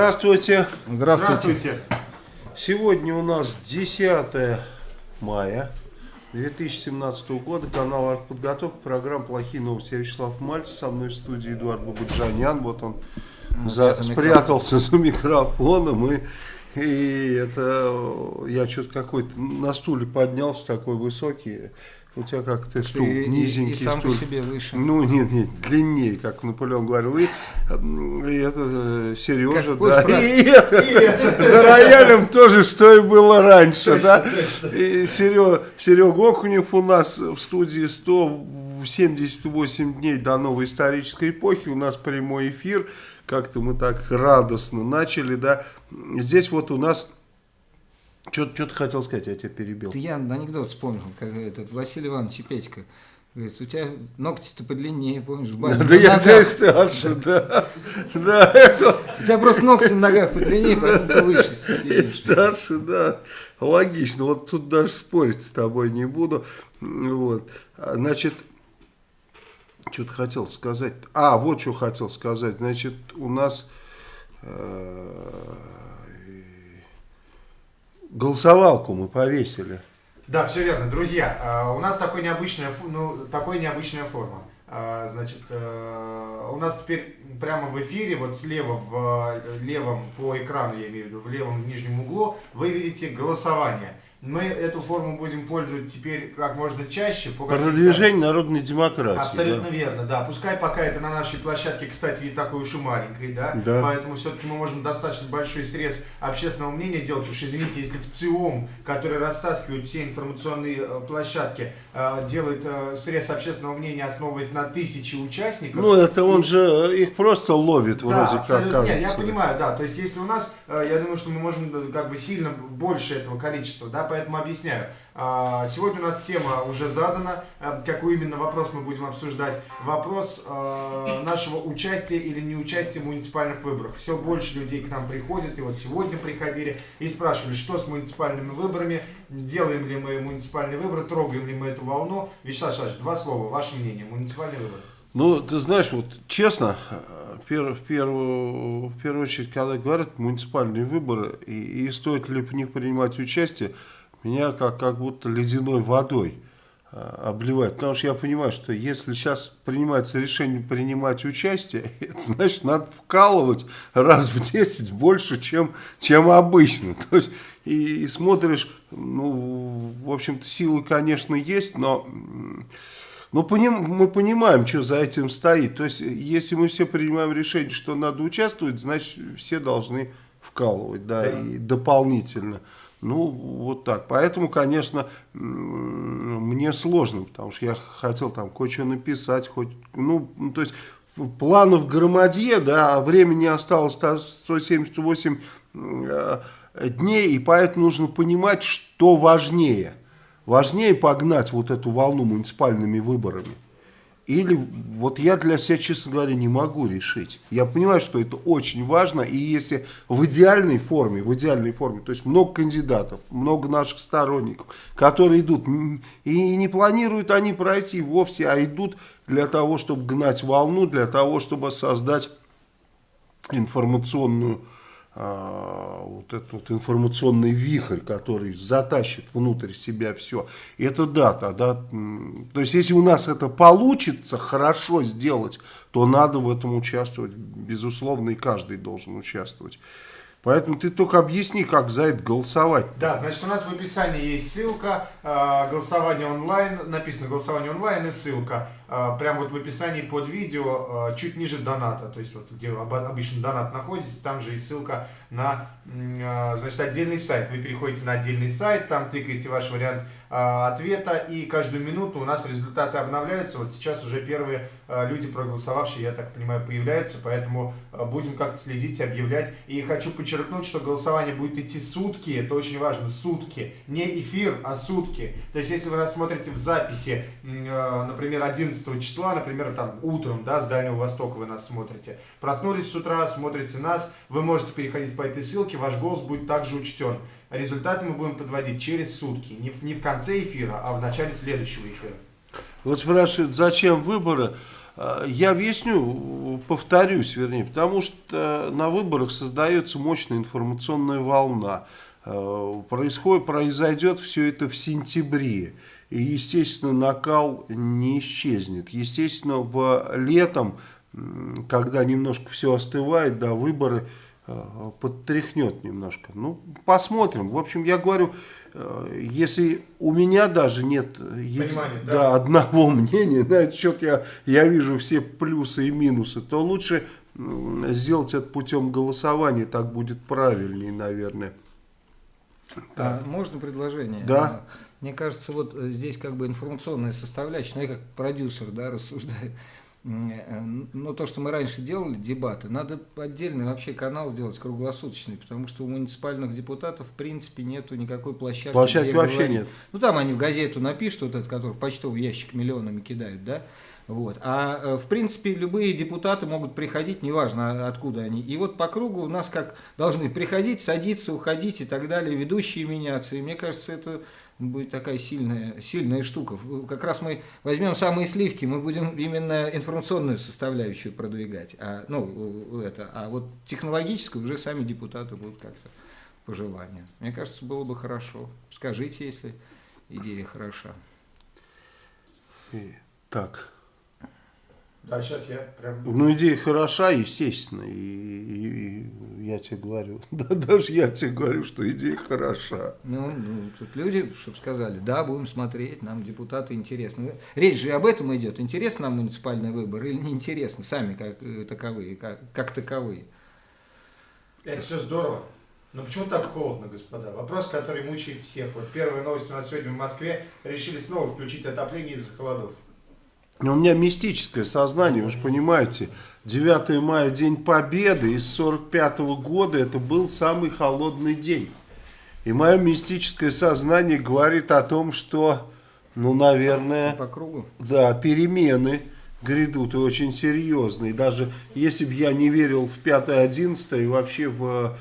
Здравствуйте. Здравствуйте. Здравствуйте. Сегодня у нас 10 мая 2017 года. Канал «Артподготовка». Программа «Плохие новости». Я Вячеслав Мальцев. Со мной в студии Эдуард Бабаджанян. Вот он Ну, за- за спрятался за микрофоном. И, и это я что-то какой-то на стуле поднялся такой высокий. У тебя как ты стул и- и- низенький и сам по стул. себе выше. Ну, нет, нет, длиннее, как Наполеон говорил. И, м, и это э, Сережа, Какой да. фраг? И это, за роялем тоже, что и было раньше, да. И Серега, Серега Окунев у нас в студии 178 дней до новой исторической эпохи. У нас прямой эфир. Как-то мы так радостно начали, да. Здесь вот у нас... Что ты хотел сказать, я тебя перебил. Это я анекдот вспомнил, как этот Василий Иванович и Петька. Говорит, у тебя ногти-то подлиннее, помнишь, в бане. Да я тебя старше, да. Да, это... У тебя просто ногти на ногах подлиннее, поэтому ты выше сидишь. Старше, да. Логично. Вот тут даже спорить с тобой не буду. Вот. Значит, что-то хотел сказать. А, вот что хотел сказать. Значит, у нас э, голосовалку мы повесили. Да, все верно. Друзья, а, у нас такой необычная, ну, такой необычная форма. А, Значит, э, у нас теперь прямо в эфире, вот слева в левом по экрану, я имею в виду, в левом нижнем углу, вы видите голосование. Мы эту форму будем пользовать теперь как можно чаще. По Продвижение народной демократии. Абсолютно да. верно, да. Пускай пока это на нашей площадке, кстати, не такой уж и маленькой, да. Да. Поэтому все-таки мы можем достаточно большой срез общественного мнения делать. Уж извините, если в ЦИОМ, который растаскивает все информационные э, площадки, э, делает э, срез общественного мнения, основываясь на тысячи участников. Ну, это он же их просто ловит, Да, вроде как кажется. Нет, я понимаю, да. То есть, если у нас, я думаю, что мы можем как бы сильно больше этого количества, да, поэтому объясняю. А, Сегодня у нас тема уже задана. Э, Какой именно вопрос мы будем обсуждать? Вопрос э, нашего участия или неучастия в муниципальных выборах. Все больше людей к нам приходят, и вот сегодня приходили и спрашивали, что с муниципальными выборами, делаем ли мы муниципальные выборы, трогаем ли мы эту волну. Вячеслав Шаш, два слова, ваше мнение, муниципальные выборы. Ну, ты знаешь, вот честно, э, в, первую, в первую очередь, когда говорят муниципальные выборы и, и стоит ли в них принимать участие, меня как, как будто ледяной водой э, обливает. Потому что я понимаю, что если сейчас принимается решение принимать участие, это значит, надо вкалывать раз в 10 больше, чем, чем обычно. То есть, и, и смотришь, ну, в общем-то, силы, конечно, есть, но... м, ну, поним- мы понимаем, что за этим стоит. То есть, если мы все принимаем решение, что надо участвовать, значит, все должны вкалывать, да, и дополнительно. Ну, вот так. Поэтому, конечно, мне сложно, потому что я хотел там кое-что написать, хоть, ну, ну, то есть, планов громадье, да, а времени осталось та- 178 э, дней, и поэтому нужно понимать, что важнее. Важнее погнать вот эту волну муниципальными выборами. Или вот я для себя, честно говоря, не могу решить. Я понимаю, что это очень важно, и если в идеальной форме, в идеальной форме, то есть много кандидатов, много наших сторонников, которые идут, и не планируют они пройти вовсе, а идут для того, чтобы гнать волну, для того, чтобы создать информационную вот этот вот информационный вихрь, который затащит внутрь себя все. Это да, тогда, то есть если у нас это получится хорошо сделать, то надо в этом участвовать, безусловно, и каждый должен участвовать. Поэтому ты только объясни, как за это голосовать. Да, значит, у нас в описании есть ссылка, э, голосование онлайн, написано голосование онлайн и ссылка. Э, прямо вот в описании под видео, э, чуть ниже доната, то есть вот где обычно донат находится, там же и ссылка на, э, значит, отдельный сайт. Вы переходите на отдельный сайт, там тыкаете ваш вариант э, ответа, и каждую минуту у нас результаты обновляются. Вот сейчас уже первые э, люди, проголосовавшие, я так понимаю, появляются, поэтому будем как-то следить, объявлять. И хочу подчеркнуть, что голосование будет идти сутки, это очень важно, сутки. Не эфир, а сутки. То есть, если вы нас в записи, э, например, 11 числа, например, там утром, да, с Дальнего Востока вы нас смотрите, проснулись с утра, смотрите нас, вы можете переходить по этой ссылке, ваш голос будет также учтен. Результаты мы будем подводить через сутки, не в, не в конце эфира, а в начале следующего эфира. Вот спрашивают, зачем выборы? Э, я объясню, повторюсь, вернее, потому что на выборах создается мощная информационная волна. Э, происходит, произойдет все это в сентябре. И, естественно, накал не исчезнет. Естественно, в летом, когда немножко все остывает, да, выборы подтряхнет немножко. Ну, посмотрим. В общем, я говорю, э, если у меня даже нет Понимание, да, да. одного мнения, на этот счет я, я вижу все плюсы и минусы, то лучше сделать это путем голосования, так будет правильнее, наверное. А, можно предложение? Да. А, мне кажется, вот э, здесь как бы информационная составляющая, ну я как продюсер да, рассуждаю, Э, но то, что мы раньше делали, дебаты, надо отдельный вообще канал сделать круглосуточный, потому что у муниципальных депутатов в принципе нету никакой площадки. Площадки вообще говорить. нет. Ну там они в газету напишут, вот этот, который в почтовый ящик миллионами кидают, да, вот. А э, в принципе любые депутаты могут приходить, неважно откуда они. И вот по кругу у нас как должны приходить, садиться, уходить и так далее, ведущие меняться. И мне кажется, это будет такая сильная, сильная штука. Как раз мы возьмем самые сливки, мы будем именно информационную составляющую продвигать, а, ну, это, а вот технологическую уже сами депутаты будут как-то по желанию. Мне кажется, было бы хорошо. Скажите, если идея хороша. И, так. Да, сейчас я прям... Ну, идея хороша, естественно, и, и, и я тебе говорю, да, даже я тебе говорю, что идея хороша. Ну, ну тут люди, чтобы сказали, да, будем смотреть, нам депутаты интересны. Речь же об этом идет, интересно нам муниципальный выбор или не интересно, сами как э, таковые, как, как таковые. Это все здорово. Но почему так холодно, господа? Вопрос, который мучает всех. Вот первая новость у нас сегодня в Москве. Решили снова включить отопление из-за холодов. У меня мистическое сознание, вы же понимаете, 9 мая, День Победы, из 45 -го года это был самый холодный день. И мое мистическое сознание говорит о том, что, ну, наверное, По кругу? да, перемены грядут и очень серьезные. Даже если бы я не верил в 5-11 и вообще в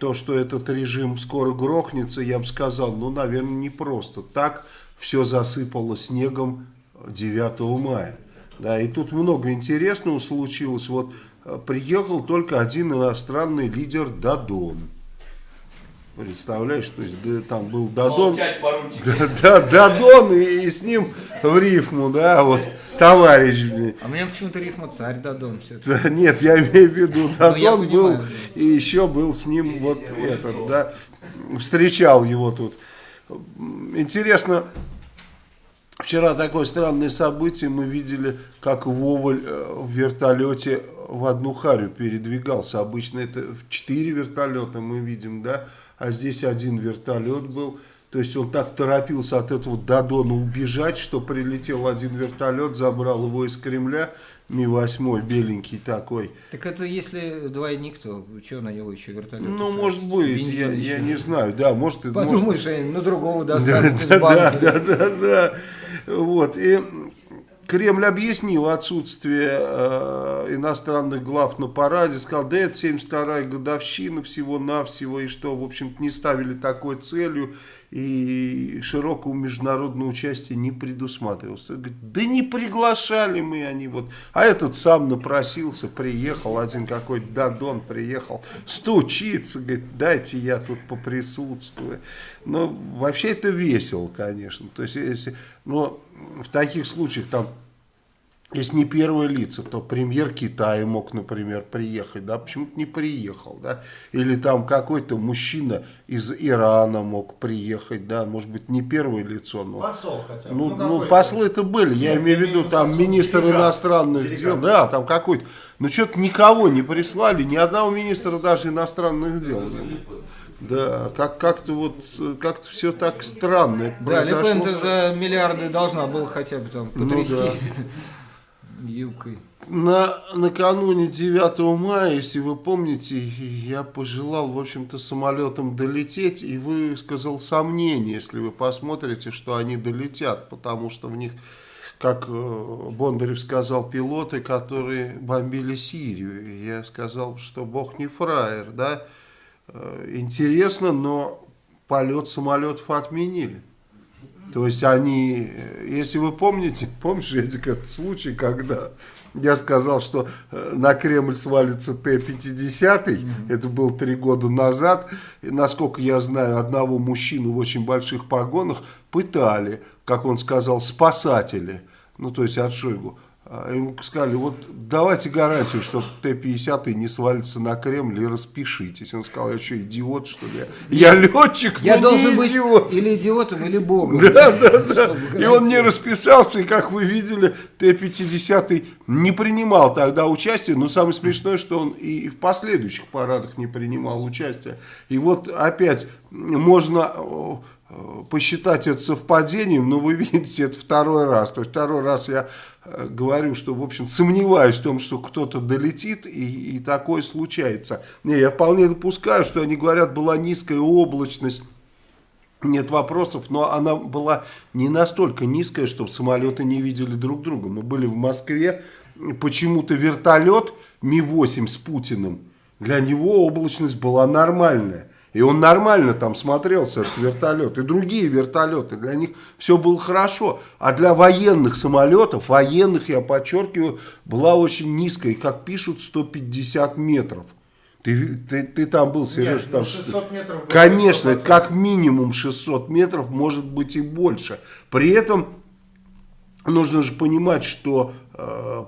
то, что этот режим скоро грохнется, я бы сказал, ну, наверное, не просто так все засыпало снегом 9 мая. Да, и тут много интересного случилось. Вот э, приехал только один иностранный лидер Дадон. Представляешь, то есть да, там был Дадон. Да, да, Дадон и, и с ним в рифму, да, вот товарищ. блин. А мне почему-то рифма царь Дадон все Нет, я имею в виду, Ну, Дадон был, понимаю, и еще был с ним вот этот, да, встречал его тут. Интересно, вчера такое странное событие, мы видели, как Воваль э, в вертолете в одну харю передвигался. Обычно это в четыре вертолета мы видим, да, а здесь один вертолет был. То есть он так торопился от этого Дадона убежать, что прилетел один вертолет, забрал его из Кремля, Ми-8, беленький такой. Так это если двойник, то что на него еще вертолет? Ну, тратить? может быть, я, я не знаю, да, может, может, Подумаешь, они на другого да, достанут из да, да, банки. да, да, да. Вот. И Кремль объяснил отсутствие э, иностранных глав на параде, сказал, да это 72-я годовщина всего-навсего, и что, в общем-то, не ставили такой целью, и широкого международного участия не предусматривалось. Говорит, да не приглашали мы они вот. А этот сам напросился, приехал, один какой-то Дадон приехал, стучится, говорит, дайте я тут поприсутствую. Но вообще это весело, конечно. То есть, если, но в таких случаях там если не первые лица, то премьер Китая мог, например, приехать, да, почему-то не приехал, да, или там какой-то мужчина из Ирана мог приехать, да, может быть, не первое лицо, но... Посол хотя бы. Ну, ну, какой-то. послы-то были, я Нет, имею в я виду, там виду министр делегат. иностранных Делегат. дел, да, там какой-то, но что-то никого не прислали, ни одного министра даже иностранных дел. Да, как- как-то вот, как-то все так странно это Да. Лепен-то за миллиарды должна была хотя бы там Ну потрясти да. юбкой. На, накануне 9 мая, если вы помните, я пожелал, в общем-то, самолетом долететь и высказал сомнение, если вы посмотрите, что они долетят, потому что в них, как э, Бондарев сказал, пилоты, которые бомбили Сирию. И я сказал, что бог не фраер, да. Э, Интересно, но полет самолетов отменили. То есть они, э, если вы помните, помнишь, Эдик, этот случай, когда я сказал, что э, на Кремль свалится Т-50, mm это было три года назад, и, насколько я знаю, одного мужчину в очень больших погонах пытали, как он сказал, спасатели, ну то есть от Шойгу. А ему сказали, вот давайте гарантию, что Т-50 не свалится на Кремль и распишитесь. Он сказал, я что, идиот, что ли? Я, летчик, я но должен не быть идиот. или идиотом, или богом. Да, да, да. И он не расписался, и как вы видели, Т-50 не принимал тогда участие. Но самое смешное, что он и в последующих парадах не принимал участие. И вот опять можно посчитать это совпадением, но вы видите, это второй раз. То есть второй раз я э, говорю, что, в общем, сомневаюсь в том, что кто-то долетит, и, и такое случается. Не, я вполне допускаю, что они говорят, была низкая облачность, нет вопросов, но она была не настолько низкая, чтобы самолеты не видели друг друга. Мы были в Москве, почему-то вертолет Ми-8 с Путиным, для него облачность была нормальная. И он нормально там смотрелся, этот вертолет. И другие вертолеты, для них все было хорошо. А для военных самолетов, военных, я подчеркиваю, была очень низкая. Как пишут, 150 метров. Ты, ты, ты там был, Сереж, Нет, там... ну 600 метров было Конечно, 100%. как минимум 600 метров, может быть и больше. При этом нужно же понимать, что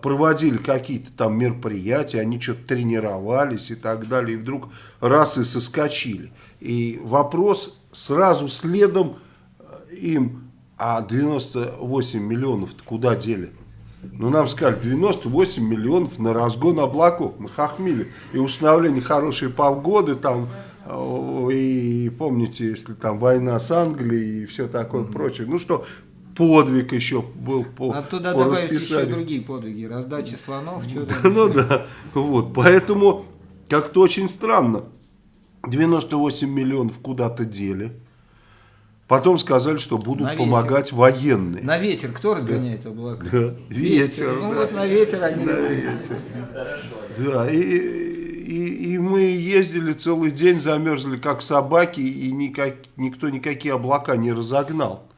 проводили какие-то там мероприятия, они что-то тренировались и так далее, и вдруг раз и соскочили. И вопрос сразу следом э, им, а 98 миллионов куда дели? Ну, нам сказали, 98 миллионов на разгон облаков. Мы хохмили. И установление хорошей погоды там, э, и помните, если там война с Англией и все такое mm -hmm. прочее. Ну что, подвиг еще был по, а туда по добавить расписанию. еще другие подвиги, раздача слонов. Ну да, вот, поэтому как-то очень странно. 98 миллионов куда-то дели. Потом сказали, что будут на помогать ветер. военные. На ветер кто разгоняет да. облака? Да. Ветер. ветер. Ну да. вот на ветер они. На ветер. Да, и, и, и мы ездили целый день, замерзли как собаки, и никак, никто никакие облака не разогнал.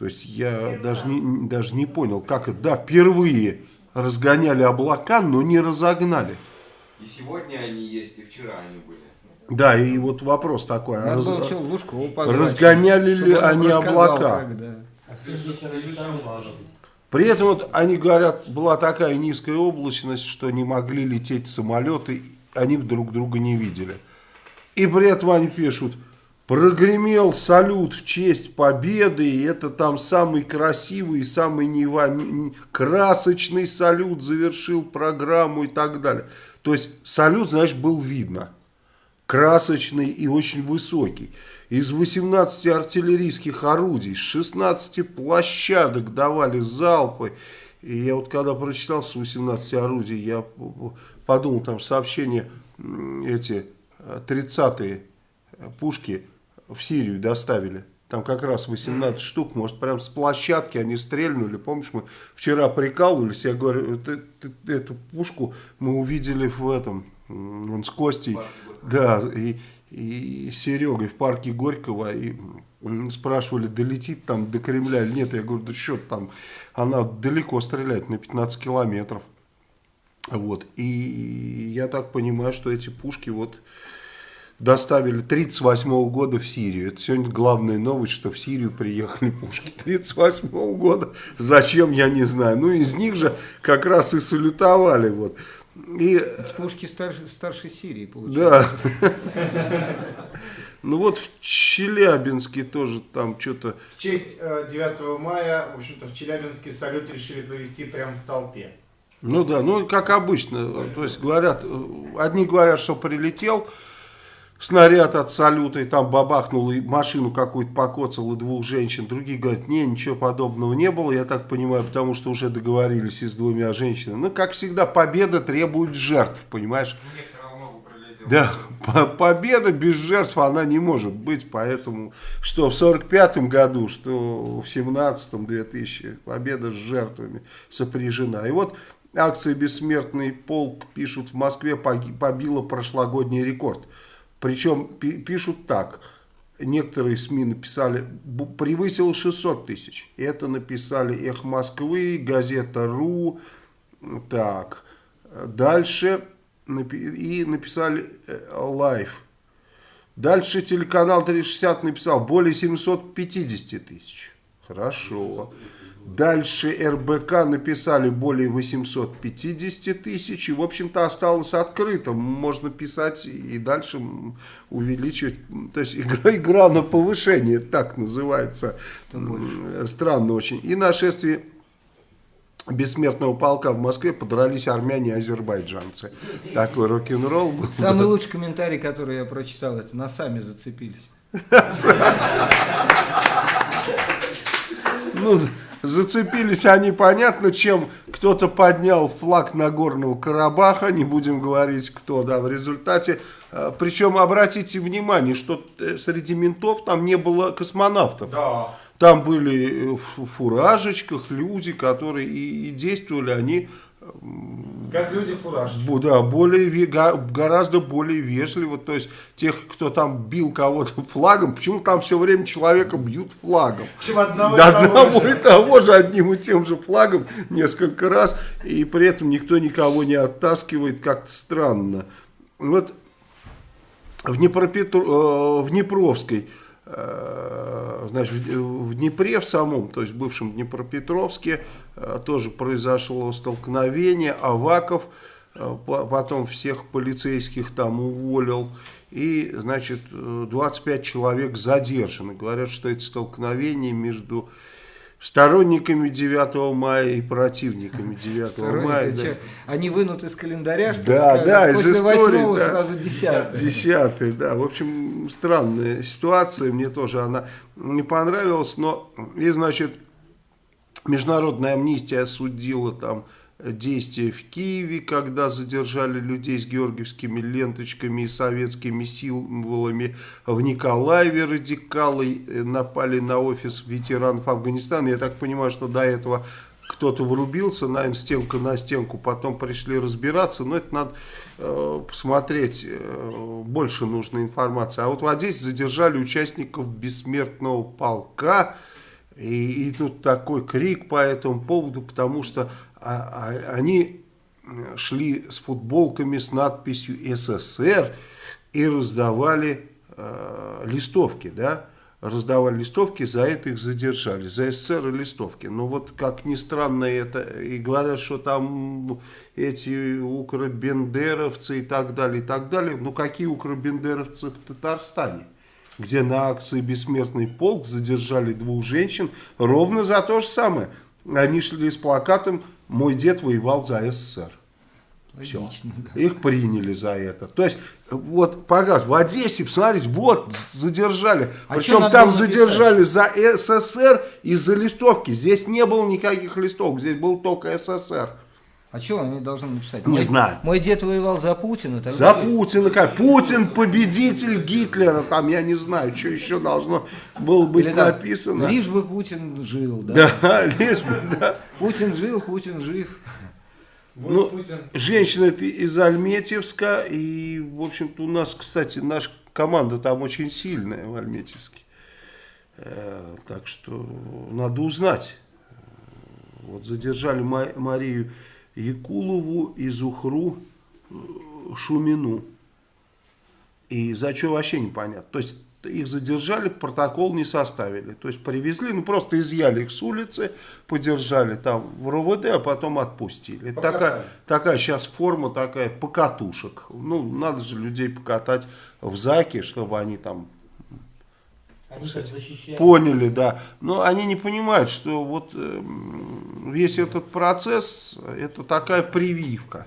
То есть я даже не, даже не понял, как это. Да, впервые разгоняли облака, но не разогнали. И сегодня они есть, и вчера они были. Да, и вот вопрос такой. Надо раз, было позвать, разгоняли ли они облака? как, да. При этом вот они говорят, была такая низкая облачность, что не могли лететь самолеты, они друг друга не видели. И при этом они пишут, прогремел салют в честь победы, и это там самый красивый, самый нева... красочный салют завершил программу и так далее. То есть салют, знаешь, был видно красочный и очень высокий. Из 18 артиллерийских орудий, с 16 площадок давали залпы. И я вот когда прочитал с 18 орудий, я подумал, там сообщения эти 30-е пушки в Сирию доставили. Там как раз 18 штук, может, прям с площадки они стрельнули. Помнишь, мы вчера прикалывались, я говорю, эту, эту пушку мы увидели в этом, он с Костей, да, и, и Серегой в парке Горького, и спрашивали, долетит там до Кремля или нет. Я говорю, да что там, она далеко стреляет, на 15 километров. Вот, и я так понимаю, что эти пушки вот доставили 38 -го года в Сирию. Это сегодня главная новость, что в Сирию приехали пушки 38 -го года. Зачем, я не знаю. Ну, из них же как раз и салютовали. Вот. И... С пушки старше, старше Сирии, получается. Да. Ну вот в Челябинске тоже там что-то... В честь 9 мая, в общем-то, в Челябинске салют решили провести прямо в толпе. Ну да, ну как обычно. То есть говорят, одни говорят, что прилетел снаряд от салюта, и там бабахнул, и машину какую-то покоцал, и двух женщин. Другие говорят, не, ничего подобного не было, я так понимаю, потому что уже договорились и с двумя женщинами. Ну, как всегда, победа требует жертв, понимаешь? Да, победа без жертв она не может быть, поэтому что в 45 году, что в 17 2000 победа с жертвами сопряжена. И вот акция «Бессмертный полк», пишут, в Москве побила прошлогодний рекорд. Причем пишут так, некоторые СМИ написали, превысил 600 тысяч. Это написали «Эх Москвы», газета «Ру». Так, дальше и написали «Life». Дальше телеканал 360 написал более 750 тысяч. Хорошо. Дальше РБК написали более 850 тысяч. И, в общем-то, осталось открыто. Можно писать и дальше увеличивать. То есть, игра, игра на повышение, так называется. Странно очень. И нашествие бессмертного полка в Москве подрались армяне и азербайджанцы. Такой рок-н-ролл был. Самый лучший комментарий, который я прочитал, это на сами зацепились. Ну, Зацепились они, понятно, чем кто-то поднял флаг Нагорного Карабаха, не будем говорить кто, да, в результате. Э, Причем обратите внимание, что э, среди ментов там не было космонавтов. Да. Там были в фуражечках люди, которые и, и действовали они как люди фуражечки. Да, более, гораздо более вежливо. То есть, тех, кто там бил кого-то флагом, почему там все время человека бьют флагом? Почему одного, да, и, того одного и того же, одним и тем же флагом несколько раз, и при этом никто никого не оттаскивает, как-то странно. Вот в, Днепропетр... Э, в Днепровской значит, в Днепре в самом, то есть в бывшем Днепропетровске, э, тоже произошло столкновение, Аваков э, потом всех полицейских там уволил, и, значит, 25 человек задержаны. Говорят, что это столкновение между сторонниками 9 мая и противниками 9 мая. Да. Они вынут из календаря, что да, сказать, да, после из истории, да, сразу 10 10 да. В общем, странная ситуация, мне тоже она не понравилась, но и, значит, Международная амнистия осудила там действия в Киеве, когда задержали людей с георгиевскими ленточками и советскими символами. В Николаеве радикалы э, напали на офис ветеранов Афганистана. Я так понимаю, что до этого кто-то врубился, наверное, стенка на стенку, потом пришли разбираться, но это надо э, посмотреть, э, больше нужной информации. А вот в Одессе задержали участников бессмертного полка, и, и тут такой крик по этому поводу, потому что они шли с футболками с надписью СССР и раздавали э, листовки, да, раздавали листовки, за это их задержали, за СССР и листовки. Но вот как ни странно это, и говорят, что там эти укробендеровцы и так далее, и так далее. Ну какие укробендеровцы в Татарстане? где на акции «Бессмертный полк» задержали двух женщин ровно за то же самое. Они шли с плакатом мой дед воевал за СССР. Все. Да. Их приняли за это. То есть, вот, погас, в Одессе, посмотрите, вот, задержали. А Причем там задержали за СССР и за листовки. Здесь не было никаких листовок, здесь был только СССР. А что они должны написать? Не мой, знаю. Мой дед воевал за Путина. Тогда... За Путина. Как? Путин победитель Гитлера. Там я не знаю, что еще должно было быть Или, написано. Лишь бы Путин жил. Да, да лишь бы, да. Путин жил, Путин жив. Ну, женщина это из Альметьевска. И, в общем-то, у нас, кстати, наша команда там очень сильная в Альметьевске. Э, так что надо узнать. Вот задержали Марию Якулову и Зухру Шумину. И за что вообще непонятно. То есть их задержали, протокол не составили. То есть привезли, ну просто изъяли их с улицы, подержали там в РОВД, а потом отпустили. Такая, такая сейчас форма такая покатушек. Ну, надо же людей покатать в ЗАКе, чтобы они там они защищают. Поняли, да. Но они не понимают, что вот э, весь этот процесс, это такая прививка.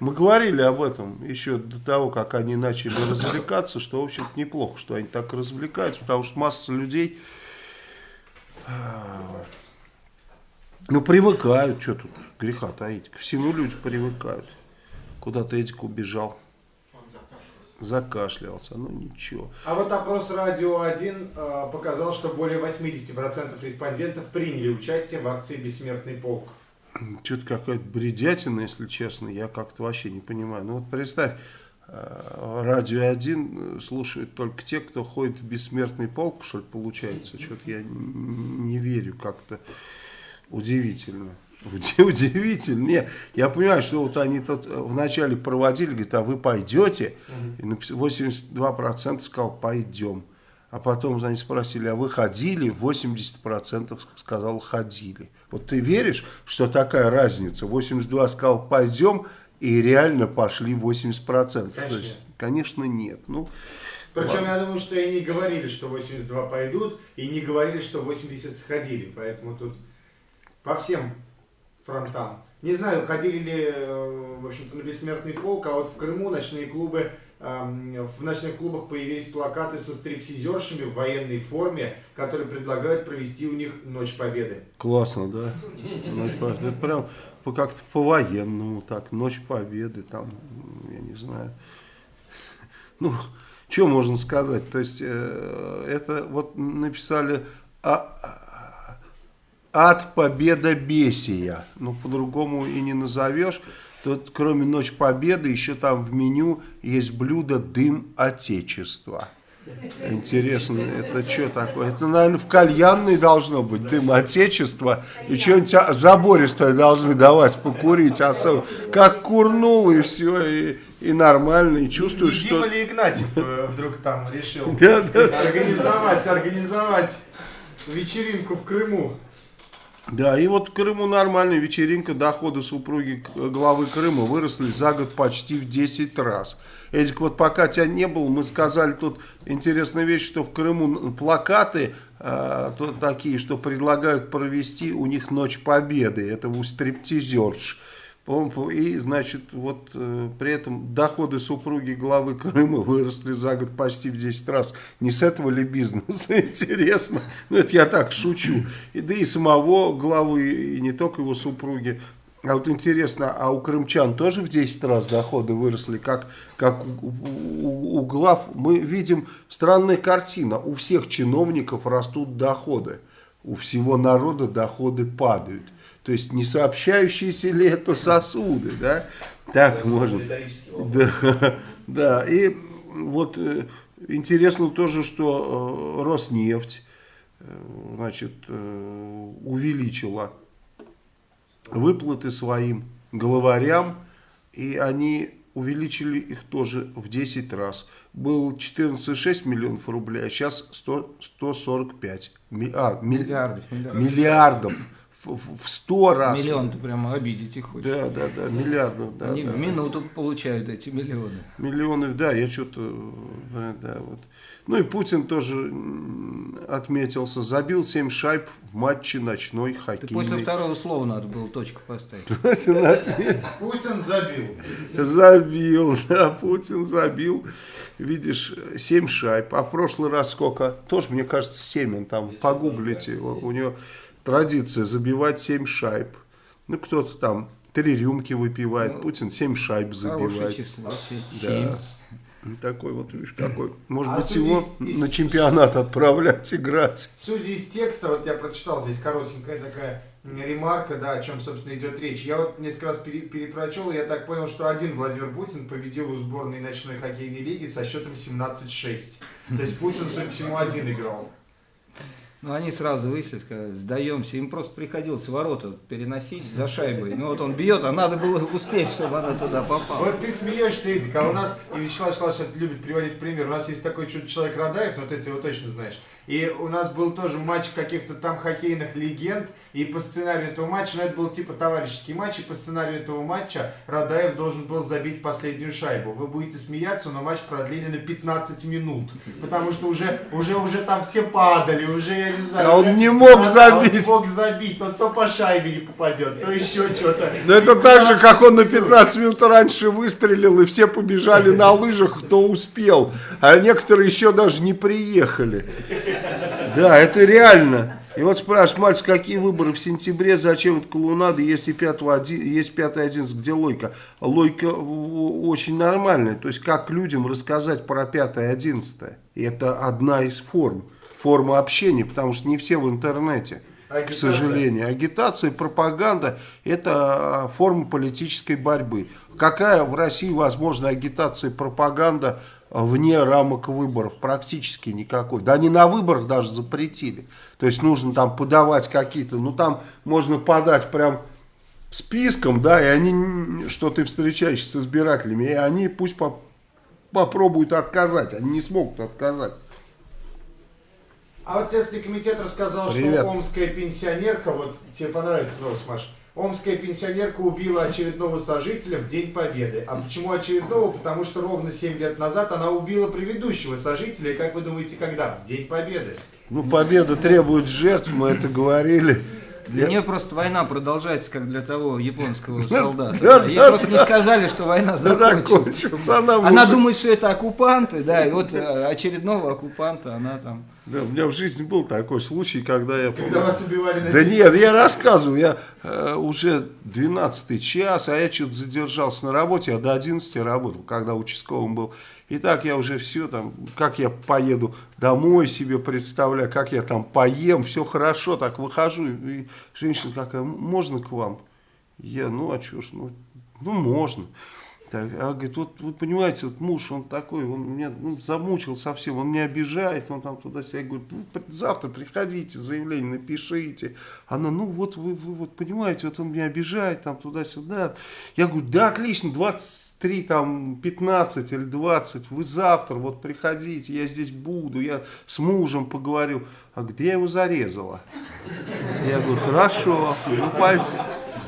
Мы говорили об этом еще до того, как они начали развлекаться, что, в общем-то, неплохо, что они так развлекаются, потому что масса людей, э, ну, привыкают, что тут греха таить, ко всему люди привыкают. Куда-то Эдик убежал закашлялся, ну ничего. А вот опрос «Радио 1» э, показал, что более 80% респондентов приняли участие в акции «Бессмертный полк». Что-то какая-то бредятина, если честно, я как-то вообще не понимаю. Ну вот представь, э, радио 1 слушают только те, кто ходит в бессмертный полк, что ли, получается. Что-то я не верю как-то. Удивительно. Удивительно. Нет, я понимаю, что вот они тут вначале проводили, говорят, а вы пойдете? И 82% сказал, пойдем. А потом они спросили, а вы ходили? 80% сказал, ходили. Вот ты веришь, что такая разница? 82 сказал, пойдем, и реально пошли 80%. Конечно, То есть, конечно нет. Ну, Причем ладно. я думаю, что и не говорили, что 82 пойдут, и не говорили, что 80 сходили. Поэтому тут по всем фронтам. Не знаю, ходили ли, э, в общем-то, на бессмертный полк, а вот в Крыму ночные клубы, эм, в ночных клубах появились плакаты со стриптизершами в военной форме, которые предлагают провести у них Ночь Победы. Классно, да? Ночь Победы. Это прям как-то по-военному так. Ночь Победы, там, я не знаю. Ну, что можно сказать? То есть, э, это вот написали а, «От победа бесия». Ну, по-другому и не назовешь. Тут, кроме Ночь Победы, еще там в меню есть блюдо «Дым Отечества». Интересно, это что такое? Это, наверное, в кальянной должно быть дым отечества. И что-нибудь а- забористое должны давать покурить. Особо. Как курнул и все, и, и нормально, и чувствуешь, И что... Дима Игнатьев э, вдруг там решил организовать, организовать вечеринку в Крыму. Да, и вот в Крыму нормальная вечеринка, доходы супруги к- главы Крыма выросли за год почти в 10 раз. Эдик, вот пока тебя не было, мы сказали тут интересная вещь, что в Крыму плакаты э, такие, что предлагают провести у них Ночь Победы, это у стриптизерш. И, значит, вот э, при этом доходы супруги главы Крыма выросли за год почти в 10 раз. Не с этого ли бизнеса, интересно? Ну, это я так шучу. И, да и самого главы, и не только его супруги. А вот интересно, а у крымчан тоже в 10 раз доходы выросли, как, как у, у- у глав? Мы видим странная картина. У всех чиновников растут доходы. У всего народа доходы падают. То есть не сообщающиеся ли это сосуды, да? Так можно. Риторический вопрос. Да, да. И вот э, интересно тоже, что э, Роснефть, э, значит, увеличила выплаты своим главарям, и они увеличили их тоже в 10 раз. Был 14,6 миллионов рублей, а сейчас 100, 145 ми- а, ми- Миллиардов, миллиардов. миллиардов. В, 100 раз. Миллион ты прямо обидеть их хочешь. Да, да, да, миллиардов. Да, Они да, в минуту получают эти миллионы. Миллионы, да, я что-то, э, да, вот. Ну и Путин тоже отметился, забил 7 шайб в матче ночной Ты хоккейный. после второго слова надо было точку поставить. Путин забил. Забил, да, Путин забил. Видишь, 7 шайб. А в прошлый раз сколько? Тоже, мне кажется, 7. Он там, погуглите. У него традиция забивать 7 шайб. Ну, кто-то там три рюмки выпивает. Ну, Путин 7 шайб забивает. число. се- Да. Семь. Такой вот, видишь, какой. Может А быть, его из- на чемпионат отправлять играть. Судя из текста, вот я прочитал здесь коротенькая такая ремарка, да, о чем, собственно, идет речь. Я вот несколько раз пере- перепрочел, и я так понял, что один Владимир Путин победил у сборной ночной хоккейной лиги со счетом 17-6. То есть Путин, судя по всему, один играл. Ну, они сразу вышли, сказали, сдаемся. Им просто приходилось ворота переносить за шайбой. Ну, вот он бьет, а надо было успеть, чтобы она туда попала. Вот ты смеешься, Эдик, а у нас, и Вячеслав это любит приводить пример, у нас есть такой человек Радаев, но ты его точно знаешь. И у нас был тоже матч каких-то там хоккейных легенд, и по сценарию этого матча, ну это был типа товарищеский матч, и по сценарию этого матча Радаев должен был забить последнюю шайбу. Вы будете смеяться, но матч продлили на 15 минут, потому что уже, уже, уже там все падали, уже, я не знаю. А он уже- не мог Да, забить. Он не мог забить, он то по шайбе не попадет, то еще что-то. Но это так же, как он на 15 минут раньше выстрелил, и все побежали на лыжах, кто успел. А некоторые еще даже не приехали. Да, это реально. И вот спрашиваешь, мальчик, какие выборы в сентябре, зачем это клоунада, если 5 есть 5 11, где логика? Логика очень нормальная. То есть, как людям рассказать про 5 11? И это одна из форм. Форма общения, потому что не все в интернете. к Агитация. сожалению. Агитация, пропаганда – это а, форма политической борьбы. Какая в России возможна агитация и пропаганда вне рамок выборов? Практически никакой. Да они на выборах даже запретили. То есть нужно там подавать какие-то, ну там можно подать прям списком, да, и они, что ты встречаешься с избирателями, и они пусть по- попробуют отказать, они не смогут отказать. А вот Следственный комитет рассказал, Привет. что омская пенсионерка, вот тебе понравится новость, Маш, омская пенсионерка убила очередного сожителя в День Победы. А почему очередного? Потому что ровно 7 лет назад она убила предыдущего сожителя. И как вы думаете, когда? В День Победы. Ну, победа требует жертв, мы это говорили. Для нее просто война продолжается, как для того японского солдата. да, Да, Ей да, просто не сказали, что война закончилась. Она, Она уже- думает, что это оккупанты, да, и вот э, очередного оккупанта она там... Да, у меня в жизни был такой случай, когда я... Когда вас убивали на Да День нет, я рассказываю, я э, уже 12 час, а я что-то задержался на работе, я до 11 работал, когда участковым был. И так я уже все там, как я поеду домой себе представляю, как я там поем, все хорошо, так выхожу, и женщина какая, можно к вам? Я, ну а что ж, ну, ну можно. Так, а говорит, вот вы понимаете, вот муж, он такой, он меня ну, замучил совсем, он меня обижает, он там туда-сюда. Я говорю, ну, завтра приходите, заявление напишите. Она, ну вот вы, вы вот понимаете, вот он меня обижает, там туда-сюда. Я говорю, да, отлично, 23, там, 15 или 20, вы завтра вот приходите, я здесь буду, я с мужем поговорю. А где я его зарезала? Я говорю, хорошо, ну, пой-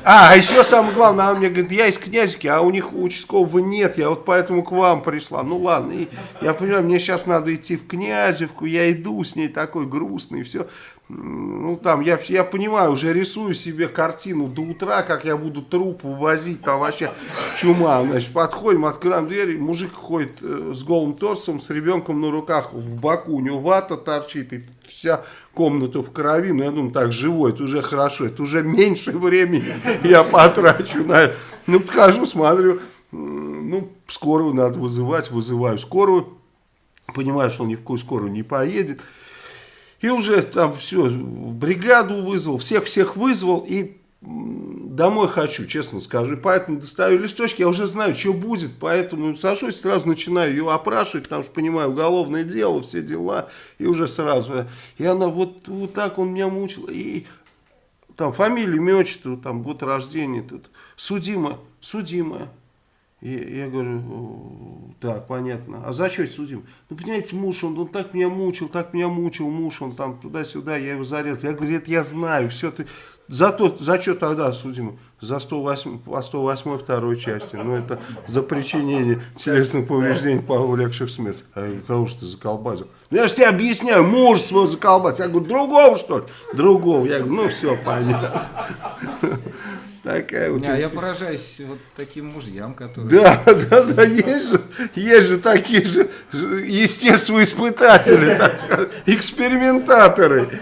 а, а еще самое главное, она мне говорит, я из князики, а у них участкового нет, я вот поэтому к вам пришла. Ну ладно, и я понимаю, мне сейчас надо идти в Князевку, я иду с ней такой грустный, все. Ну там, я, я понимаю, уже рисую себе картину до утра, как я буду труп вывозить, там вообще чума. Значит, подходим, открываем дверь, мужик ходит э, с голым торсом, с ребенком на руках, в боку, у него вата торчит, и вся комната в крови, ну я думаю, так, живой, это уже хорошо, это уже меньше времени я потрачу на это. Ну, подхожу, смотрю, ну, скорую надо вызывать, вызываю скорую, понимаю, что ни в какую скорую не поедет. И уже там все, бригаду вызвал, всех-всех вызвал и домой хочу, честно скажу. Поэтому достаю листочки, я уже знаю, что будет, поэтому сажусь, сразу начинаю ее опрашивать, потому что понимаю, уголовное дело, все дела, и уже сразу. И она вот, вот так он меня мучил, и там фамилия, имя, отчество, там год рождения, тут, судимая, судимая. И я говорю, «О, так, понятно. А за что судим? Ну, понимаете, муж, он, он так меня мучил, так меня мучил, муж, он там туда-сюда, я его зарезал. Я говорю, это я знаю, все ты... За, то, за что тогда судим? За 108, по 108 второй части. Ну, это за причинение телесных повреждений, повлекших смерть. А кого же ты заколбасил? Ну, я же тебе объясняю, муж своего заколбасил. Я говорю, другого, что ли? Другого. Я говорю, ну, все, понятно. Такая вот... А я поражаюсь вот таким мужьям, которые... Да, да, да, есть же, есть же такие же естествоиспытатели, так скажем, экспериментаторы.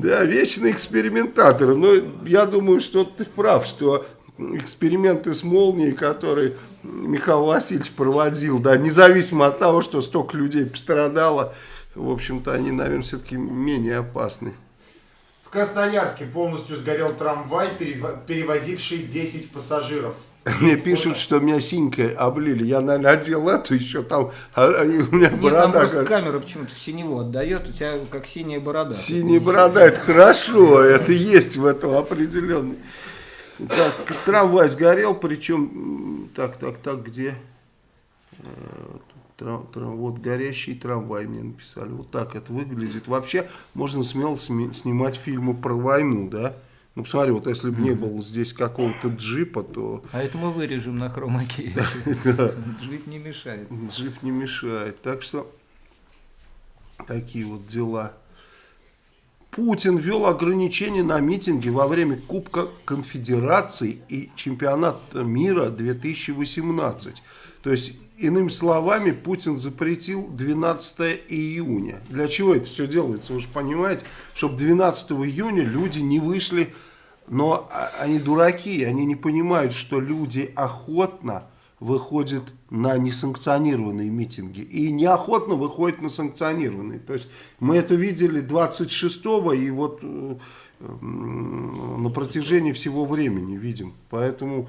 Да, вечные экспериментаторы. Но я думаю, что ты прав, что эксперименты с молнией, которые Михаил Васильевич проводил, да, независимо от того, что столько людей пострадало, в общем-то, они, наверное, все-таки менее опасны. В Красноярске полностью сгорел трамвай, перевозивший 10 пассажиров. Мне пишут, что меня синькой облили. Я, наверное, одел эту еще там, а, а, и у меня Нет, там борода. просто кажется. камера почему-то в синеву отдает, у тебя как синяя борода. Синяя борода, это хорошо, это есть в этом определенный. Так, трамвай сгорел, причем, так, так, так, где? Э, трам- трам- вот горящий трамвай мне написали. Вот так это выглядит. Вообще можно смело снимать фильмы про войну, да? Ну, посмотри, вот если бы не было здесь какого-то джипа, то А это мы вырежем на хромаке. Жить не мешает. джип не мешает. Так что такие вот дела. Путин ввел ограничения на митинги во время Кубка Конфедерации и Чемпионата мира 2018. То есть, иными словами, Путин запретил 12 июня. Для чего это все делается, вы же понимаете? Чтобы 12 июня люди не вышли, но а- они дураки, они не понимают, что люди охотно выходит на несанкционированные митинги и неохотно выходит на санкционированные. То есть мы это видели 26-го и вот э, на протяжении всего времени видим. Поэтому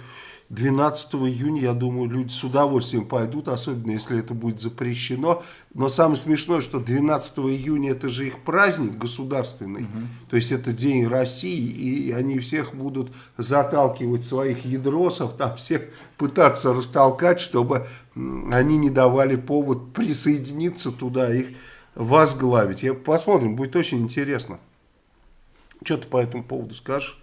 12 июня, я думаю, люди с удовольствием пойдут, особенно если это будет запрещено. Но самое смешное, что 12 июня это же их праздник государственный, угу. то есть это День России, и они всех будут заталкивать своих ядросов, там всех пытаться растолкать, чтобы они не давали повод присоединиться туда, их возглавить. Я, посмотрим, будет очень интересно. Что ты по этому поводу скажешь?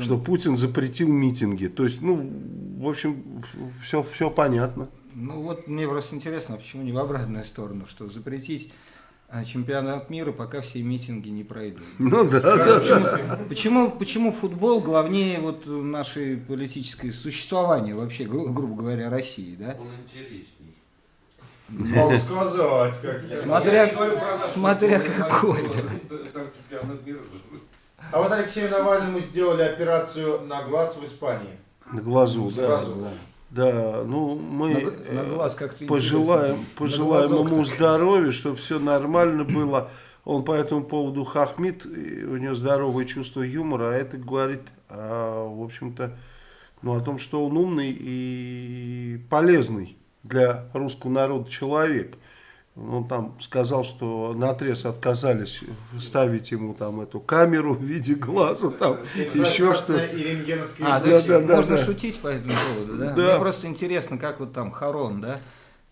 Что Путин запретил митинги. То есть, ну, в общем, все, все понятно. Ну вот мне просто интересно, почему не в обратную сторону, что запретить а, чемпионат мира, пока все митинги не пройдут. Ну да, да, почему, да. Почему, почему футбол главнее вот нашей политической существования вообще, гру, грубо говоря, России, да? Он интересней. Могу сказать, как Смотря, смотря какой. А вот Алексею Навальному сделали операцию на глаз в Испании. На глазу, да. Глазу. Да, ну мы на, на глаз пожелаем, пожелаем ему здоровья, чтобы все нормально было. Он по этому поводу хахмит, у него здоровое чувство юмора, а это говорит, а, в общем-то, ну, о том, что он умный и полезный для русского народа человек он там сказал, что на отрез отказались ставить ему там эту камеру в виде глаза, там еще что А, да, да, да, можно да. шутить по этому поводу, да? да? Мне просто интересно, как вот там Харон, да?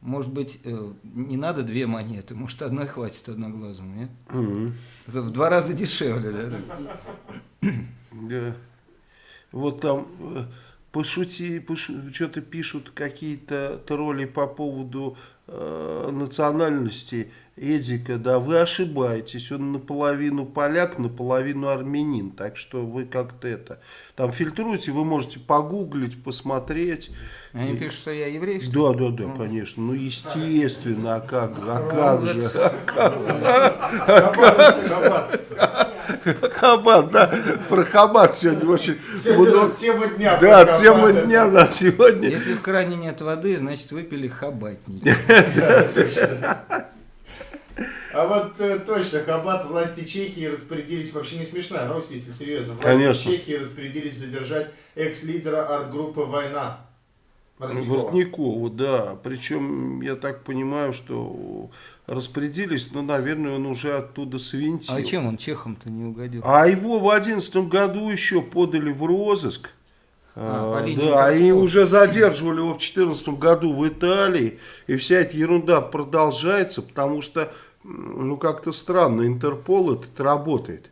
Может быть, э, не надо две монеты, может, одной хватит одноглазому, нет? Угу. Это в два раза дешевле, да? Да. Вот там э, пошути, пошу, что-то пишут какие-то тролли по поводу э, национальности Эдика, да, вы ошибаетесь, он наполовину поляк, наполовину армянин, так что вы как-то это, там фильтруете, вы можете погуглить, посмотреть. Они и... пишут, что я еврей, что Да, да, да, конечно, ну естественно, а как, а как же, а как? Хабат, да, про Хабат сегодня очень много. Тема дня. Да, тема дня, да, сегодня. Если в кране нет воды, значит выпили хабатник. А вот э, точно, Хабат власти Чехии распорядились, вообще не смешная новость, если серьезно, власти Конечно. Чехии распорядились задержать экс-лидера арт-группы «Война». Воротникову, да. Причем, я так понимаю, что распорядились, но, наверное, он уже оттуда свинтил. А чем он чехом-то не угодил? А его в одиннадцатом году еще подали в розыск. А, а да, и уже задерживали его в 2014 году в Италии, и вся эта ерунда продолжается, потому что, ну, как-то странно, Интерпол этот работает.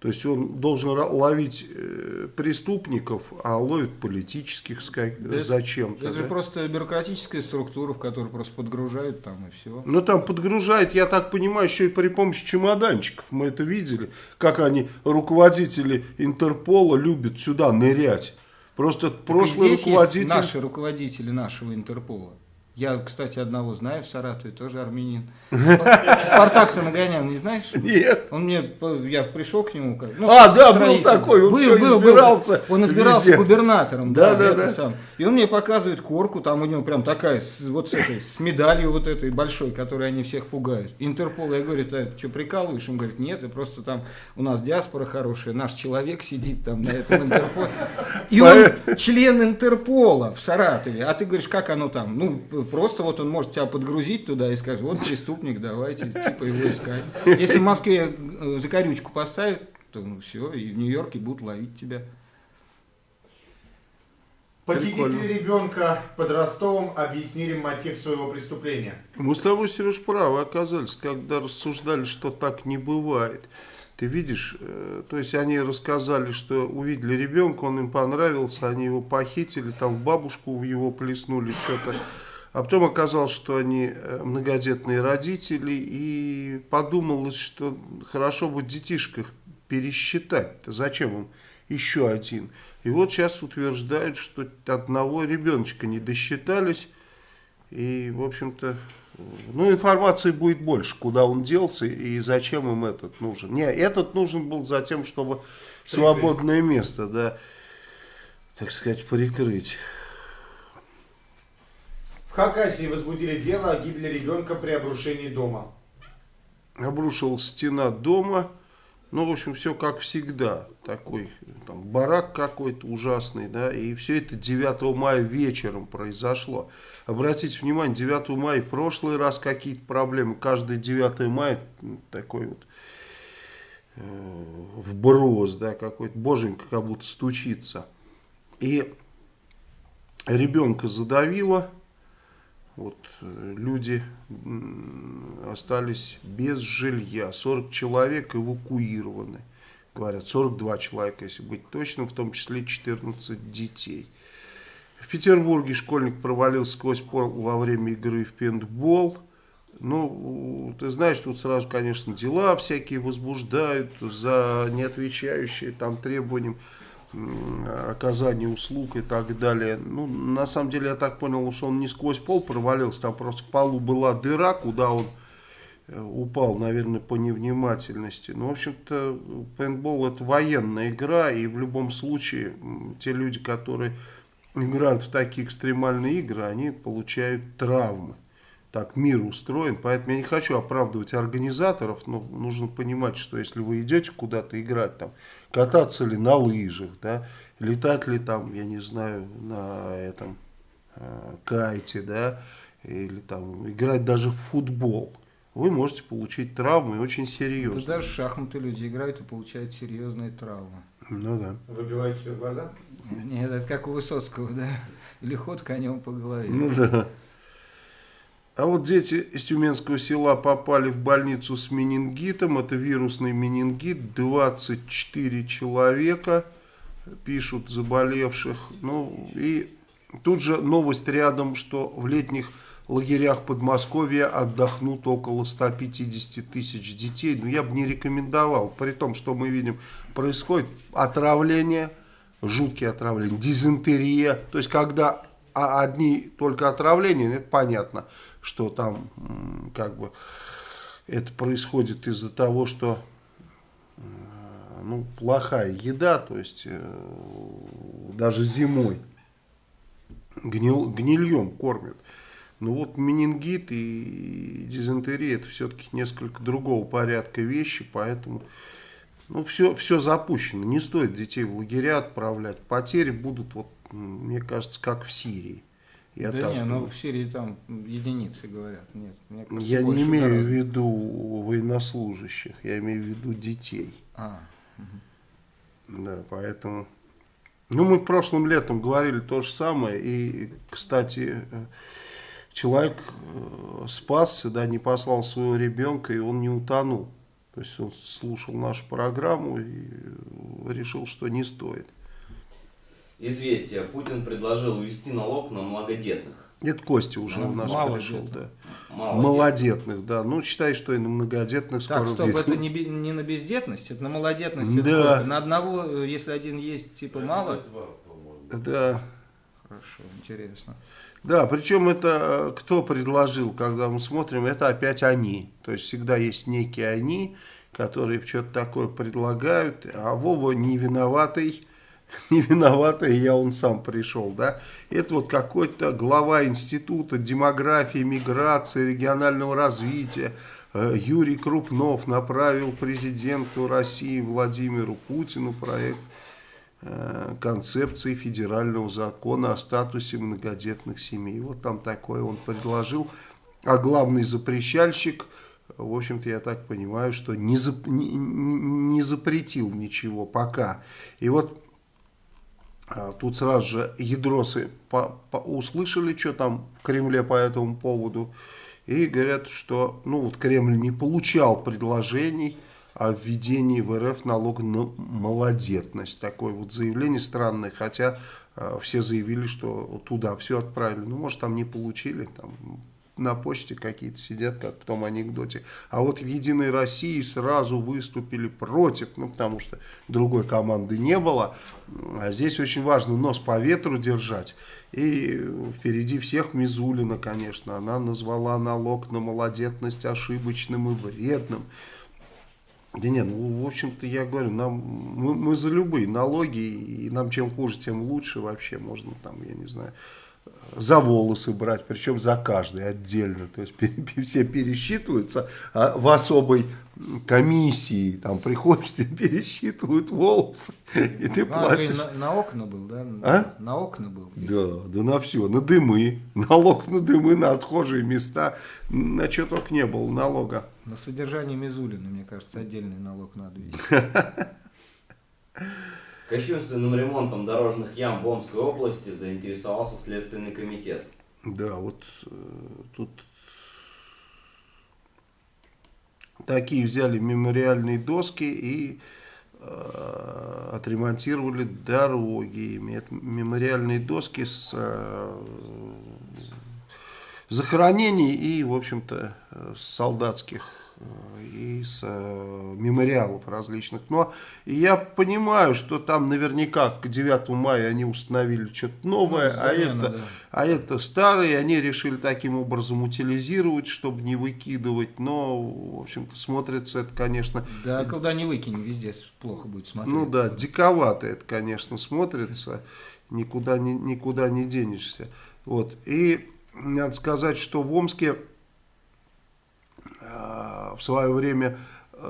То есть он должен ловить э, преступников, а ловит политических да зачем-то. Это, да? же просто бюрократическая структура, в которую просто подгружают там и все. Ну там подгружают, я так понимаю, еще и при помощи чемоданчиков. Мы это видели, как они, руководители Интерпола, любят сюда нырять. Просто так прошлый руководитель... Наши руководители нашего Интерпола. Я, кстати, одного знаю в Саратове, тоже армянин. Спартак-то нагонял, не знаешь? Нет. Он мне, я пришел к нему. Ну, а, да, был такой, он был, все был, избирался. Был. Он избирался везде. губернатором. Да, да, да. Сам. И он мне показывает корку, там у него прям такая, с, вот с этой, с медалью вот этой большой, которой они всех пугают. Интерпол, я говорю, ты что, прикалываешь? Он говорит, нет, это просто там у нас диаспора хорошая, наш человек сидит там на этом Интерполе. И он член Интерпола в Саратове. А ты говоришь, как оно там? Ну, просто вот он может тебя подгрузить туда и сказать, вот преступник, давайте типа его искать. Если в Москве э, закорючку поставят, то ну, все, и в Нью-Йорке будут ловить тебя. Похитители ребенка под Ростовом объяснили мотив своего преступления. Мы с тобой, Сереж, правы оказались, когда рассуждали, что так не бывает. Ты видишь, э, то есть они рассказали, что увидели ребенка, он им понравился, они его похитили, там в бабушку в его плеснули, что-то. А потом оказалось, что они э, многодетные родители, и подумалось, что хорошо бы детишках пересчитать. -то. Зачем им еще один? И вот сейчас утверждают, что одного ребеночка не досчитались, и, в общем-то, ну, информации будет больше, куда он делся и зачем им этот нужен. Не, этот нужен был за тем, чтобы свободное место, да, так сказать, прикрыть. В Хакасии возбудили дело о гибели ребенка при обрушении дома. Обрушилась стена дома. Ну, в общем, все как всегда. Такой там, барак какой-то ужасный, да. И все это 9 мая вечером произошло. Обратите внимание, 9 мая в прошлый раз какие-то проблемы. Каждое 9 мая такой вот э, вброс, да, какой-то боженька как будто стучится. И ребенка задавило люди остались без жилья. 40 человек эвакуированы. Говорят, 42 человека, если быть точным, в том числе 14 детей. В Петербурге школьник провалился сквозь пол во время игры в пейнтбол. Ну, ты знаешь, тут сразу, конечно, дела всякие возбуждают за неотвечающие там требованиям оказание услуг и так далее. Ну, на самом деле, я так понял, что он не сквозь пол провалился, там просто в полу была дыра, куда он э, упал, наверное, по невнимательности. Ну, в общем-то, пейнтбол это военная игра, и в любом случае те люди, которые играют в такие экстремальные игры, они получают травмы так мир устроен, поэтому я не хочу оправдывать организаторов, но нужно понимать, что если вы идете куда-то играть, там, кататься ли на лыжах, да, летать ли там, я не знаю, на этом э, кайте, да, или там играть даже в футбол, вы можете получить травмы очень серьезные. Да даже шахматы люди играют и получают серьезные травмы. Ну да. Выбиваете себе глаза? Нет, это как у Высоцкого, да, или ход конем по голове. Ну да. А вот дети из Тюменского села попали в больницу с менингитом. Это вирусный менингит. 24 человека пишут заболевших. Ну и тут же новость рядом, что в летних лагерях Подмосковья отдохнут около 150 тысяч детей. Но ну, я бы не рекомендовал. При том, что мы видим, происходит отравление, жуткие отравления, дизентерия. То есть, когда одни только отравления, это понятно что там как бы это происходит из-за того, что ну, плохая еда, то есть э, даже зимой гнил, гнильем кормят. Но вот менингит и дизентерия это все-таки несколько другого порядка вещи, поэтому ну, все, все запущено. Не стоит детей в лагеря отправлять. Потери будут, вот, мне кажется, как в Сирии. Я да так, не, ну в Сирии там единицы говорят. Нет, мне кажется, я не имею гораздо. в виду военнослужащих, я имею в виду детей. А, угу. Да, поэтому... Ну, мы прошлым летом говорили то же самое. И, кстати, человек э, спасся, да, не послал своего ребенка, и он не утонул. То есть он слушал нашу программу и решил, что не стоит. Известие. Путин предложил ввести налог на многодетных. Это Костя уже ну, у нас пришел, да. Мало Малодетных, да. Ну, считай, что и на многодетных так, скоро стоп, это не, не на бездетность, это на малодетность. Да. Это на одного, если один есть, типа, мало? Да. Хорошо, интересно. Да, причем это э, кто предложил, когда мы смотрим, это опять они. То есть всегда есть некие они, которые что-то такое предлагают, а Вова не виноватый не виноватый, я он сам пришел, да. Это вот какой-то глава института демографии, миграции, регионального развития, э, Юрий Крупнов направил президенту России Владимиру Путину проект э, концепции федерального закона о статусе многодетных семей. Вот там такое он предложил. А главный запрещальщик, в общем-то, я так понимаю, что не, зап не, не запретил ничего пока. И вот тут сразу же ядросы по, по, услышали, что там в Кремле по этому поводу. И говорят, что ну, вот Кремль не получал предложений о введении в РФ налога на малодетность. Такое вот заявление странное, хотя э, все заявили, что туда все отправили. Ну, может, там не получили, там на почте какие-то сидят, как в том анекдоте. А вот в «Единой России» сразу выступили против, ну, потому что другой команды не было. А здесь очень важно нос по ветру держать. И впереди всех Мизулина, конечно. Она назвала налог на малодетность ошибочным и вредным. Да нет, ну, в общем-то, я говорю, нам, мы, мы за любые налоги, и нам чем хуже, тем лучше вообще. Можно там, я не знаю, за волосы брать, причем за каждый отдельно. То есть все пересчитываются а в особой комиссии. Там приходишь, тебе пересчитывают волосы, и ты Ну, платишь. Андрей, на, на окна был, да? А? На окна был. Да, да на все, на дымы, налог на дымы, на отхожие места, на что только не было налога. На содержание Мизулина, мне кажется, отдельный налог надо вести. Кощунственным ремонтом дорожных ям в Омской области заинтересовался Следственный комитет. Да, вот э, тут такие взяли мемориальные доски и э, отремонтировали дороги. Это мемориальные доски с э, захоронений и, в общем-то, э, солдатских и с э, мемориалов различных. Но я понимаю, что там наверняка к 9 мая они установили что-то новое, Ну, а, замена, это, да. а это старые, они решили таким образом утилизировать, чтобы не выкидывать. Но, в общем-то, смотрится это, конечно, Да, когда не выкинем, везде плохо будет смотреть. ну да, диковато это, конечно, смотрится, никуда не, никуда не денешься. Вот. И надо сказать, что в Омске в свое время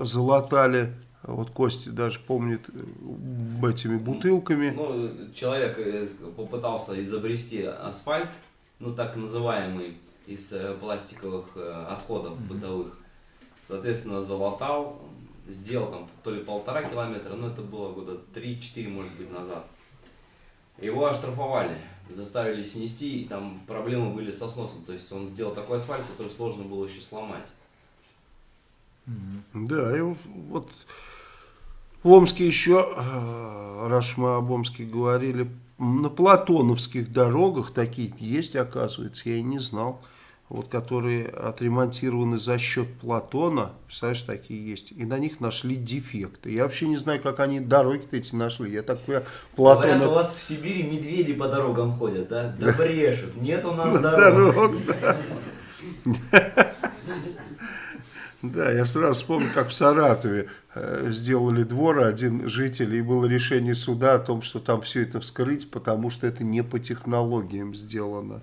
залатали, вот Костя даже помнит, э, этими бутылками. Ну, человек э, попытался изобрести асфальт, ну так называемый, из э, пластиковых э, отходов бытовых. Соответственно, залатал, сделал там то ли полтора километра, но это было года 3-4, может быть, назад. Его оштрафовали, заставили снести, и там проблемы были со сносом. То есть он сделал такой асфальт, который сложно было еще сломать. Да, и вот в Омске еще, э, раз мы об Омске говорили, на платоновских дорогах такие есть, оказывается, я и не знал, вот которые отремонтированы за счет Платона, представляешь, такие есть, и на них нашли дефекты. Я вообще не знаю, как они дороги-то эти нашли, я такой Говорят, у Платона... вас в Сибири медведи по дорогам ходят, да? Да брешут. Нет у нас дорог. Дорог, да. Да, я сразу вспомнил, как в Саратове э, сделали двор один житель, и было решение суда о том, что там все это вскрыть, потому что это не по технологиям сделано.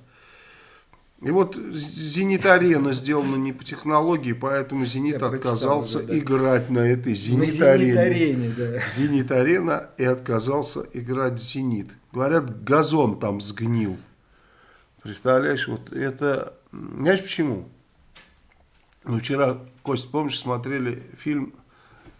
И вот «Зенит-арена» сделана не по технологии, поэтому «Зенит» Я отказался уже, да. играть на этой «Зенит-арене». «Зенит-арене», да. «Зенит-арена» и отказался играть «Зенит». Говорят, газон там сгнил. Представляешь, вот это... Знаешь почему? Мы вчера, Кость, помнишь, смотрели фильм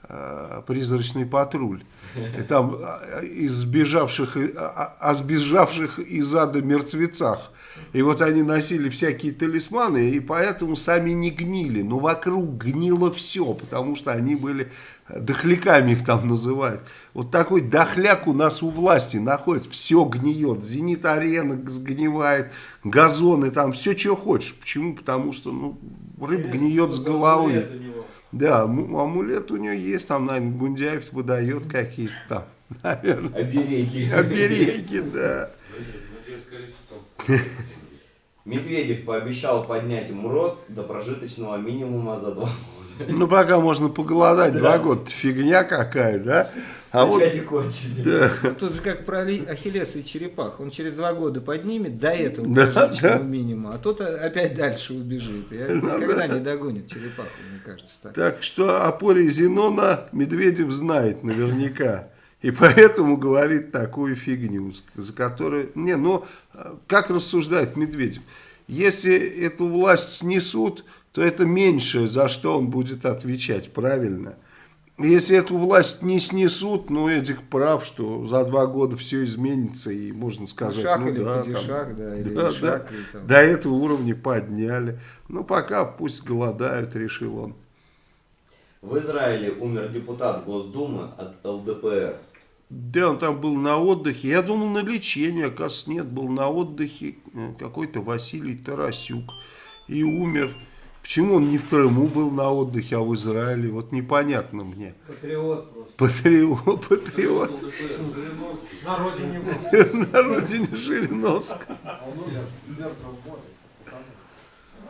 э, «Призрачный патруль». И там э, из сбежавших, и- о, сбежавших из ада мертвецах. И вот они носили всякие талисманы, и поэтому сами не гнили. Но вокруг гнило все, потому что они были дохляками их там называют. Вот такой дохляк у нас у власти находится. Все гниет. Зенит-арена сгнивает, газоны там, все, что хочешь. Почему? Потому что ну, рыба гниет с головы. Да, ам- амулет у нее есть, там, наверное, Гундяев выдает какие-то там, наверное, Обереги. обереги, да. Медведев пообещал поднять МРОД до прожиточного минимума за два года. Ну, пока можно поголодать, два года, фигня какая, да? А вот, Начать и кончить. да, Ну, Тут же как про Ахиллеса и черепах. Он через два года поднимет до этого Да, да. минимума, а тот опять дальше убежит. И Ну, никогда не догонит черепаху, мне кажется. Так. так что о поре Зенона Медведев знает наверняка. И поэтому говорит такую фигню, за которую... Не, ну, как рассуждает Медведев? Если эту власть снесут, то это меньшее, за что он будет отвечать, правильно? Если эту власть не снесут, ну, Эдик прав, что за два года все изменится, и можно сказать, Шаг ну или да, падишах, да, или да, шаг, да, и там. до этого уровня подняли. Ну, пока пусть голодают, решил он. В Израиле умер депутат Госдумы от ЛДПР. Да, он там был на отдыхе. Я думал, на лечении, оказывается, нет, был на отдыхе э, какой-то Василий Тарасюк. И умер. Почему он не в Крыму был на отдыхе, а в Израиле? Вот непонятно мне. Патриот просто. Патриот, патриот. На родине. На родине Жириновска. А он умер в мертвом море.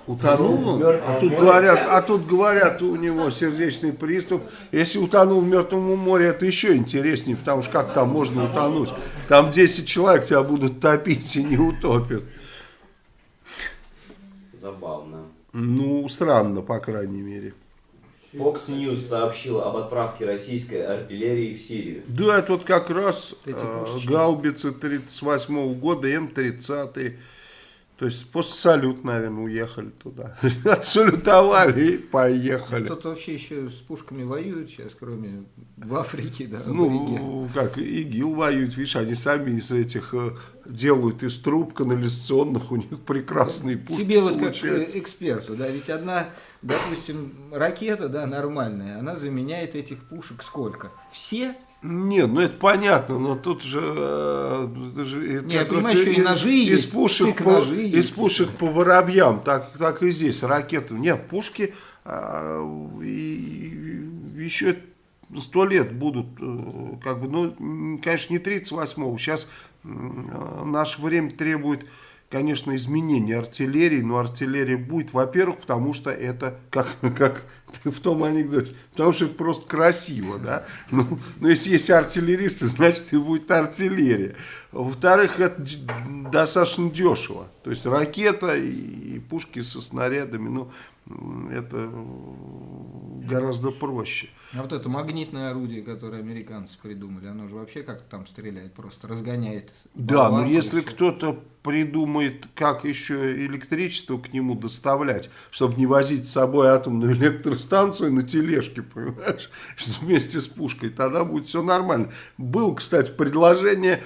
Утонул он? А тут говорят, а тут говорят, у него сердечный приступ. Если утонул в мертвом море, это еще интереснее, потому что как там можно утонуть? Там 10 человек тебя будут топить и не утопят. Забавно. Ну, странно, по крайней мере. Fox News сообщил об отправке российской артиллерии в Сирию. Да, это вот как раз э, гаубицы 38 года, М-30. То есть после салют, наверное, уехали туда. Отсалютовали и поехали. Кто-то вообще еще с пушками воюет сейчас, кроме в Африке, да. Ну, как ИГИЛ воюют, видишь, они сами из этих э, делают из труб канализационных, у них прекрасные пушки Тебе вот как получаются. э, эксперту, да, ведь одна, допустим, ракета, да, нормальная, она заменяет этих пушек сколько? Все? Нет, ну это понятно, но тут же... э, это же это Не, я понимаю, еще и ножи есть, из пушек, штык по, ножи из есть. пушек по воробьям, так, так и здесь, ракеты. Нет, пушки а, и, еще сто лет будут, э, как бы, ну, конечно, не 38-го, сейчас э, наше время требует, конечно, изменения артиллерии, но артиллерия будет, во-первых, потому что это, как, как в том анекдоте, потому что это просто красиво, да, ну, ну, если есть артиллеристы, значит и будет артиллерия. Во-вторых, это достаточно дешево, то есть ракета и, и пушки со снарядами, ну, это гораздо проще. А вот это магнитное орудие, которое американцы придумали, оно же вообще как там стреляет, просто разгоняет. Да, но если кто-то придумает, как еще электричество к нему доставлять, чтобы не возить с собой атомную электростанцию на тележке, понимаешь, вместе с пушкой, тогда будет все нормально. Было, кстати, предложение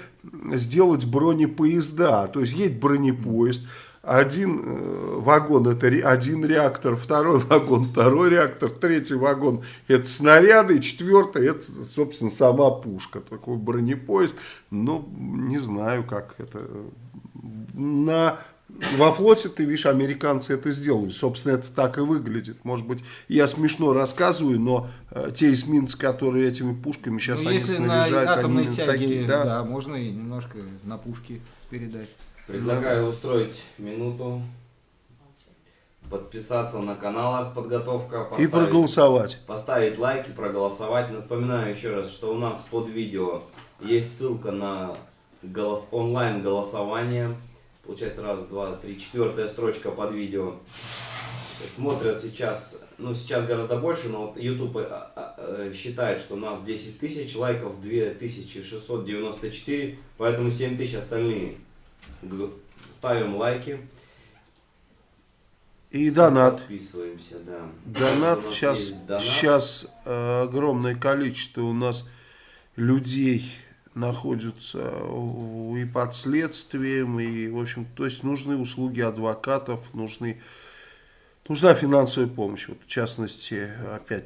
сделать бронепоезда, то есть едет бронепоезд, один э, вагон это один реактор, второй вагон второй реактор, третий вагон это снаряды, четвертый это, собственно, сама пушка. Такой бронепоезд. Ну, не знаю, как это. На, во флоте, ты видишь, американцы это сделали. Собственно, это так и выглядит. Может быть, я смешно рассказываю, но э, те эсминцы, которые этими пушками сейчас Ну, они если на снаряжают, атомной они тяге, такие, да. да. можно и немножко на пушки передать. Предлагаю устроить минуту, подписаться на канал «Артподготовка», И проголосовать. поставить лайки, проголосовать. Напоминаю еще раз, что у нас под видео есть ссылка на голос, онлайн-голосование. Получается раз, два, три, четвертая строчка под видео. Смотрят сейчас, ну сейчас гораздо больше, но вот YouTube э, э, считает, что у нас 10 тысяч лайков, 2694, поэтому 7 тысяч остальные. Ставим лайки, И донат. подписываемся, да. Донат сейчас, донат. сейчас э, огромное количество у нас людей находятся и под следствием, и, в общем, то есть нужны услуги адвокатов, нужны, нужна финансовая помощь. Вот, в частности, опять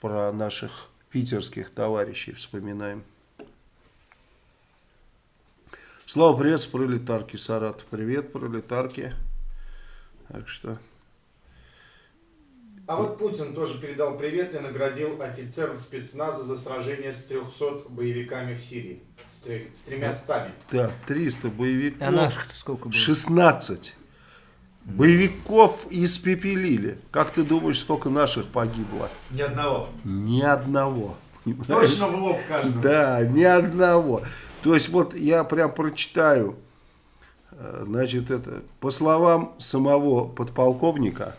про наших питерских товарищей вспоминаем. Слава, привет с пролетарки, Саратов. Привет, пролетарки. Так что... А вот Путин тоже передал привет и наградил офицеров спецназа за сражение с 300 боевиками в Сирии. С, с тремя стами. Да, 300 боевиков. А наших-то сколько было? 16 боевиков испепелили. Как ты думаешь, сколько наших погибло? Ни одного. Ни одного. Точно в лоб каждому. Да, ни одного. То есть вот я прям прочитаю. Э, Значит, это по словам самого подполковника,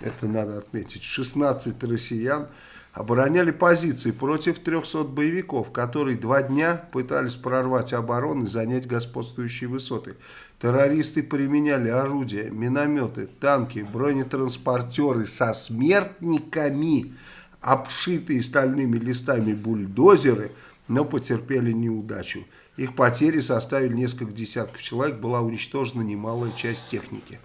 это надо отметить, 16 россиян обороняли позиции против 300 боевиков, которые два дня пытались прорвать оборону и занять господствующие высоты. Террористы применяли орудия, минометы, танки, бронетранспортеры со смертниками, обшитые стальными листами бульдозеры, но потерпели неудачу. Их потери составили несколько десятков человек, была уничтожена немалая часть техники.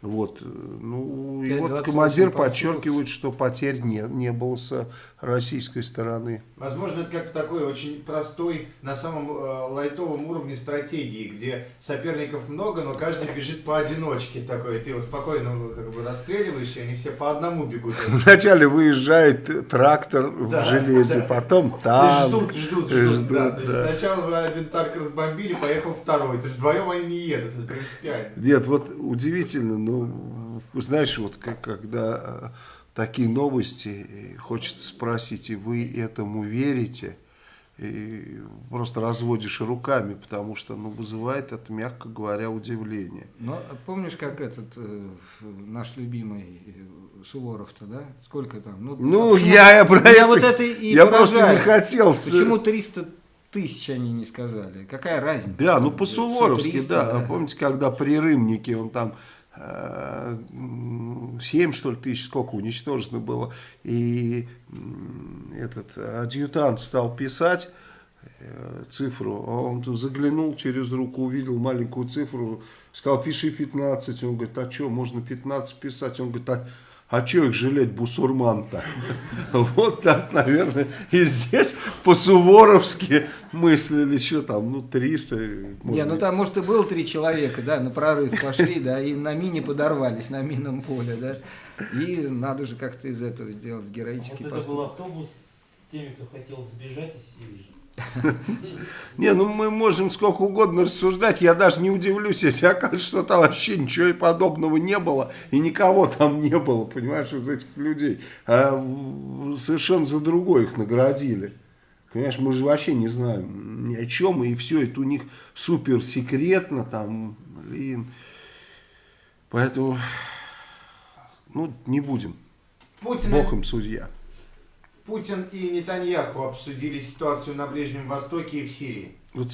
Вот, э, ну, и вот 28 командир подчеркивает, что потерь не, не было с российской стороны. Возможно, это как такой очень простой, на самом э, лайтовом уровне стратегии, где соперников много, но каждый бежит поодиночке такой. Ты его спокойно э, как бы расстреливаешь, и они все по одному бегут. Вначале выезжает трактор Да, в железе, да. потом танк. ждут, ждут, ждут. ждут, да. То есть да. сначала вы один танк разбомбили, поехал второй. То есть вдвоем они не едут, это принципиально. Нет, вот удивительно, ну, знаешь, вот как, когда э, такие новости, хочется спросить, и вы этому верите? и просто разводишь руками, потому что ну, вызывает это, мягко говоря, удивление. Но помнишь, как этот э, наш любимый э, Суворов-то, да? Сколько там? Ну, а я, я про меня это, вот это и я просто не поражает. хотел. Почему 300 тысяч они не сказали? Какая разница? Да, ну по-суворовски, 300, да. Помните, когда при Рымнике он там 7, что ли, тысяч, сколько уничтожено было, и этот адъютант стал писать э, цифру, а он заглянул через руку, увидел маленькую цифру, сказал, пиши 15, он говорит, а что, можно 15 писать, он говорит, а а что их жалеть, бусурман-то? Вот так, наверное, и здесь по-суворовски мыслили, что там, ну, 300. Не, ну там, может, и было три человека, да, на прорыв пошли, да, и на мине подорвались, на минном поле, да. И надо же как-то из этого сделать Вот героический это поступок. был автобус с теми, кто хотел сбежать из Сирии. Не, ну мы можем сколько угодно рассуждать, я даже не удивлюсь, если окажется, что там вообще ничего и подобного не было, и никого там не было, понимаешь, из этих людей. А совершенно за другое их наградили. Понимаешь, мы же вообще не знаем ни о чем, и все это у них супер секретно, там, блин. Поэтому, ну, не будем. Путин, Бог им судья. Путин и Нетаньяху обсудили ситуацию на Ближнем Востоке и в Сирии. Вот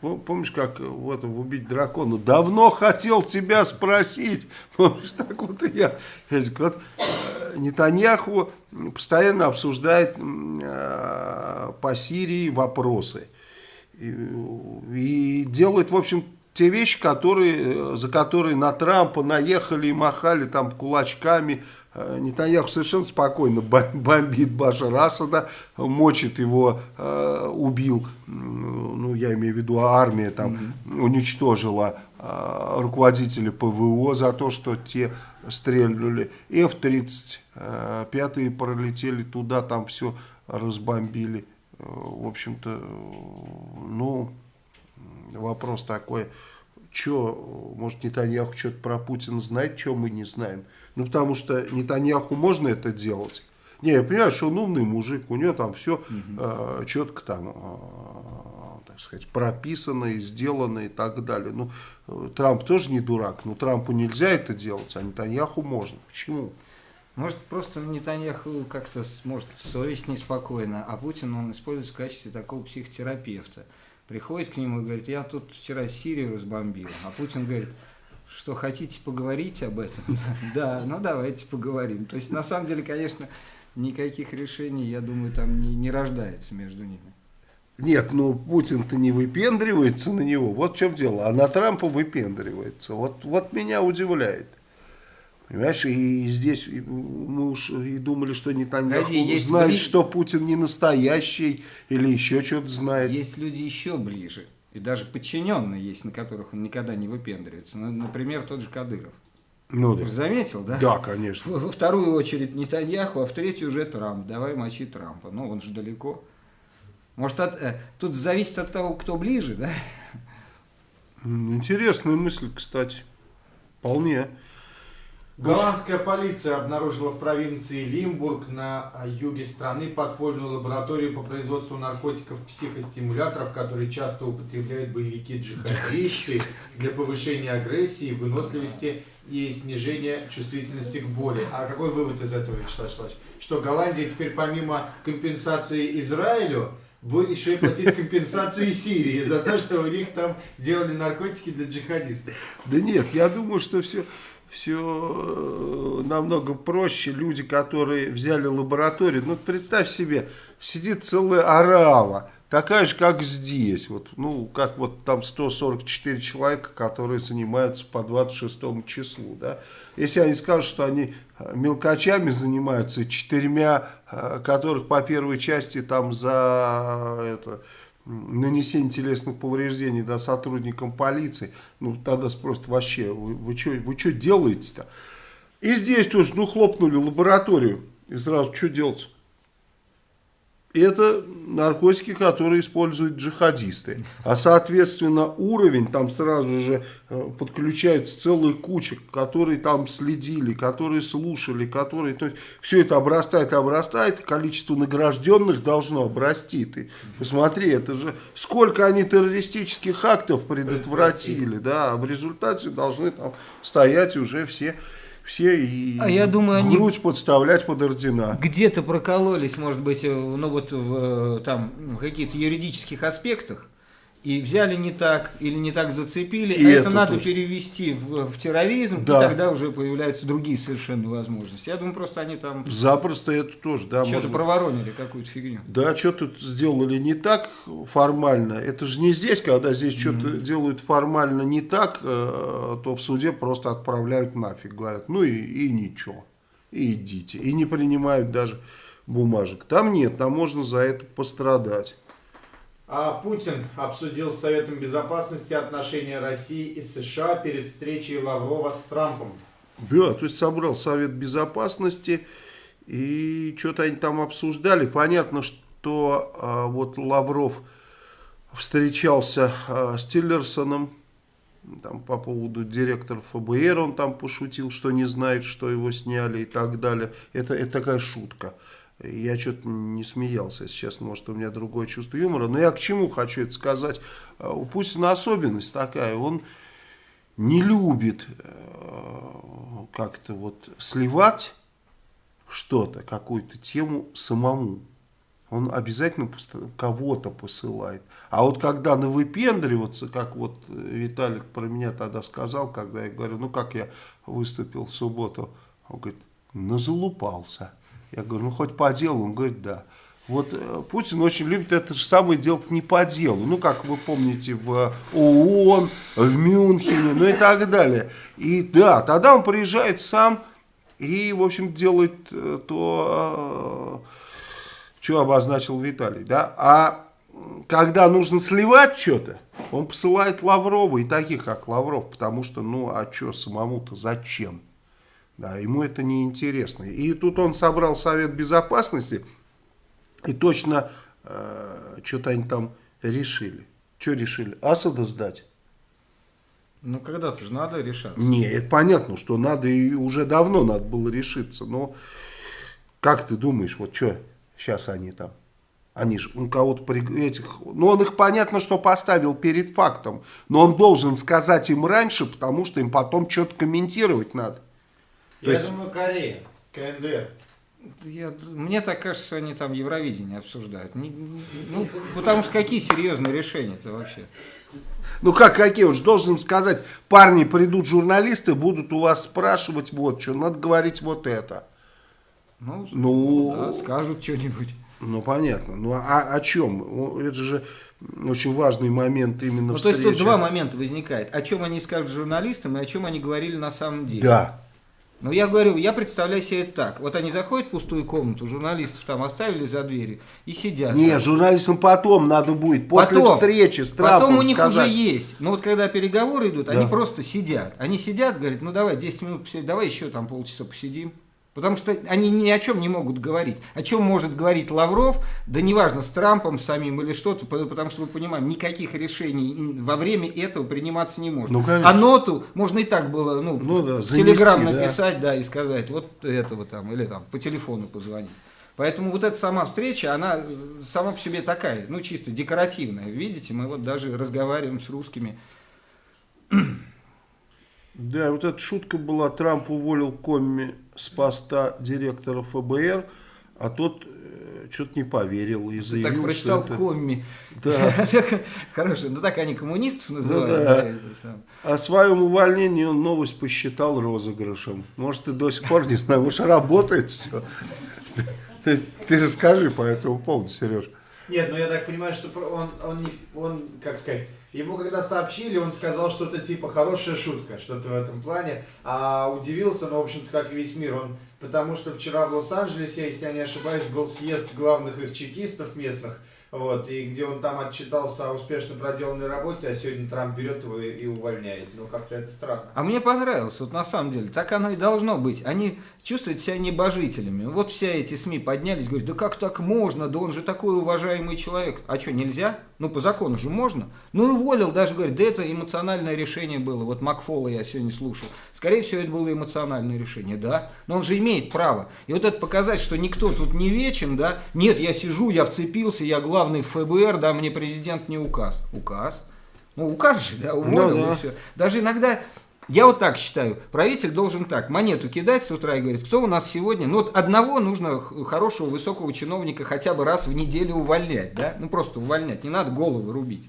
по- помнишь, как в этом убить дракона? Давно хотел тебя спросить. Помнишь, так вот и я. Вот э, Нетаньяху постоянно обсуждает э, по Сирии вопросы. И, и делает, в общем, те вещи, которые, э, за которые на Трампа наехали и махали там кулачками. Э, Нетаньяху совершенно спокойно бом- бомбит Башара Асада, мочит его, э, убил, ну я имею в виду армия там уничтожила э, руководителя ПВО за то, что те стрельнули. F-35 пролетели туда, там все разбомбили. В общем-то, ну, вопрос такой, что, может, Нетаньяху что-то про Путина знает, что мы не знаем. Ну, потому что Нетаньяху можно это делать. Не, я понимаю, что он умный мужик, у него там все четко там, э, так сказать, прописано и сделано и так далее. Ну, э, Трамп тоже не дурак, но Трампу нельзя это делать, а Нетаньяху можно. Почему? Может, просто Нетаньяху как-то может совесть неспокойна, а Путин он использует в качестве такого психотерапевта. Приходит к нему и говорит, я тут вчера Сирию разбомбил. А Путин говорит, что хотите поговорить об этом? Да, ну давайте поговорим. То есть, на самом деле, конечно, никаких решений, я думаю, там не, не рождается между ними. Нет, ну Путин-то не выпендривается на него, вот в чем дело, а на Трампа выпендривается. Вот, вот меня удивляет. Понимаешь, и здесь и мы уж и думали, что Нетаньяху есть знает, бли- что Путин не настоящий или еще что-то знает. Есть люди еще ближе, и даже подчиненные есть, на которых он никогда не выпендривается. Ну, например, тот же Кадыров. Ну да. заметил, да? Да, конечно. Во во вторую очередь Нетаньяху, а в третью уже Трамп. Давай мочи Трампа. Ну, он же далеко. Может, от- э, тут зависит от того, кто ближе, да? Интересная мысль, кстати. Вполне. Голландская полиция обнаружила в провинции Лимбург на а, юге страны подпольную лабораторию по производству наркотиков-психостимуляторов, которые часто употребляют боевики-джихадисты для повышения агрессии, выносливости и снижения чувствительности к боли. А какой вывод из этого, Вячеслав Вячеславович? Что Голландия теперь помимо компенсации Израилю будет еще и платить компенсации Сирии за то, что у них там делали наркотики для джихадистов. Да нет, я думаю, что все, все намного проще. Люди, которые взяли лабораторию, ну представь себе, сидит целая арава, такая же, как здесь. Вот, ну, как вот там 144 человека, которые занимаются по 26 числу. Да? Если они скажут, что они э, мелкачами занимаются, четырьмя, э, которых по первой части там за э, это, нанесение телесных повреждений да, сотрудникам полиции, ну тогда спросят вообще, вы, вы что вы чё делаете-то? И здесь тоже, ну хлопнули лабораторию, и сразу что делать? Это наркотики, которые используют джихадисты. А соответственно уровень, там сразу же э, подключается целая куча, которые там следили, которые слушали, которые... То есть все это обрастает, обрастает, количество награжденных должно обрасти. Ты посмотри, это же сколько они террористических актов предотвратили, да, а в результате должны там стоять уже все все и А я думаю, они- грудь подставлять под ордена. Где-то прокололись, может быть, э, ну вот в, э, там в каких-то юридических аспектах и взяли не так или не так зацепили, И а это это надо точно. перевести в, в терроризм, Да. и тогда уже появляются другие совершенно возможности. Я думаю, просто они там Запросто это тоже, да, что-то можно- проворонили какую-то фигню. Да, что тут сделали не так формально. Это же не здесь, когда здесь что-то делают формально не так, э, то в суде просто отправляют нафиг. Говорят, ну и, и ничего, и идите. И не принимают даже бумажек. Там нет, там можно за это пострадать. А Путин обсудил с Советом Безопасности отношения России и США перед встречей Лаврова с Трампом. Да, то есть собрал Совет Безопасности и что-то они там обсуждали. Понятно, что а, вот Лавров встречался а, с Тиллерсоном там, по поводу директора ФБР, он там пошутил, что не знает, что его сняли и так далее. Это, это такая шутка. Я что-то не смеялся, если честно, может у меня другое чувство юмора. Но я к чему хочу это сказать? А, У Путина особенность такая, он не любит э, как-то вот сливать что-то, какую-то тему самому. Он обязательно кого-то посылает. А вот когда навыпендриваться, как вот э, Виталик про меня тогда сказал, когда я говорю, ну как я выступил в субботу, он говорит, назалупался. Я говорю, ну хоть по делу, он говорит, да. Вот э, Путин очень любит это же самое делать не по делу. Ну, как вы помните, в ООН, в Мюнхене, ну и так далее. И да, тогда он приезжает сам и, в общем, делает э, то, э, что обозначил Виталий. Да? А когда нужно сливать что-то, он посылает Лаврова и таких, как Лавров, потому что, ну, а что самому-то, зачем? Да, ему это не интересно. И тут он собрал Совет Безопасности, и точно э, что-то они там решили. Что решили? Асада сдать? Ну, когда-то же надо решаться. Не, это понятно, что надо и уже давно надо было решиться. Но как ты думаешь, вот что сейчас они там? Они же у кого-то при- этих... Ну, он их понятно, что поставил перед фактом. Но он должен сказать им раньше, потому что им потом что-то комментировать надо. То Я есть- думаю, Корея, КНДР. Я- мне так кажется, что они там Евровидение обсуждают. Не- не- ну, потому что какие серьезные решения-то вообще? Ну как, какие? Он же должен им сказать, парни, придут журналисты, будут у вас спрашивать вот что, надо говорить вот это. Ну, Ну, да, скажут что-нибудь. Ну, понятно. Ну, а о чем? Это же очень важный момент именно Ну, то есть тут встречи. два момента возникает. О чем они скажут журналистам и о чем они говорили на самом деле. Да. Ну, я говорю, я представляю себе это так. Вот они заходят в пустую комнату, журналистов там оставили за дверью и сидят. Не, там. журналистам потом надо будет, после Потом. встречи с Трампом Потом у них сказать. уже есть. Но вот когда переговоры идут, Да. они просто сидят. Они сидят, говорят, ну давай 10 минут посидим, давай еще там полчаса посидим. Потому что они ни о чем не могут говорить. О чем может говорить Лавров, да неважно, с Трампом самим или что-то, по- потому что мы понимаем, никаких решений во время этого приниматься не может. Ну, конечно. а ноту можно и так было, ну, Ну да, занести, телеграм да. написать, да. и сказать, вот этого там, или там, по телефону позвонить. Поэтому вот эта сама встреча, она сама по себе такая, ну, чисто декоративная. Видите, мы вот даже разговариваем с русскими. Да, вот эта шутка была, Трамп уволил Комми с поста директора ФБР, а тот что-то не поверил и заявил, так прочитал что это... комми. Да. Хорошо, ну так они коммунистов называют. да. да, самое. О своем увольнении он новость посчитал розыгрышем. Может, и до сих пор не знаю, может, работает все. Ты, ты же скажи по этому поводу, Сереж. Нет, ну я так понимаю, что он, он, не, он, как сказать, ему когда сообщили, он сказал что-то типа хорошая шутка, что-то в этом плане, а удивился, ну, в общем-то, как и весь мир, он, потому что вчера в Лос-Анджелесе, если я не ошибаюсь, был съезд главных их чекистов местных, вот, и где он там отчитался о успешно проделанной работе, а сегодня Трамп берет его и увольняет. Ну, как-то это странно. А мне понравилось, вот на самом деле, так оно и должно быть. Они чувствуют себя небожителями. Вот все эти СМИ поднялись, говорят, да как так можно, да он же такой уважаемый человек. А что, нельзя? Ну, по закону же можно. Ну, и уволил, даже говорит, да это эмоциональное решение было. Вот Макфола я сегодня слушал. Скорее всего, это было эмоциональное решение, да. Но он же имеет право. И вот это показать, что никто тут не вечен, да. Нет, я сижу, я вцепился, я главный в ФБР, да, мне президент не указ. Указ? Ну, указ же, да, уволил Ну, да. и все. Даже иногда я вот так считаю, правитель должен так, монету кидать с утра и говорит, кто у нас сегодня, ну вот одного нужно хорошего, высокого чиновника хотя бы раз в неделю увольнять, да, ну просто увольнять, не надо головы рубить.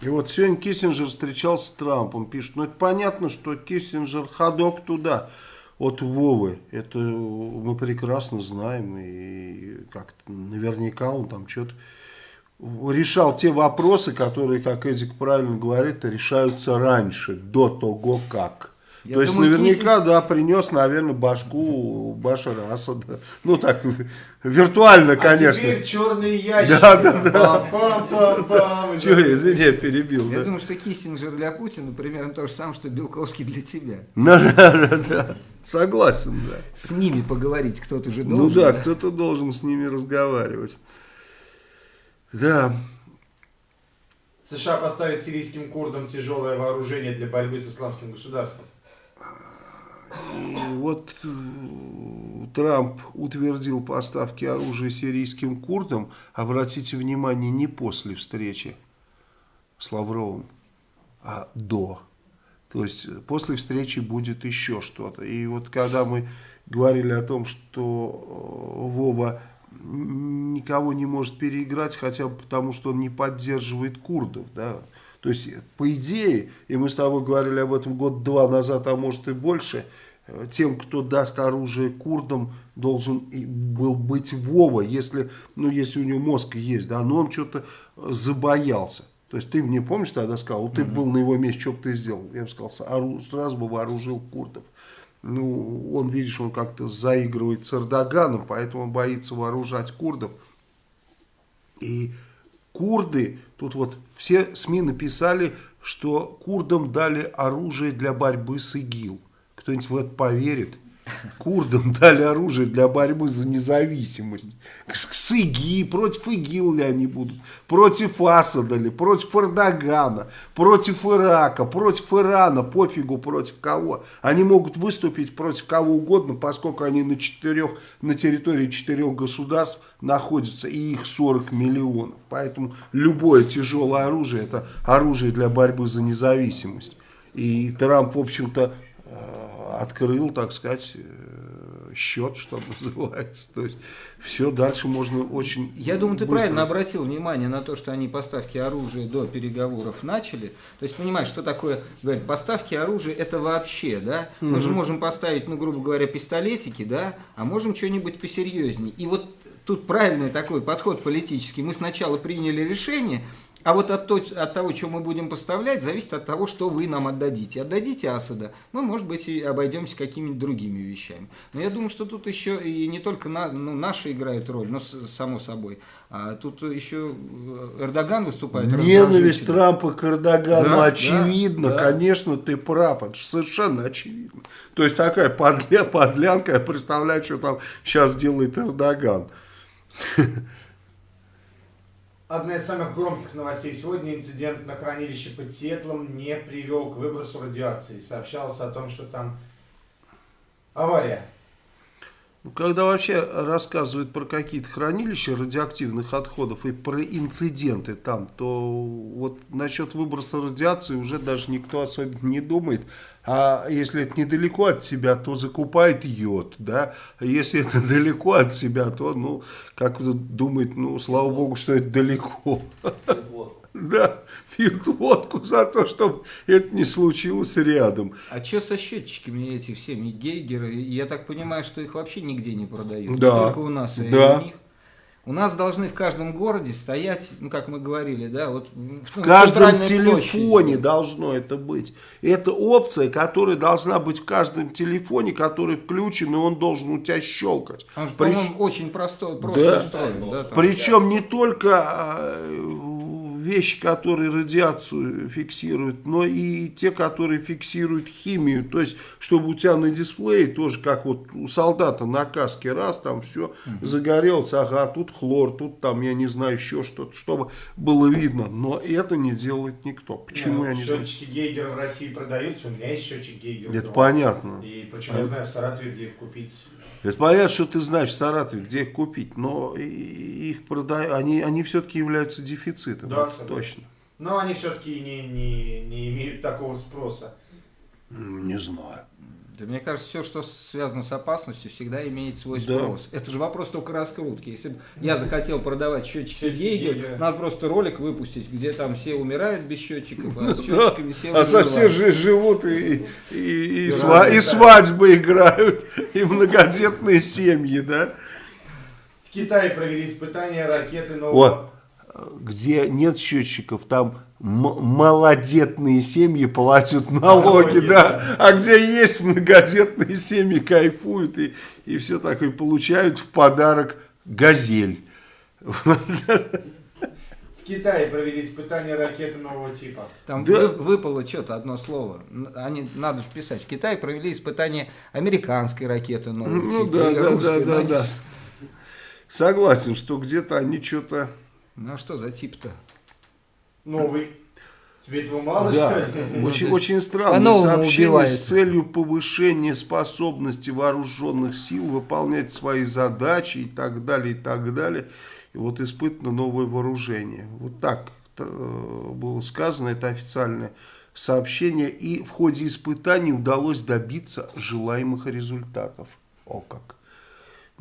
И вот сегодня Киссинджер встречался с Трампом. Пишет, ну это понятно, что Киссинджер ходок туда от Вовы. Это мы прекрасно знаем. И как наверняка он там что-то решал те вопросы, которые, как Эдик правильно говорит, решаются раньше, до того как. Я То есть думаю, наверняка, да, принес, наверное, башку Башара Асада. Ну так, виртуально, конечно. А теперь черные ящики. Да, да, да. Пам-пам-пам-пам. Чего я, извини, я перебил. Я да. думаю, что Киссинджер для Путина примерно то же самое, что Белковский для тебя. Да, да, да, да. Согласен, да. С ними поговорить кто-то же Ну должен. да, кто-то должен с ними разговаривать. Да. США поставит сирийским курдам тяжелое вооружение для борьбы с исламским государством. И вот э, Трамп утвердил поставки оружия сирийским курдам, обратите внимание, не после встречи с Лавровым, а до. То есть э, после встречи будет еще что-то. И вот когда мы говорили о том, что э, Вова никого не может переиграть, хотя бы потому, что он не поддерживает курдов, да, то есть, по идее, и мы с тобой говорили об этом год-два назад, а может и больше, э, тем, кто даст оружие курдам, должен был быть Вова, если, ну, если у него мозг есть, да, но он что-то забоялся. То есть ты мне помнишь тогда сказал, вот ты был на его месте, что бы ты сделал? Я бы сказал, ору- сразу бы вооружил курдов. Ну, он, видишь, он как-то заигрывает с Эрдоганом, поэтому боится вооружать курдов. И курды, тут вот все СМИ написали, что курдам дали оружие для борьбы с ИГИЛ. Кто-нибудь в это поверит? Курдам дали оружие для борьбы за независимость. С, ИГИ, против ИГИЛ ли они будут? Против Асада ли? Против Эрдогана? Против Ирака? Против Ирана? Пофигу против кого. Они могут выступить против кого угодно, поскольку они на, четырех, на территории четырех государств находятся, и их 40 миллионов. Поэтому любое тяжелое оружие, это оружие для борьбы за независимость. И Трамп, в общем-то, открыл, так сказать, э, счет, что называется. То есть все дальше можно очень Я думаю, ты быстро. правильно обратил внимание на то, что они поставки оружия до переговоров начали. То есть, понимаешь, что такое, говорят, поставки оружия это вообще, да? Мы же можем поставить, ну, грубо говоря, пистолетики, да, а можем что-нибудь посерьезнее. И вот тут правильный такой подход политический. Мы сначала приняли решение, а вот от, то- от того, что мы будем поставлять, зависит от того, что вы нам отдадите. Отдадите Асада, мы, может быть, и обойдемся какими-то другими вещами. Но я думаю, что тут еще и не только на, ну, наши играют роль, но само собой. А тут еще э, Эрдоган выступает. Ненависть. Трампа к Эрдогану Да, очевидно, да, да. конечно, ты прав, это совершенно очевидно. То есть такая подля, подлянка, я представляю, что там сейчас делает Эрдоган. Одна из самых громких новостей сегодня инцидент на хранилище под Сиэтлом не привел к выбросу радиации. Сообщалось о том, что там авария. Ну, Когда вообще рассказывают про какие-то хранилища радиоактивных отходов и про инциденты там, то вот насчет выброса радиации уже даже никто особенно не думает. А если это недалеко от тебя, то закупает йод, да. А если это далеко от себя, то, ну, как думает, ну, слава богу, что это далеко. Вот. Да, пьют водку за то, чтобы это не случилось рядом. А что со счетчиками эти всеми Гейгеры? Я так понимаю, что их вообще нигде не продают. Да. Не только у нас, и Да. у них. У нас должны в каждом городе стоять, ну, как мы говорили, да, вот в каждом телефоне должно это быть. Это опция, которая должна быть в каждом телефоне, который включен, и он должен у тебя щелкать. Он, Прич... очень простой, просто да. устроен. Да, Причем не только а, вещи, которые радиацию фиксируют, но и те, которые фиксируют химию. То есть, чтобы у тебя на дисплее тоже, как вот у солдата на каске, раз, там все угу. загорелось, ага, тут хлор, тут там, я не знаю, еще что-то, чтобы было видно. Но это не делает никто. Почему ну, я не знаю? Счетчики Гейгера в России продаются, у меня есть счетчик Гейгера. Это понятно. И причем а... я знаю в Саратове, где их купить. Это понятно, что ты знаешь в Саратове, где их купить, но их продают, они, они все-таки являются дефицитом. Да, точно. Но они все-таки не, не, не имеют такого спроса. Не знаю. Да, мне кажется, все, что связано с опасностью, всегда имеет свой спрос. Да. Это же вопрос только раскрутки. Если бы я захотел продавать счетчики Гейгер, надо просто ролик выпустить, где там все умирают без счетчиков, а с счетчиками все А со все же живут и, и, и, и, сва и свадьбы играют, и многодетные семьи, да? В Китае провели испытания ракеты нового... Где нет счетчиков, там малодетные семьи платят налоги, налоги да. да. А где есть многодетные семьи, кайфуют и, и все такое, получают в подарок газель. В Китае провели испытания ракеты нового типа. Там да. выпало что-то одно слово. Они надо вписать. В Китае провели испытания американской ракеты нового ну, типа. Да, да, да, да, да. Согласен, что где-то они что-то. Ну а что за тип-то? Новый. Тебе этого мало, да. что ли? Очень, очень странное сообщение убивает. с целью повышения способности вооруженных сил выполнять свои задачи и так далее, и так далее. И вот испытано новое вооружение. Вот так э, было сказано, это официальное сообщение. И в ходе испытаний удалось добиться желаемых результатов. О как!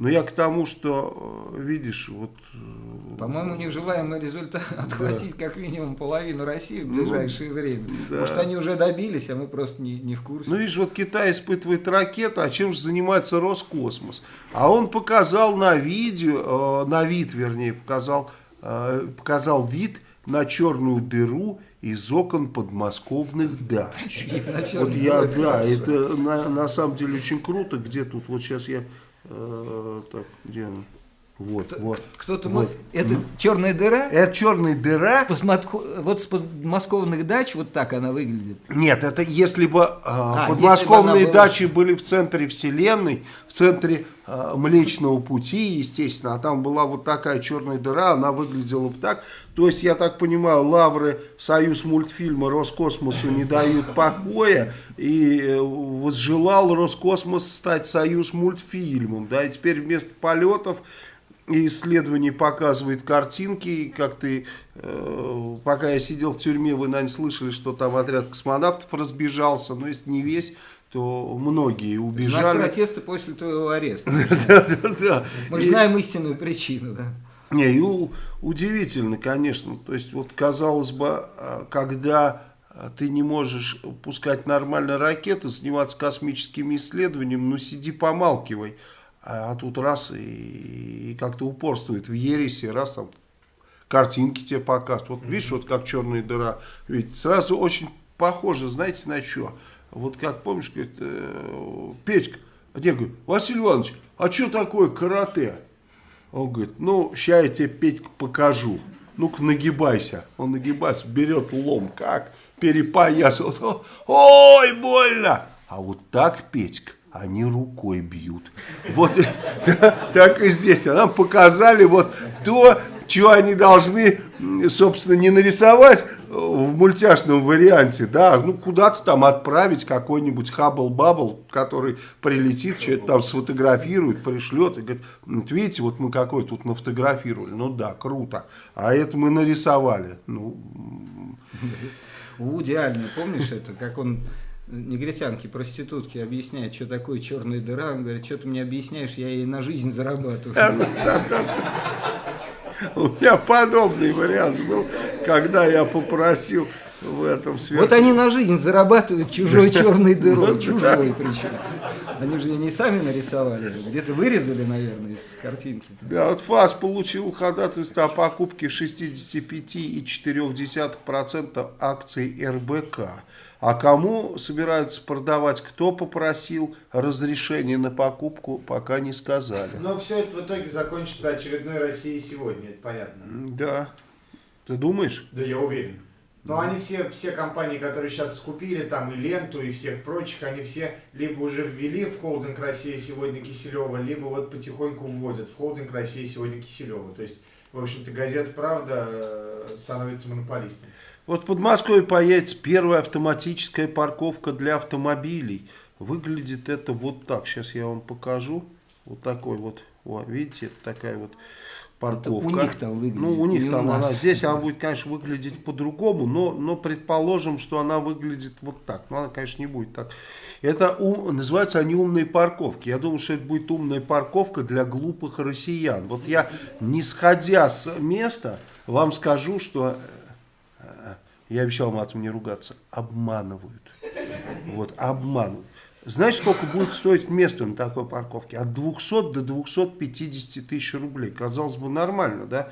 Но я к тому, что, э, видишь, вот... Э, По-моему, у них желаемый результат отхватить да. как минимум половину России в ну, ближайшее ну, время. Да. Может, они уже добились, а мы просто не, не в курсе. Ну, видишь, вот Китай испытывает ракеты, а чем же занимается Роскосмос? А он показал на видео, э, на вид, вернее, показал, показал вид на черную дыру из окон подмосковных дач. Вот я, да, это на самом деле очень круто. Где тут, вот сейчас я Э, так, где она? Вот, вот. Кто-то вот. Это черная дыра? Это черная дыра. С посмотко... Вот с подмосковных дач вот так она выглядит. Нет, это если бы э, а, подмосковные если бы была... дачи были в центре Вселенной, в центре э, Млечного Пути, естественно, а там была вот такая черная дыра, она выглядела бы так. То есть, я так понимаю, лавры Союз мультфильма Роскосмосу не дают покоя, и э, возжелал Роскосмос стать Союз мультфильмом. Да, и теперь вместо полетов и исследование показывает картинки, как ты, э, пока я сидел в тюрьме, вы, наверное, слышали, что там отряд космонавтов разбежался, но если не весь, то многие убежали. Знак протеста после твоего ареста. Мы знаем истинную причину, да. Не, и удивительно, конечно, то есть вот казалось бы, а, когда ты не можешь пускать нормально ракеты, заниматься космическими исследованиями, ну сиди помалкивай. А, тут раз и, и как-то упорствует в ересе, раз там картинки тебе показывают. Вот видишь, вот как черная дыра. Ведь сразу очень похоже, знаете, на что? Вот как помнишь, говорит, э, Петька, а я говорю, Василий Иванович, а что такое карате? Он говорит, ну, сейчас я тебе, Петька, покажу. Ну-ка, нагибайся. Он нагибается, берет лом, как перепоясывает. Ой, больно! А вот так, Петька, они рукой бьют. Вот так и здесь. А нам показали вот то, что они должны, собственно, не нарисовать в мультяшном варианте, да, ну куда-то там отправить какой-нибудь хаббл-баббл, который прилетит, что-то там сфотографирует, пришлет и говорит, вот видите, вот мы какой тут нафотографировали, ну да, круто, а это мы нарисовали, ну... Вуди Аллен, помнишь это, как он негритянки, проститутки объясняет, что такое черная дыра. Он говорит, что ты мне объясняешь, я ей на жизнь зарабатываю. У меня подобный вариант был, когда я попросил в этом сверху. Вот они на жизнь зарабатывают чужой черной дырой, чужой причем. Они же не сами нарисовали, где-то вырезали, наверное, из картинки. Да, вот ФАС получил ходатайство о покупке 65,4% акций РБК. А кому собираются продавать, кто попросил разрешения на покупку, пока не сказали. Но все это в итоге закончится очередной Россией сегодня, это понятно. Да. Ты думаешь? Да я уверен. Но они все, все компании, которые сейчас скупили, там и Ленту, и всех прочих, они все либо уже ввели в холдинг Россия сегодня Киселева, либо вот потихоньку вводят в холдинг Россия сегодня Киселева. То есть, в общем-то, газета «Правда» э, становится монополистом. Вот в Подмосковье появится первая автоматическая парковка для автомобилей. Выглядит это вот так. Сейчас я вам покажу. Вот такой вот. О, видите, это такая вот парковка. у них там выглядит, Ну, у них не у там она. Здесь она будет, конечно, выглядеть по-другому, но, но предположим, что она выглядит вот так. Но она, конечно, не будет так. Это ум- называются они умные парковки. Я думаю, что это будет умная парковка для глупых россиян. Вот я, не сходя с места, вам скажу, что я обещал матом не ругаться, обманывают. Вот, обманывают. Знаешь, сколько будет стоить место на такой парковке? От 200 до 250 тысяч рублей. Казалось бы, нормально, да?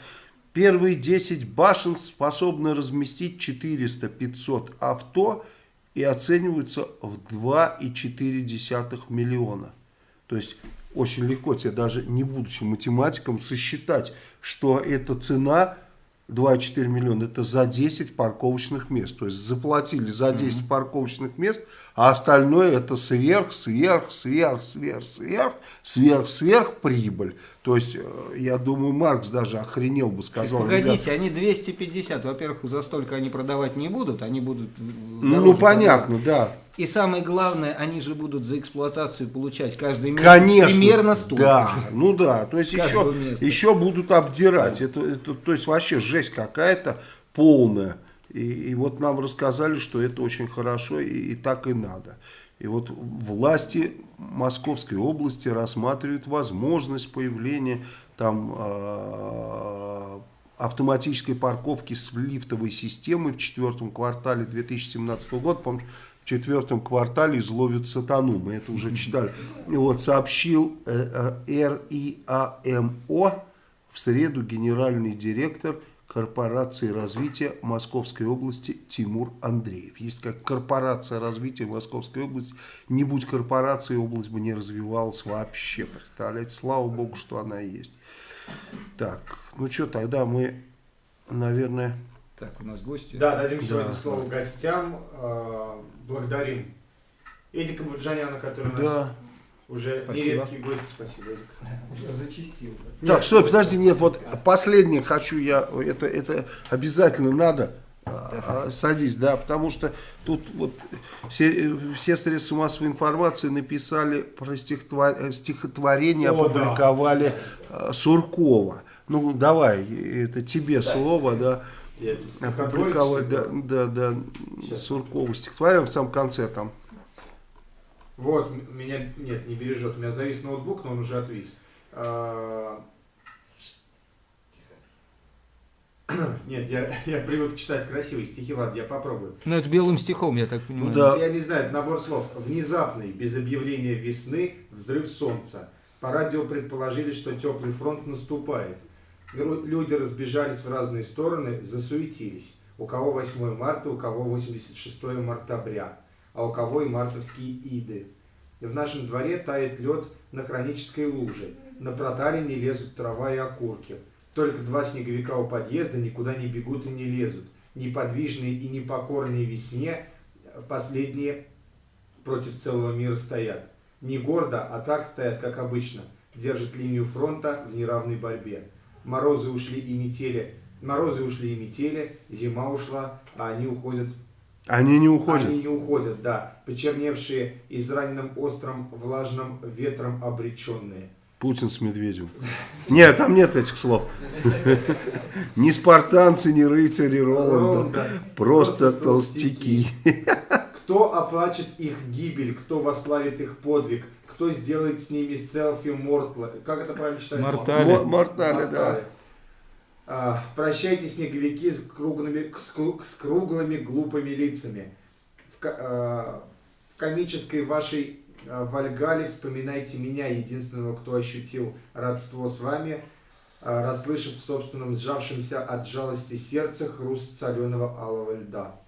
Первые 10 башен способны разместить 400-500 авто и оцениваются в 2,4 миллиона. То есть очень легко тебе даже не будучи математиком сосчитать, что эта цена 2,4 миллиона это за 10 парковочных мест. То есть заплатили за 10 парковочных мест, а остальное это сверх, сверх, сверх, сверх, сверх, сверх, сверх прибыль. То есть, э, я думаю, Маркс даже охренел бы, сказал. Погодите, они 250, во-первых, за столько они продавать не будут, они будут... Ну, понятно, да. И самое главное, они же будут за эксплуатацию получать каждый месяц Конечно. примерно столько Да, же. ну да. То есть еще, места. еще будут обдирать. Это, это, то есть вообще жесть какая-то полная. И, и вот нам рассказали, что это очень хорошо и, и так и надо. И вот власти Московской области рассматривают возможность появления там э, автоматической парковки с лифтовой системой в четвертом квартале 2017 года. Помню, в четвертом квартале изловят сатану. Мы это уже читали. И вот сообщил э, э, РИАМО в среду генеральный директор корпорации развития Московской области Тимур Андреев. Есть как корпорация развития Московской области. Не будь корпорации, область бы не развивалась вообще. Представляете, слава богу, что она есть. Так, ну что, тогда мы, наверное... Так, у нас гости. Да, дадим сегодня Да. слово гостям. Э, Благодарим Эдика Буджаняна, который у нас Да. Уже Спасибо. нередкий гость. Спасибо, Эдик. Уже зачистил. да. Так, стой, подожди, нет, вот последнее хочу я, это, это обязательно надо, а, а, садись, да, потому что тут вот все, все средства массовой информации написали про стихотвор- э, стихотворение, О, да. опубликовали э, Суркова. Ну, давай, это тебе слово, да. Я тут Опубликовали, да, да, да, Сейчас. Суркова стихотворение в самом конце там. Вот, меня, нет, не бережет. У меня завис ноутбук, но он уже отвис. А, Нет, я, я привык читать красивые стихи, ладно, я попробую. Ну, это белым стихом, я так понимаю. да. Я не знаю, это набор слов. Внезапный, без объявления весны, взрыв солнца. По радио предположили, что теплый фронт наступает. Люди разбежались в разные стороны, засуетились. У кого 8 марта, у кого 86 мартабря, а у кого и мартовские иды. В нашем дворе тает лед на хронической луже. На проталине лезут трава и окурки. Только два снеговика у подъезда никуда не бегут и не лезут. Неподвижные и непокорные весне последние против целого мира стоят. Не гордо, а так стоят, как обычно. Держат линию фронта в неравной борьбе. Морозы ушли и метели. Морозы ушли и метели, зима ушла, а они уходят Они не уходят. они не уходят, да. Почерневшие, израненным острым, влажным ветром обреченные. Путин с Медведевым. Нет, там нет этих слов. Ни спартанцы, ни рыцари Роланда. Просто толстяки. Кто оплачет их гибель, кто вославит их подвиг, кто сделает с ними селфи мортла. Как это правильно читается? Мортали. Мо- Мортали, да. А, прощайте, снеговики с круглыми, с, кру- с круглыми глупыми лицами. В, а, в комической вашей А, Вальгали, вспоминайте меня, единственного, кто ощутил родство с вами, расслышав в собственном сжавшемся от жалости сердце хруст соленого алого льда.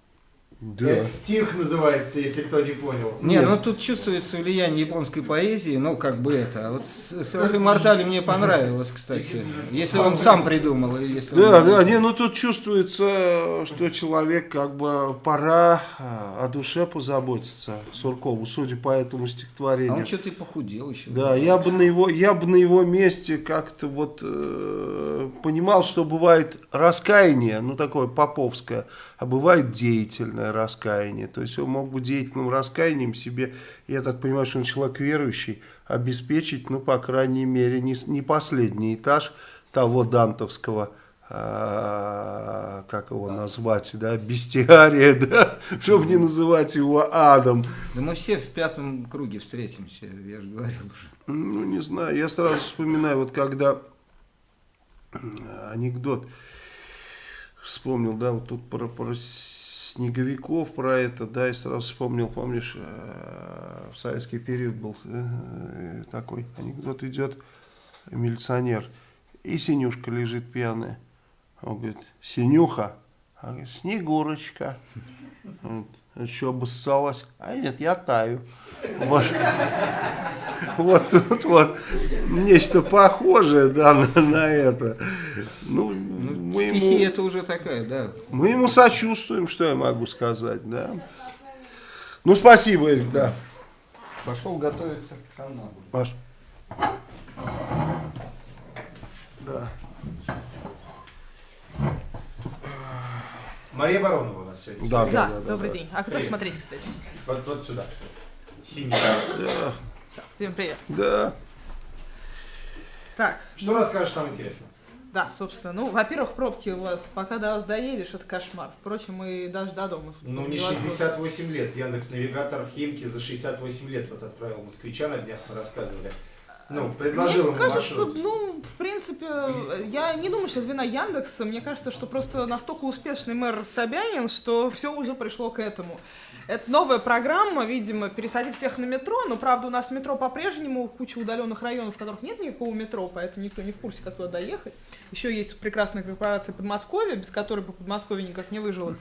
Да. Это стих называется, если кто не понял. Не, Нет. ну тут чувствуется влияние японской поэзии, ну как бы это. А вот с Селфи Мортали мне понравилось, кстати. Если он сам придумал, или если Да, он- да, не, ну тут чувствуется, что человек как бы пора а, о душе позаботиться Суркову, судя по этому А стихотворению. он что-то и похудел еще. Да, я бы на его, я бы на его месте как-то вот э, понимал, что бывает раскаяние, ну такое поповское, а бывает деятельное раскаяние. То есть он мог бы деятельным раскаянием себе, я так понимаю, что он человек верующий, обеспечить, ну по крайней мере, не, не последний этаж того дантовского а, как его назвать, да, бестиария, да, чтобы не называть его адом. Да мы все в пятом круге встретимся, я же говорил уже. Ну, не знаю, я сразу вспоминаю, вот когда э, анекдот вспомнил, да, вот тут про, про снеговиков, про это, да, и сразу вспомнил, помнишь, э, в советский период был э, такой анекдот идет, милиционер, и Синюшка лежит пьяная. Он говорит, Синюха, а говорит, Снегурочка. Что, обоссалась? А нет, я таю. Вот. Вот тут вот нечто похожее, да, на, на это. Ну, Ну, мы, стихи ему, это уже такая, да. мы ему сочувствуем, что я могу сказать, да. Ну, спасибо, Эль, да. Пошел готовиться к сомнамбуле. Паш. Да. Мария Баронова у нас сегодня. Да, Да, да, да, добрый да. день. А кто Привет. смотреть, кстати? Вот, вот сюда. Синий. Да, Всё, всем привет. да. Так, Что расскажешь там интересно? да, собственно, ну, во-первых, пробки у вас, пока до вас доедешь, это кошмар. Впрочем, и даже до дома. Ну, не Невозможно. 68 лет. Яндекс Навигатор в Химки за 68 лет вот отправил москвича на днях, мы рассказывали. Ну, предложил Мне ему кажется, маршрут. ну, в принципе, я не думаю, что это вина Яндекса. Мне кажется, что просто настолько успешный мэр Собянин, что все уже пришло к этому. Это новая программа, видимо, пересадить всех на метро, но, правда, у нас метро по-прежнему куча удаленных районов, в которых нет никакого метро, поэтому никто не в курсе, как туда доехать. Еще есть прекрасная корпорация Подмосковья, без которой бы Подмосковье никак не выжило.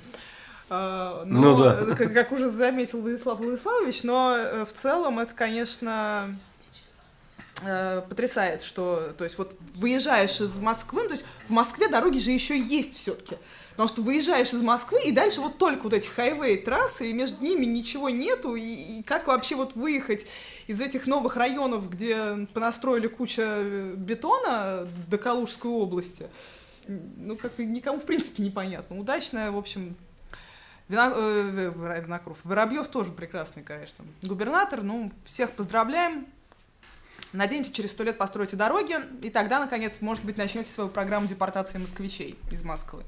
А, Но, Ну да. как, как уже заметил Владислав Владиславович, но э, в целом это, конечно, э, потрясает, что, то есть вот выезжаешь из Москвы, ну, то есть в Москве дороги же еще есть все-таки, потому что выезжаешь из Москвы и дальше вот только вот эти хайвей трассы и между ними ничего нету и, и как вообще вот выехать из этих новых районов, где понастроили куча э, бетона до Калужской области, ну как никому в принципе непонятно. Удачная, в общем. Вина, э, Винокуров. Воробьев тоже прекрасный, конечно. Губернатор, ну, всех поздравляем. Надеемся, через сто лет построите дороги, и тогда, наконец, может быть, начнете свою программу депортации москвичей из Москвы.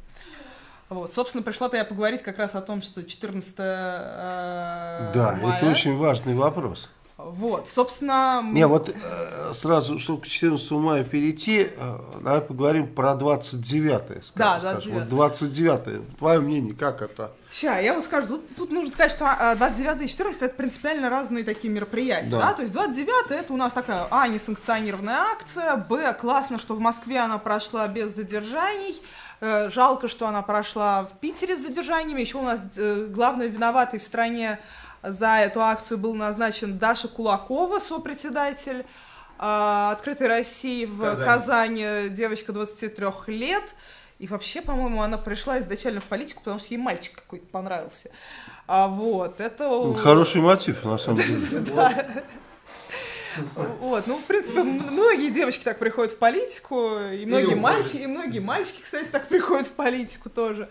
Вот, собственно, пришла-то я поговорить как раз о том, что 14 э, Да, мая. это очень важный вопрос. Вот, собственно... Не, вот э, сразу, чтобы к 14 мая перейти, э, давай поговорим про 29-е. скажем, Да, скажем. 29-е. Вот 29-е. Твое мнение, как это? Ща, я вот скажу, тут, тут нужно сказать, что а, 29 и 14 это принципиально разные такие мероприятия, Да. да. То есть 29 это у нас такая, а, несанкционированная акция, б, классно, что в Москве она прошла без задержаний, э, жалко, что она прошла в Питере с задержаниями, еще у нас э, главный виноватый в стране за эту акцию был назначен Даша Кулакова, сопредседатель а, Открытой России в Казань. Казани, девочка 23 лет. И вообще, по-моему, она пришла изначально в политику, потому что ей мальчик какой-то понравился. А вот, это... Хороший мотив, на самом деле. Вот, ну, в принципе, многие девочки так приходят в политику, и многие мальчики, и многие мальчики, кстати, так приходят в политику тоже.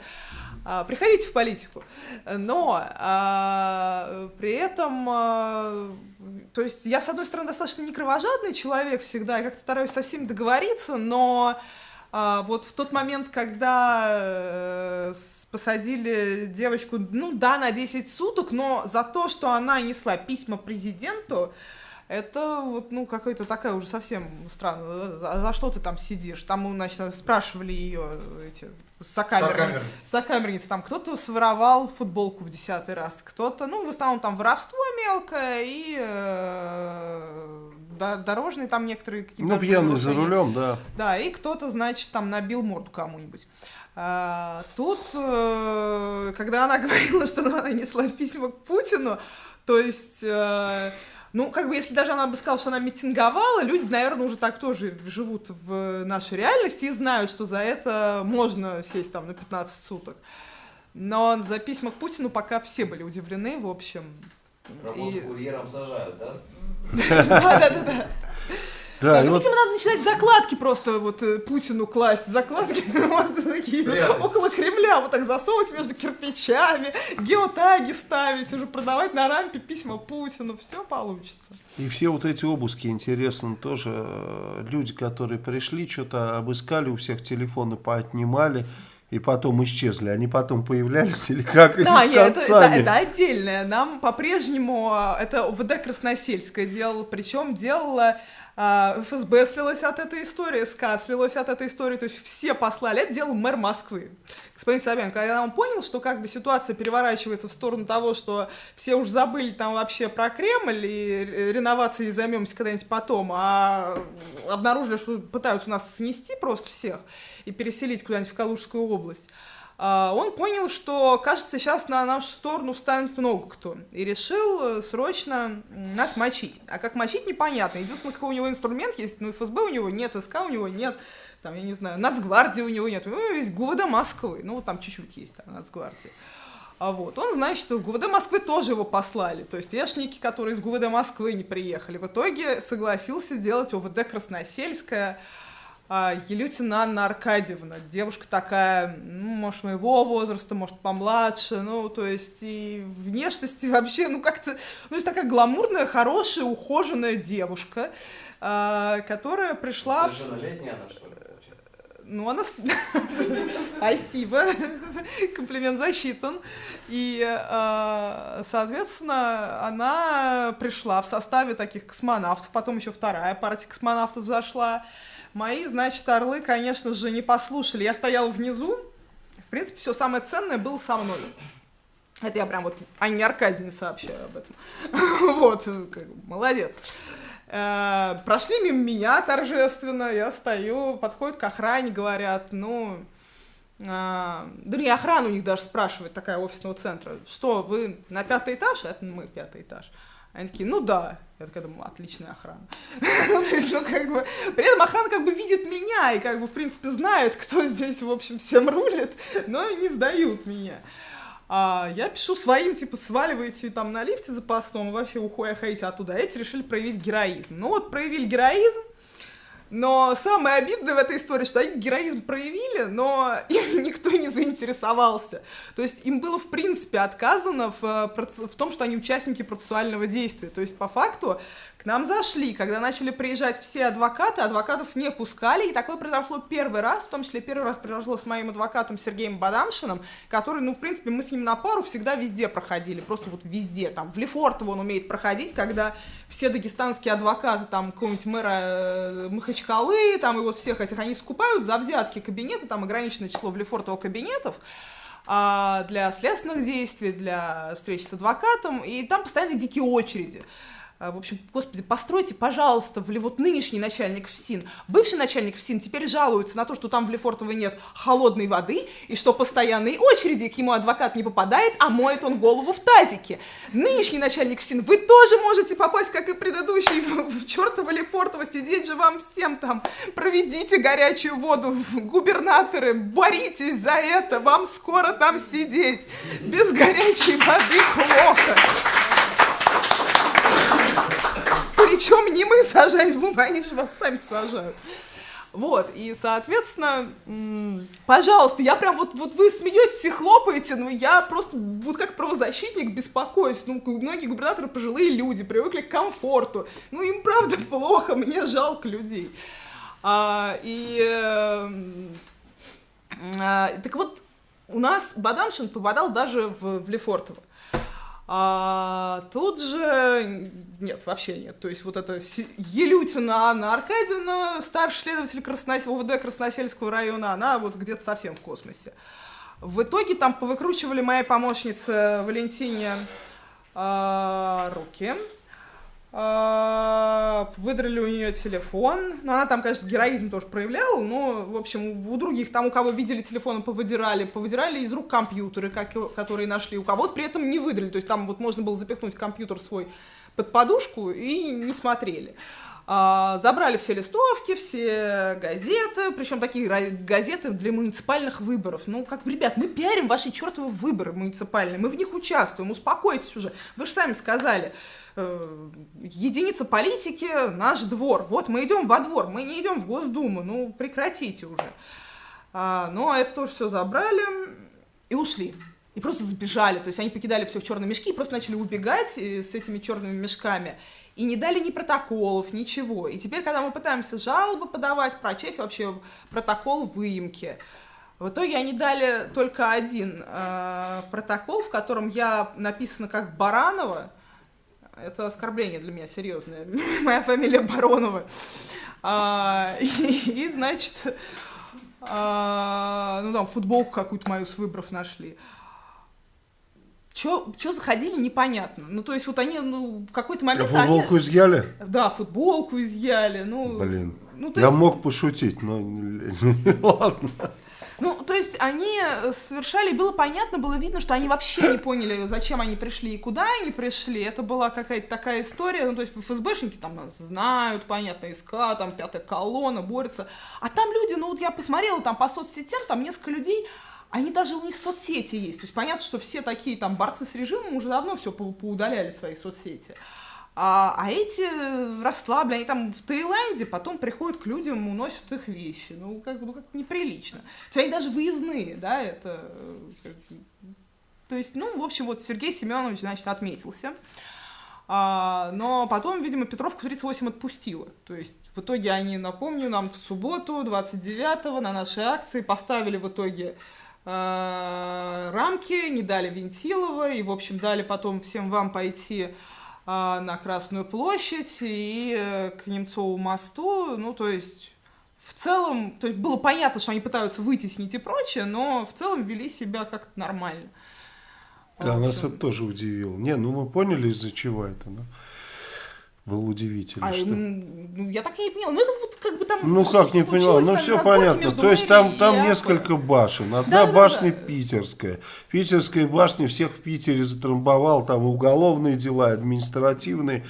А, приходите в политику. Но а, при этом, а, то есть я, с одной стороны, достаточно не кровожадный человек всегда, я как-то стараюсь со всеми договориться, но а, вот в тот момент, когда э, посадили девочку, ну да, на 10 суток, но за то, что она несла письма президенту, это вот, ну, какая-то такая уже совсем странная. За, за что ты там сидишь? Там, значит, спрашивали ее эти сокамерницы. Сокамерник. Сокамерницы. Там кто-то своровал футболку в десятый раз, кто-то, ну, в основном там воровство мелкое и э, до- дорожные там некоторые какие-то... Ну, пьяный за рулем, да. Да, и кто-то, значит, там набил морду кому-нибудь. А, тут, э, когда она говорила, что она несла письма к Путину, то есть, э, ну, как бы, если даже она бы сказала, что она митинговала, люди, наверное, уже так тоже живут в нашей реальности и знают, что за это можно сесть там на 15 суток. Но за письма к Путину пока все были удивлены, в общем. Работу И- курьером сажают, да? Да-да-да. Да, и ну, вот видимо, надо начинать закладки просто вот э, Путину класть. Закладки вот такие Прятать. около Кремля, вот так засовывать между кирпичами, геотаги ставить, уже продавать на рампе письма Путину. Все получится. И все вот эти обыски, интересно, тоже э, люди, которые пришли, что-то обыскали, у всех телефоны поотнимали, и потом исчезли. Они потом появлялись или как? Или Да, с нет, это, это, это отдельное. Нам по-прежнему э, это ОВД Красносельское делало, причем делала ФСБ слилось от этой истории, СК слилось от этой истории, то есть все послали. Это делал мэр Москвы, господин Собянин. Когда он понял, что как бы ситуация переворачивается в сторону того, что все уже забыли там вообще про Кремль и ре- реновацией займемся когда-нибудь потом, а обнаружили, что пытаются нас снести просто всех и переселить куда-нибудь в Калужскую область, а, он понял, что, кажется, сейчас на нашу сторону встанет много кто. И решил э, срочно нас мочить. А как мочить, непонятно. Единственное, какой у него инструмент есть, ну, ФСБ у него нет, СК у него нет, там, я не знаю, Нацгвардии у него нет. У него есть ГУВД Москвы, ну, там чуть-чуть есть, там, Нацгвардии. А вот, он знает, что ГУВД Москвы тоже его послали. То есть вешники, которые из ГУВД Москвы не приехали. В итоге согласился делать ОВД Красносельская, а, Елютина Анна Аркадьевна, девушка такая, ну, может, моего возраста, может, помладше, ну, то есть и внешности вообще, ну, как-то, ну, то есть такая гламурная, хорошая, ухоженная девушка, а, которая пришла... Совершеннолетняя она, что ли, ну, она... Спасибо. Комплимент засчитан. И, э, соответственно, она пришла в составе таких космонавтов. Потом еще вторая партия космонавтов зашла. Мои, значит, орлы, конечно же, не послушали. Я стояла внизу. В принципе, все самое ценное было со мной. Это я прям вот Анне Аркадьевне сообщаю об этом. Вот, молодец. Э, Прошли мимо меня торжественно, я стою, подходят к охране, говорят, ну, а, да не охрана у них даже спрашивает, такая офисного центра, что, вы на пятый этаж? Это мы пятый этаж. Они такие, ну да. Я такая думаю, отличная охрана. Ну, то есть, ну, как бы, при этом охрана как бы видит меня и, как бы, в принципе, знает, кто здесь, в общем, всем рулит, но не сдают меня. А я пишу своим, типа, сваливайте там на лифте запасном, и вообще уходите оттуда. А Эти решили проявить героизм. Ну вот, проявили героизм, но самое обидное в этой истории, что они героизм проявили, но им никто не заинтересовался. То есть им было, в принципе, отказано в, э, в том, что они участники процессуального действия. То есть, по факту, к нам зашли, когда начали приезжать все адвокаты, адвокатов не пускали, и такое произошло первый раз, в том числе первый раз произошло с моим адвокатом Сергеем Бадамшиным, который, ну, в принципе, мы с ним на пару всегда везде проходили, просто вот везде, там, в Лефортово он умеет проходить, когда все дагестанские адвокаты, там, какого-нибудь мэра э, Махачкалы, там, и вот всех этих, они скупают за взятки кабинеты, там ограниченное число в Лефортово кабинетов, а, для следственных действий, для встреч с адвокатом, и там постоянно дикие очереди. А, В общем, господи, постройте, пожалуйста, в вот нынешний начальник ФСИН, бывший начальник ФСИН теперь жалуется на то, что там в Лефортово нет холодной воды, и что постоянные очереди, к ему адвокат не попадает, а моет он голову в тазике. Нынешний начальник ФСИН, вы тоже можете попасть, как и предыдущий, в, в чертово Лефортово, сидеть же вам всем там, проведите горячую воду, губернаторы, боритесь за это, вам скоро там сидеть, без горячей воды плохо. Причем не мы сажать будем, они же вас сами сажают. Вот, и, соответственно, пожалуйста, я прям вот, вот вы смеетесь и хлопаете, но я просто вот как правозащитник беспокоюсь. Ну, многие губернаторы пожилые люди, привыкли к комфорту. Ну, им правда плохо, мне жалко людей. А, и, эм, а, так вот, у нас Бадамшин попадал даже в, в Лефортово. А тут же нет, вообще нет. То есть вот Си- Елютина Анна Аркадьевна, старший следователь Краснос... ОВД Красносельского района, она вот где-то совсем в космосе. В итоге там повыкручивали моей помощнице Валентине а, руки. А, выдрали у нее телефон. Ну, она там, конечно, героизм тоже проявляла, но, в общем, у других, там, у кого видели телефоны, повыдирали, повыдирали из рук компьютеры, как, которые нашли. У кого-то при этом не выдрали. То есть там вот можно было запихнуть компьютер свой под подушку и не смотрели. А, забрали все листовки, все газеты, причем такие газеты для муниципальных выборов. Ну, как, ребят, мы пиарим ваши чертовы выборы муниципальные, мы в них участвуем, успокойтесь уже. Вы же сами сказали, э, единица политики – наш двор. Вот мы идем во двор, мы не идем в Госдуму, ну, прекратите уже. А, но это тоже все забрали и ушли. И просто сбежали, то есть они покидали все в черные мешки и просто начали убегать э, с этими черными мешками. И не дали ни протоколов, ничего. И теперь, когда мы пытаемся жалобы подавать, прочесть вообще протокол выемки, в итоге они дали только один э, протокол, в котором я написана как Баранова. Это оскорбление для меня серьезное. Моя фамилия Баронова. А, и, и, значит, а, ну там футболку какую-то мою с выборов нашли. Чё, чё заходили, непонятно. Ну, то есть, вот они, ну, в какой-то А момент... футболку изъяли? они- да, футболку изъяли, ну... Блин. Ну, Я есть, мог пошутить, но ладно. Ну, то есть, они совершали, было понятно, было видно, что они вообще не поняли, зачем они пришли и куда они пришли. Это была какая-то такая история, ну, то есть, ФСБшники там нас знают, понятно, СК, там, пятая колонна, борются. А там люди, ну, вот я посмотрела там по соцсетям, там несколько людей, они даже у них соцсети есть. То есть понятно, что все такие там борцы с режимом уже давно все поудаляли свои соцсети. А, а эти расслаблены, они там в Таиланде, потом приходят к людям, уносят их вещи. Ну, как ну, как неприлично. То есть они даже выездные, да, это... э. То есть, ну, в общем, вот Сергей Семенович, значит, отметился. А, но потом, видимо, Петровку 38 отпустила. То есть в итоге они, напомню, нам в субботу, 29-го, на нашей акции поставили в итоге э, рамки, не дали Вентилова, и, в общем, дали потом всем вам пойти э, на Красную площадь и э, к Немцову мосту. Ну, то есть в целом, то есть было понятно, что они пытаются вытеснить и прочее, но в целом вели себя как-то нормально. Да, нас это тоже удивило. Не, ну мы поняли, из-за чего это, но было удивительно, А, что... м, ну, я так и не поняла. Ну, это вот как бы там... Ну как не поняла, ну все понятно. То есть там, там несколько башен. Одна Да-да-да. башня питерская. Питерская башня всех в Питере затрамбовал, там уголовные дела, административные.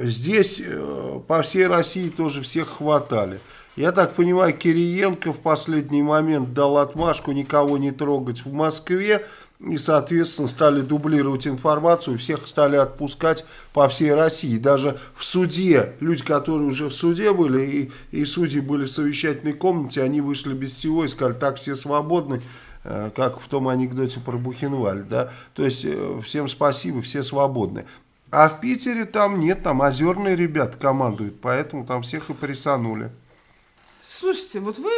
Здесь э, по всей России тоже всех хватали. Я так понимаю, Кириенко в последний момент дал отмашку никого не трогать в Москве. И, соответственно, стали дублировать информацию, всех стали отпускать по всей России. Даже в суде, люди, которые уже в суде были, и, и судьи были в совещательной комнате, они вышли без всего и сказали, так все свободны, э, как в том анекдоте про Бухенваль. Да? То есть, э, всем спасибо, все свободны. А в Питере там нет, там озерные ребята командуют, поэтому там всех и прессанули. Слушайте, вот вы,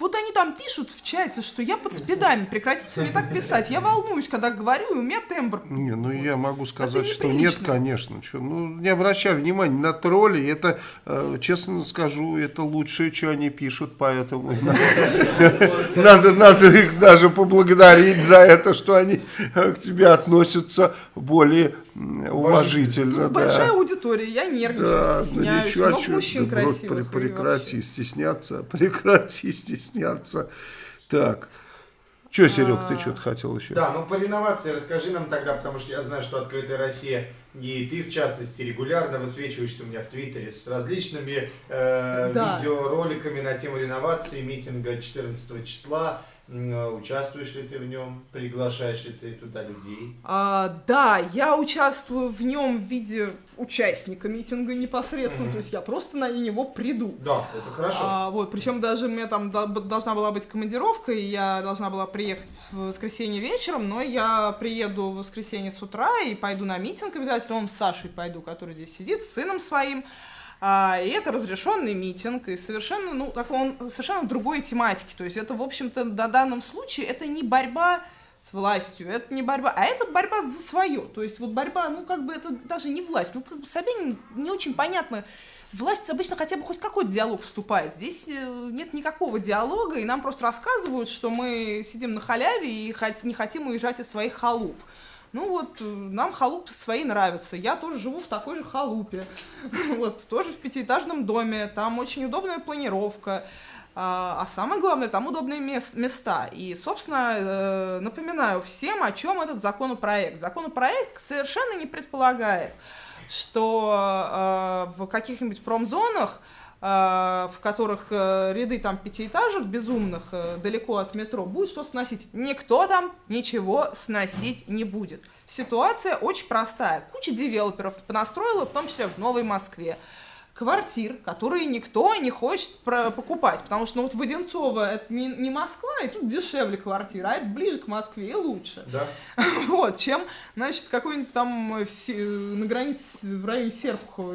вот они там пишут в чате, что я под спидами, прекратите мне так писать. Я волнуюсь, когда говорю, и у меня тембр. Не, ну я могу сказать, что нет, конечно. Чё, ну, не обращай внимания на тролли. Это, э, честно скажу, это лучшее, что они пишут, поэтому надо, надо их даже поблагодарить за это, что они э, к тебе относятся более уважительно. Тут да. большая аудитория, я нервничаю, Да, ну стесняюсь. ничего, Много мужчин да, красивых. прекрати вообще. стесняться, прекрати стесняться. Так, что, Серег, ты что-то хотел еще? Да, ну по реновации расскажи нам тогда, потому что я знаю, что Открытая Россия, и ты в частности, регулярно высвечиваешься у меня в Твиттере с различными э, Да. видеороликами на тему реновации митинга 14 числа. Э, Участвуешь ли ты в нем? Приглашаешь ли ты туда людей? А, да, я участвую в нем в виде участника митинга непосредственно, то есть я просто на него приду. Да, это хорошо. А, вот, причем даже у меня там до- должна была быть командировка, и я должна была приехать в воскресенье вечером, но я приеду в воскресенье с утра и пойду на митинг обязательно, он с Сашей пойду, который здесь сидит, с сыном своим. А, и это разрешенный митинг, и совершенно, ну, такой он совершенно другой тематики. То есть это, в общем-то, на данном случае это не борьба с властью, это не борьба, а это борьба за свое. То есть вот борьба, ну как бы это даже не власть. Ну как бы Собянин не очень понятно. Власть обычно хотя бы хоть какой-то диалог вступает. Здесь э, нет никакого диалога, и нам просто рассказывают, что мы сидим на халяве и не хотим уезжать из своих халуп. Ну вот, э, нам халупы свои нравятся. Я тоже живу в такой же халупе. Вот, тоже в пятиэтажном доме. Там очень удобная планировка. А а самое главное, там удобные мес- места. И, собственно, э, напоминаю всем, о чем этот законопроект. Законопроект совершенно не предполагает, что э, в каких-нибудь промзонах, в которых э, ряды там пятиэтажек безумных э, далеко от метро, будет что сносить. Никто там ничего сносить не будет. Ситуация очень простая. Куча девелоперов понастроила, в том числе в Новой Москве квартир, которые никто не хочет покупать, потому что ну, вот в Одинцово это не, не Москва, и тут дешевле квартира, а это ближе к Москве и лучше. Да. Вот, чем, значит, какой-нибудь там э, на границе в районе Серпухова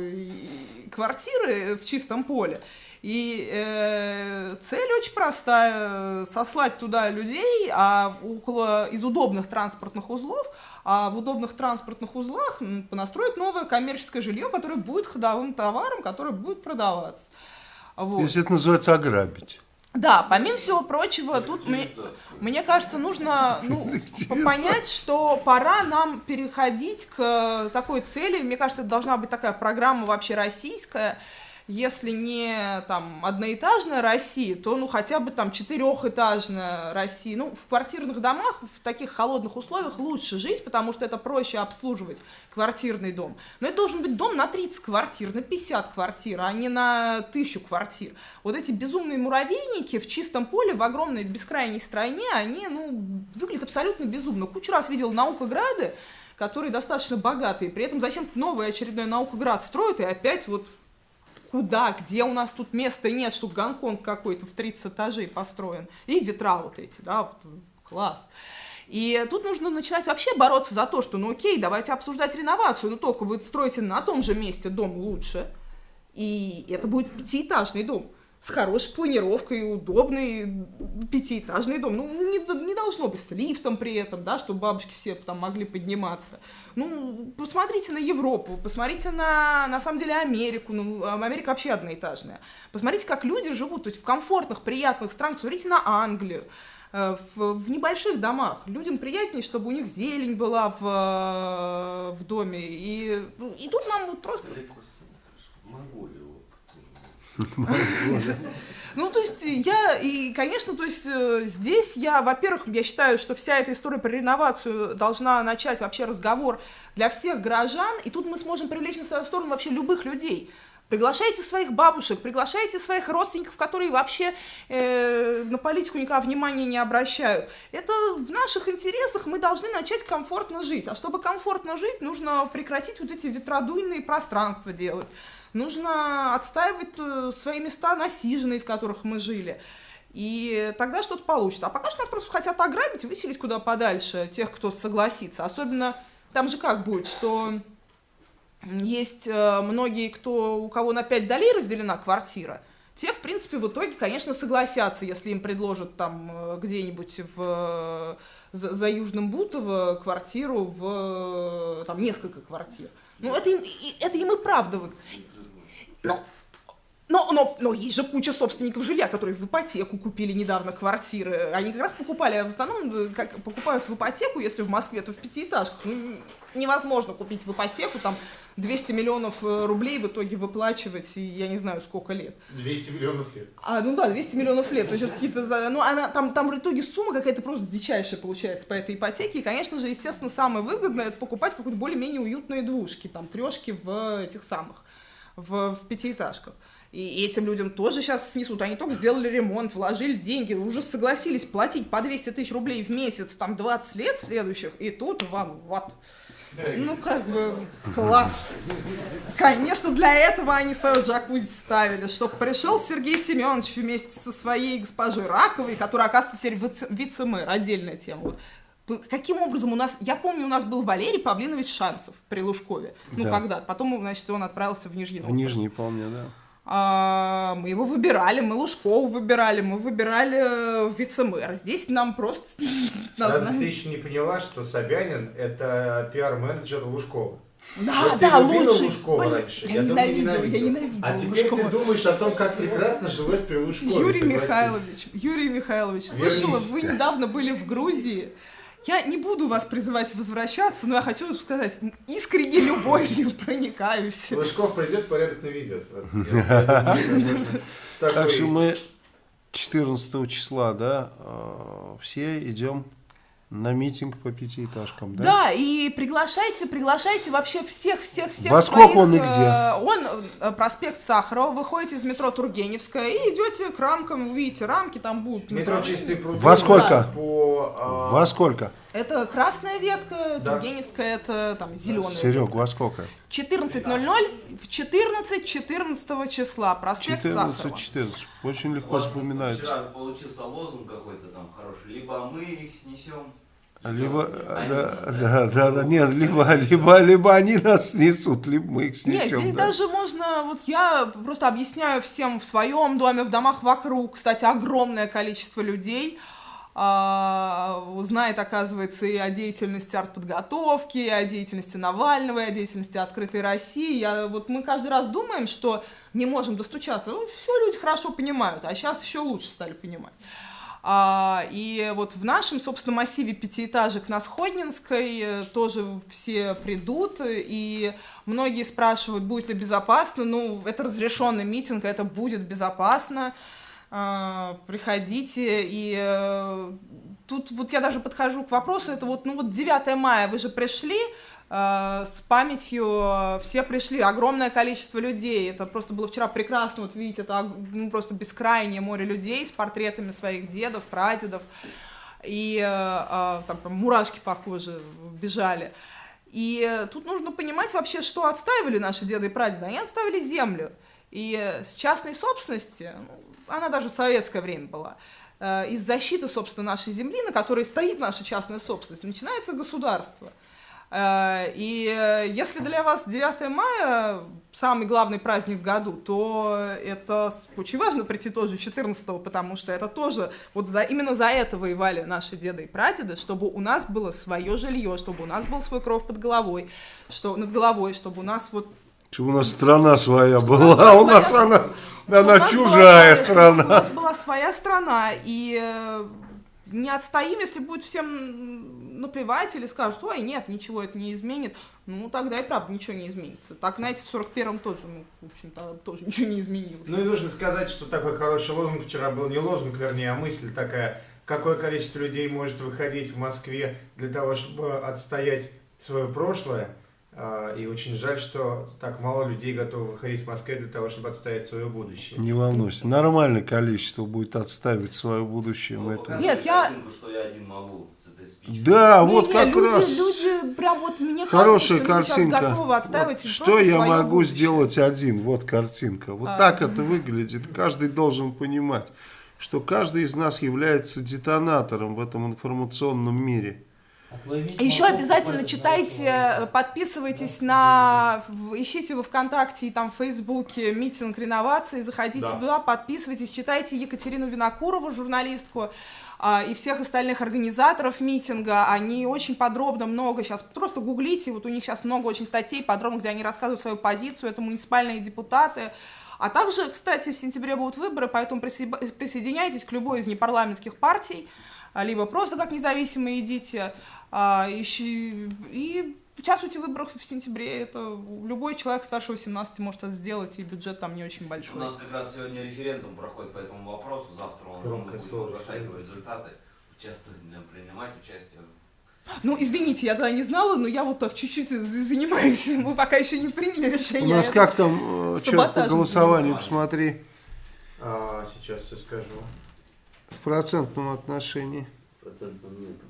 квартиры в чистом поле. И э, цель очень простая, сослать туда людей, а около из удобных транспортных узлов, а в удобных транспортных узлах понастроить новое коммерческое жилье, которое будет ходовым товаром, которое будет продаваться. Вот. Если это называется ограбить. Да, помимо всего прочего, тут мне, мне кажется, нужно ну, понять, что пора нам переходить к такой цели. Мне кажется, это должна быть такая программа вообще российская. Если не там одноэтажная Россия, то ну хотя бы там четырехэтажная Россия. Ну, в квартирных домах в таких холодных условиях лучше жить, потому что это проще обслуживать квартирный дом. Но это должен быть дом на 30 квартир, на 50 квартир, а не на тысячу квартир. Вот эти безумные муравейники в чистом поле, в огромной бескрайней стране, они, ну, выглядят абсолютно безумно. Кучу раз видел наукограды, которые достаточно богатые, при этом зачем-то новый очередной наукоград строят, и опять вот куда, где у нас тут места нет, что Гонконг какой-то в 30 этажей построен, и ветра вот эти, да, вот, класс. И тут нужно начинать вообще бороться за то, что, ну окей, давайте обсуждать реновацию, но только вы строите на том же месте дом лучше, и это будет пятиэтажный дом с хорошей планировкой, удобный пятиэтажный дом. Ну, не, не должно быть с лифтом при этом, да, чтобы бабушки все там могли подниматься. Ну, посмотрите на Европу, посмотрите на, на самом деле, Америку. Ну, Америка вообще одноэтажная. Посмотрите, как люди живут, то есть в комфортных, приятных странах. Посмотрите на Англию. Э, В, в небольших домах людям приятнее, чтобы у них зелень была в, в доме. И, ну, и тут нам вот просто Монголию. Ну, то есть я, и, конечно, то есть э, здесь я, во-первых, я считаю, что вся эта история про реновацию должна начать вообще разговор для всех горожан, и тут мы сможем привлечь на свою сторону вообще любых людей. Приглашайте своих бабушек, приглашайте своих родственников, которые вообще э, на политику никакого внимания не обращают. Это в наших интересах мы должны начать комфортно жить. А чтобы комфортно жить, нужно прекратить вот эти ветродуйные пространства делать. Нужно отстаивать э, свои места насиженные, в которых мы жили. И тогда что-то получится. А пока что нас просто хотят ограбить, выселить куда подальше тех, кто согласится. Особенно там же как будет, что есть э, многие, кто, у кого на 5 долей разделена квартира, те, в принципе, в итоге, конечно, согласятся, если им предложат там э, где-нибудь в, за, за Южным Бутово квартиру в там несколько квартир. Ну, это им, это им и правда. Ну, но, но, но есть же куча собственников жилья, которые в ипотеку купили недавно квартиры. Они как раз покупали, в основном, э, как покупают в ипотеку, если в Москве, то в пятиэтажках. Ну, невозможно купить в ипотеку там 200 миллионов э, рублей в итоге выплачивать, и я не знаю, сколько лет. 200 миллионов лет. А, ну да, 200 миллионов лет. То есть это какие-то... Ну, она, там, там в итоге сумма какая-то просто дичайшая получается по этой ипотеке. И, конечно же, естественно, самое выгодное это покупать какие-то более-менее уютные двушки, там, трешки в этих самых, в, в пятиэтажках. И этим людям тоже сейчас снесут. Они только сделали ремонт, вложили деньги, уже согласились платить по 200 тысяч рублей в месяц, там, 20 лет следующих, и тут вам вот... Ну, как бы, класс. Конечно, для этого они свою джакузи ставили, чтобы пришел Сергей Семенович вместе со своей госпожой Раковой, которая, оказывается, теперь вице- вице-мэр, отдельная тема. Вот. Каким образом у нас, я помню, у нас был Валерий Павлинович Шанцев при Лужкове, ну, Да. когда, потом, значит, он отправился в Нижний В. Нижний, помню, да. А, мы его выбирали, мы Лужкова выбирали, мы выбирали э, вице-мэра. Здесь нам просто Разве ты еще не поняла, что Собянин это пиар-менеджер Лужкова? Да, Вот да, лучший. Лужкова Блин, раньше? Я, думаю, ненавидела, я ненавидела. ненавидела А теперь Лужкова. ты думаешь о том, как прекрасно жилось при Лужкове. Юрий согласись. Михайлович, Юрий Михайлович, Вернись. слышала, вы недавно были в Грузии. Я не буду вас призывать возвращаться, но я хочу сказать, искренне любовью проникаюсь. Лужков придет, порядок наведет. Так что мы 14 числа, да, э, все идем на митинг по пятиэтажкам, да? Да, и приглашайте, приглашайте вообще всех, всех, всех. Во сколько своих, он и э, где? Он э, проспект Сахарова, выходите из метро Тургеневская и идете к рамкам, вы видите, рамки там будут. Метро чистые пруды. Во сколько? По, а, Во сколько? Это красная ветка, Да. Тургеневская это там зеленая. Серег, во сколько? 14.00 в 14 14 числа, проспект Сахарова. 14-14. Очень легко вспоминается. Вчера получился лозунг какой-то там хороший. Либо мы их снесем. Либо, они да, нас да, да, да, нет, либо, либо, либо они нас снесут, либо мы их Нет, снесем. здесь да. даже можно, вот я просто объясняю всем в своем доме, в домах вокруг, кстати, огромное количество людей а, узнает, оказывается, и о деятельности артподготовки, и о деятельности Навального, и о деятельности Открытой России. Я, вот мы каждый раз думаем, что не можем достучаться. Ну, все люди хорошо понимают, а сейчас еще лучше стали понимать. А, и вот в нашем, собственно, массиве пятиэтажек на Сходнинской э, тоже все придут, и многие спрашивают, будет ли безопасно. Ну, это разрешенный митинг, это будет безопасно. А, приходите, и э, тут вот я даже подхожу к вопросу, это вот, ну вот 9 мая, вы же пришли, с памятью э, все пришли, огромное количество людей, это просто было вчера прекрасно, вот видите, это ну, просто бескрайнее море людей с портретами своих дедов, прадедов, и э, э, там прям мурашки по коже бежали. И э, тут нужно понимать вообще, что отстаивали наши деды и прадеды. Они отставили землю. И э, с частной собственности, ну, она даже в советское время была, э, из защиты, собственно, нашей земли, на которой стоит наша частная собственность, начинается государство. Э, И э, если для вас 9 мая самый главный праздник в году, то это очень важно прийти тоже 14 потому что это тоже, вот за, именно за это воевали наши деды и прадеды, чтобы у нас было свое жилье, чтобы у нас был свой кров под головой, что, над головой, чтобы у нас вот Чтобы у нас страна своя Чтобы была, у нас а у нас она, она была чужая своя- страна. У нас была своя страна, и э, не отстоим, если будет всем наплевать или скажут, ой, нет, ничего это не изменит, ну, тогда и правда ничего не изменится. Так, знаете, в 41-м тоже, ну, в общем-то, тоже ничего не изменилось. Ну и нужно сказать, что такой хороший лозунг вчера был, не лозунг, вернее, а мысль такая, какое количество людей может выходить в Москве для того, чтобы отстоять свое прошлое. А, И очень жаль, что так мало людей готовы выходить в Москве для того, чтобы отстоять свое будущее. Не волнуйся, нормальное количество будет отставить свое будущее. Ну, это- Нет, я- картинку, что я один могу с этой спичкой. Да, Не, вот не, как люди, раз люди прям вот мне хорошая кажется, что люди сейчас картинка. готовы Вот что я могу будущее. сделать один? Вот картинка. Вот А. так это выглядит. Каждый должен понимать, что каждый из нас является детонатором в этом информационном мире. Еще обязательно читайте, э, подписывайтесь на, ищите во ВКонтакте и там в Фейсбуке митинг реновации, заходите Да. туда, подписывайтесь, читайте Екатерину Винокурову, журналистку, а, и всех остальных организаторов митинга. Они очень подробно много сейчас, просто гуглите, вот у них сейчас много очень статей подробно, где они рассказывают свою позицию, это муниципальные депутаты. А также, кстати, в сентябре будут выборы, поэтому присоединяйтесь к любой из непарламентских партий, либо просто как независимые идите, а, ищи- и участвуйте в выборах в сентябре. Это любой человек старше 18 может это сделать, и бюджет там не очень У большой. нас как раз сегодня референдум проходит по этому вопросу. Завтра он слово. оглашать его результаты. Участвовать, принимать участие. Ну, извините, я тогда не знала, но я вот так чуть-чуть за- занимаюсь. Мы пока еще не приняли У решение. нас Это- как там, э, чё, по голосованию, посмотри, А, сейчас все скажу. В процентном отношении. Процентов нету.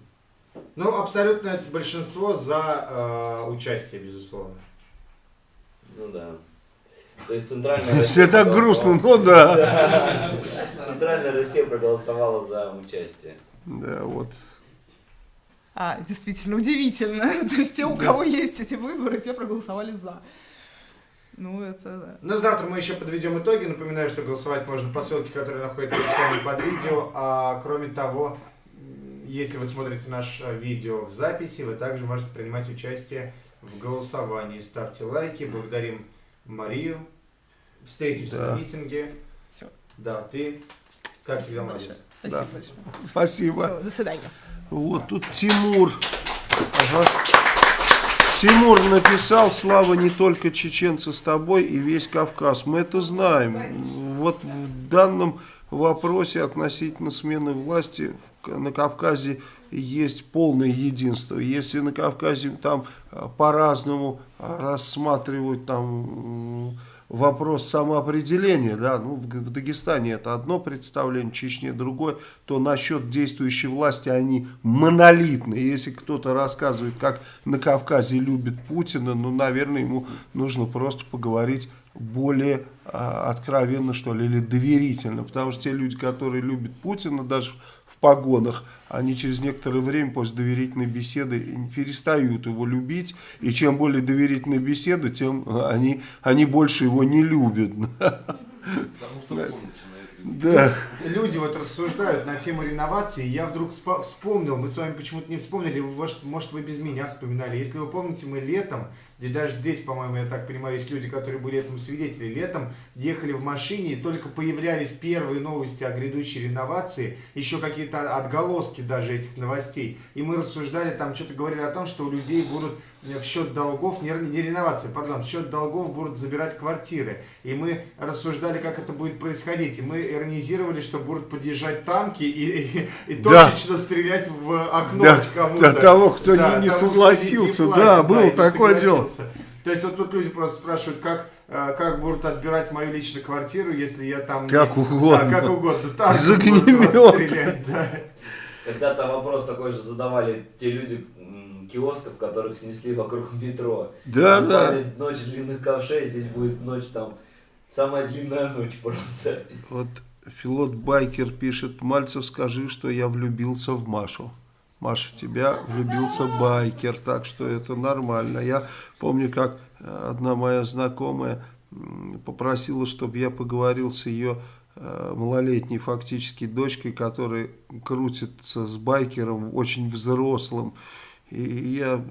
Ну, абсолютное большинство за э, участие, безусловно. Ну да. То есть центральная Все Россия так грустно, ну да. Центральная Россия проголосовала за участие. Да, вот. А, действительно, удивительно. То есть те, у кого есть эти выборы, те проголосовали за. Ну, это да. Ну, завтра мы еще подведем итоги. Напоминаю, что голосовать можно по ссылке, которая находится в описании под видео. А кроме того, если вы смотрите наше видео в записи, вы также можете принимать участие в голосовании. Ставьте лайки. Благодарим Марию. Встретимся Да. на митинге. Всё. Да, ты, как всегда, Спасибо молодец. большое. Да. Спасибо большое. Спасибо. Всё, до свидания. Вот тут Тимур. Ага. Тимур написал, Слава, не только чеченцы с тобой и весь Кавказ. Мы это знаем. Вот в данном вопросе относительно смены власти на Кавказе есть полное единство. Если на Кавказе там а, по-разному а, рассматривают там вопрос самоопределения, да, ну, в, в Дагестане это одно представление, в Чечне другое, то насчет действующей власти они монолитны. Если кто-то рассказывает, как на Кавказе любит Путина, ну, наверное, ему нужно просто поговорить более а, откровенно, что ли, или доверительно, потому что те люди, которые любят Путина, даже погонах, они через некоторое время после доверительной беседы перестают его любить, и чем более доверительная беседа, тем а, они, они больше его не любят. Потому что. Да. Люди вот рассуждают на тему реновации, я вдруг вспомнил, мы с вами почему-то не вспомнили, может, вы без меня вспоминали. Если вы помните, мы летом, и даже здесь, по-моему, я так понимаю, есть люди, которые были этому свидетели, летом ехали в машине, и только появлялись первые новости о грядущей реновации, еще какие-то отголоски даже этих новостей. И мы рассуждали, там что-то говорили о том, что у людей будут э, в счет долгов, не, не реновация, пардон, в счет долгов будут забирать квартиры. И мы рассуждали, как это будет происходить. И мы иронизировали, что будут подъезжать танки и, и, и Да. точечно стрелять в окно Да, кому-то. да, того, кто не- не того, кто согласился. платит, Да, было не такое дело. Согласился. То есть вот тут люди просто спрашивают, как, э, как будут отбирать мою личную квартиру, если я там... Как угодно. Да, как угодно. Танки Из огнемета. стрелять, да. Когда-то вопрос такой же задавали те люди киосков, которых снесли вокруг метро. Да, Назвали да. Ночь длинных ковшей, здесь будет ночь там, самая длинная ночь просто. Вот Филот Байкер пишет, Мальцев, скажи, что я влюбился в Машу. Маш, в тебя влюбился Байкер, так что это нормально. Я помню, как э, одна моя знакомая попросила, чтобы я поговорил с ее э, малолетней фактически дочкой, которая крутится с Байкером очень взрослым. И я,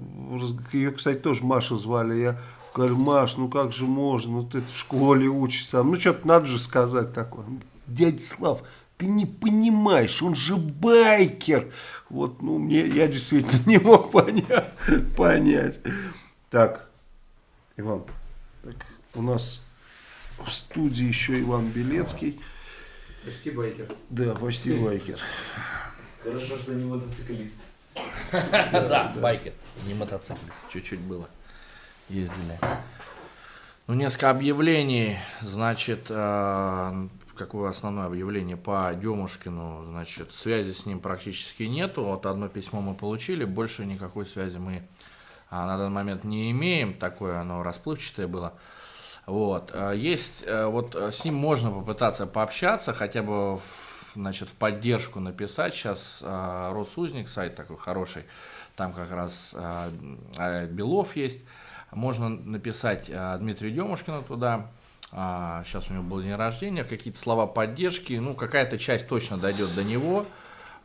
ее, кстати, тоже Маша звали, я говорю, Маш, ну как же можно, ну ты в школе учишься, ну что-то надо же сказать такое. Дядя Слав, ты не понимаешь, он же байкер. Вот, ну, мне, я действительно не мог понять. понять. Так, Иван, так, у нас в студии еще Иван Белецкий. Почти байкер. Да, почти байкер. Хорошо, что не мотоциклист. Да, байкер, не мотоциклист. Чуть-чуть было. Ездили. Ну, несколько объявлений. Значит, э, какое основное объявление по Демушкину? Значит, связи с ним практически нету. Вот одно письмо мы получили, больше никакой связи мы а, на данный момент не имеем. Такое оно расплывчатое было. Вот. э, Есть, э, вот э, с ним можно попытаться пообщаться, хотя бы в, значит, в поддержку написать. Сейчас э, Росузник, сайт такой хороший, там как раз Белов есть. Можно написать Дмитрию Демушкину туда. А, Сейчас у него был день рождения, какие-то слова поддержки. Ну, какая-то часть точно дойдет до него.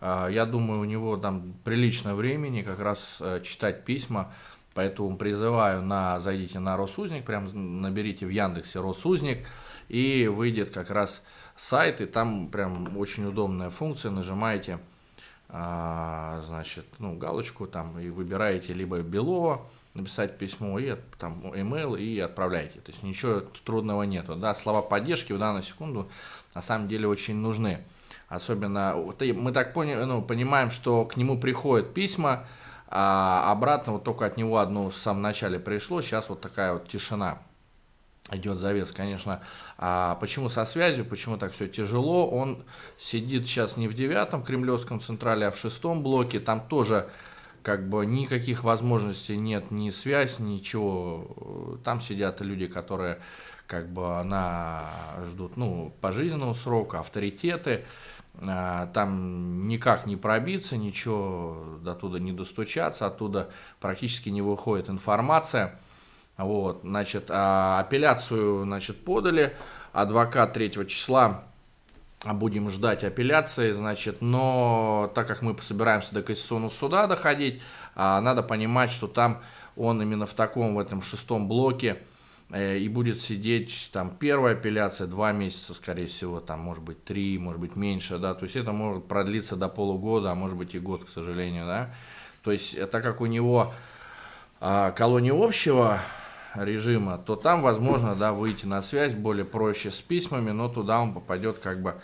А, Я думаю, у него там прилично времени как раз э, читать письма. Поэтому призываю на зайдите на Росузник, прям наберите в Яндексе Росузник, и выйдет как раз сайт, и там прям очень удобная функция, нажимаете, а, значит, ну, галочку там и выбираете либо Белова, написать письмо, и там email, и отправляете. То есть ничего трудного нету. Да, слова поддержки в данную секунду на самом деле очень нужны. Особенно, мы так поняли, ну, понимаем, что к нему приходят письма, а обратно вот только от него одно в самом начале пришло, сейчас вот такая вот тишина идет завес, конечно. А почему со связью, почему так все тяжело? Он сидит сейчас не в девятом кремлевском централе, а в шестом блоке. Там тоже как бы никаких возможностей нет, ни связь, ничего. Там сидят люди, которые как бы на ждут ну, пожизненного срока, авторитеты. А, Там никак не пробиться, ничего до туда не достучаться, оттуда практически не выходит информация. Вот, значит, а, апелляцию, значит, подали, адвокат 3 числа будем ждать апелляции, значит, но так как мы собираемся до Конституционного суда доходить, а, надо понимать, что там он именно в таком, в этом шестом блоке э, и будет сидеть, там, первая апелляция, два месяца, скорее всего, там, может быть, три, может быть, меньше, да, то есть это может продлиться до полугода, а может быть и год, к сожалению, да, то есть э, так как у него а, колония общего режима, то там возможно, да, выйти на связь более проще с письмами, но туда он попадет как бы,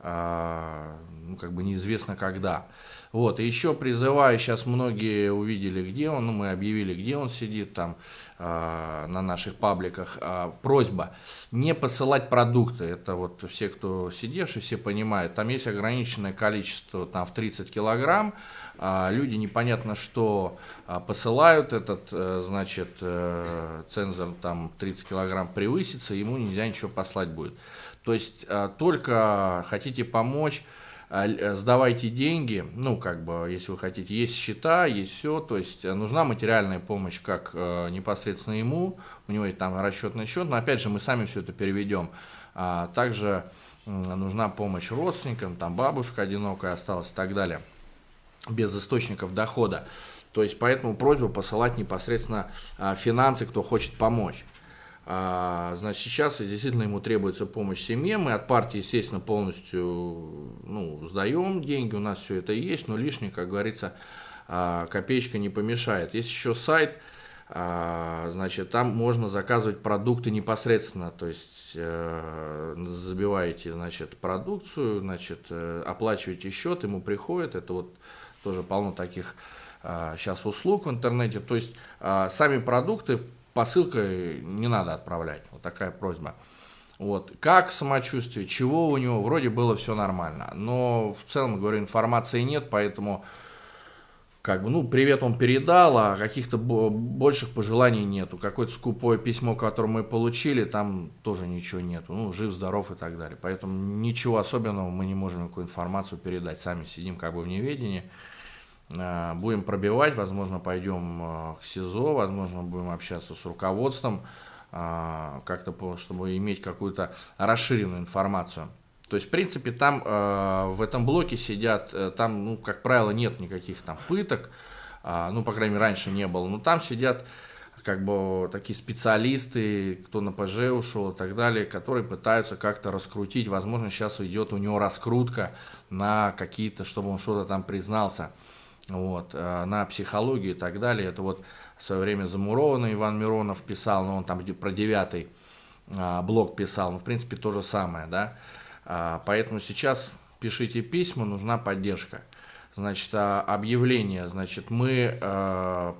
а, ну, как бы неизвестно когда. Вот, и еще призываю, сейчас многие увидели, где он, ну, мы объявили, где он сидит там э, на наших пабликах. Э, просьба не посылать продукты, это вот все, кто сидевший, все понимают, там есть ограниченное количество, там в 30 килограмм, э, люди непонятно что э, посылают, этот, э, значит, э, цензор там 30 килограмм превысится, ему нельзя ничего послать будет. То есть э, только хотите помочь, а, э, сдавайте деньги, ну, как бы, если вы хотите, есть счета, есть все, то есть нужна материальная помощь как непосредственно ему, у него есть там расчетный счет, но опять же мы сами все это переведем. А, также нужна помощь родственникам, там бабушка одинокая осталась и так далее, без источников дохода. То есть поэтому просьба посылать непосредственно а, финансы, кто хочет помочь. А, значит, сейчас действительно ему требуется помощь семье. Мы от партии, естественно, полностью ну, сдаем деньги, у нас все это есть, но лишний, как говорится, а, копеечка не помешает. Есть еще сайт, значит, там можно заказывать продукты непосредственно, то есть э, забиваете, значит, продукцию, значит, э, оплачиваете счет, ему приходит, это вот тоже полно таких сейчас услуг в интернете, то есть сами продукты посылкой не надо отправлять. Вот такая просьба. Вот. Как самочувствие, чего у него, вроде было все нормально. Но в целом, говорю, информации нет, поэтому как бы, ну, привет он передал, а каких-то больших пожеланий нету. Какое-то скупое письмо, которое мы получили, там тоже ничего нету. Ну, жив, здоров и так далее. Поэтому ничего особенного мы не можем никакую информацию передать. Сами сидим как бы в неведении. Э, будем пробивать, возможно, пойдем э, к СИЗО, возможно, будем общаться с руководством, э, как-то, чтобы иметь какую-то расширенную информацию. То есть, в принципе, там в этом блоке сидят, там, ну, как правило, нет никаких там пыток, ну, по крайней мере, раньше не было, но там сидят как бы такие специалисты, кто на ПЖ ушел и так далее, которые пытаются как-то раскрутить. Возможно, сейчас идет у него раскрутка на какие-то, чтобы он что-то там признался вот, э, на психологию и так далее. Это вот в свое время замурованный Иван Миронов писал, но он там про девятый а, блок писал, ну, в принципе, то же самое, да. А, поэтому сейчас пишите письма, нужна поддержка. Значит, а, объявление, значит, мы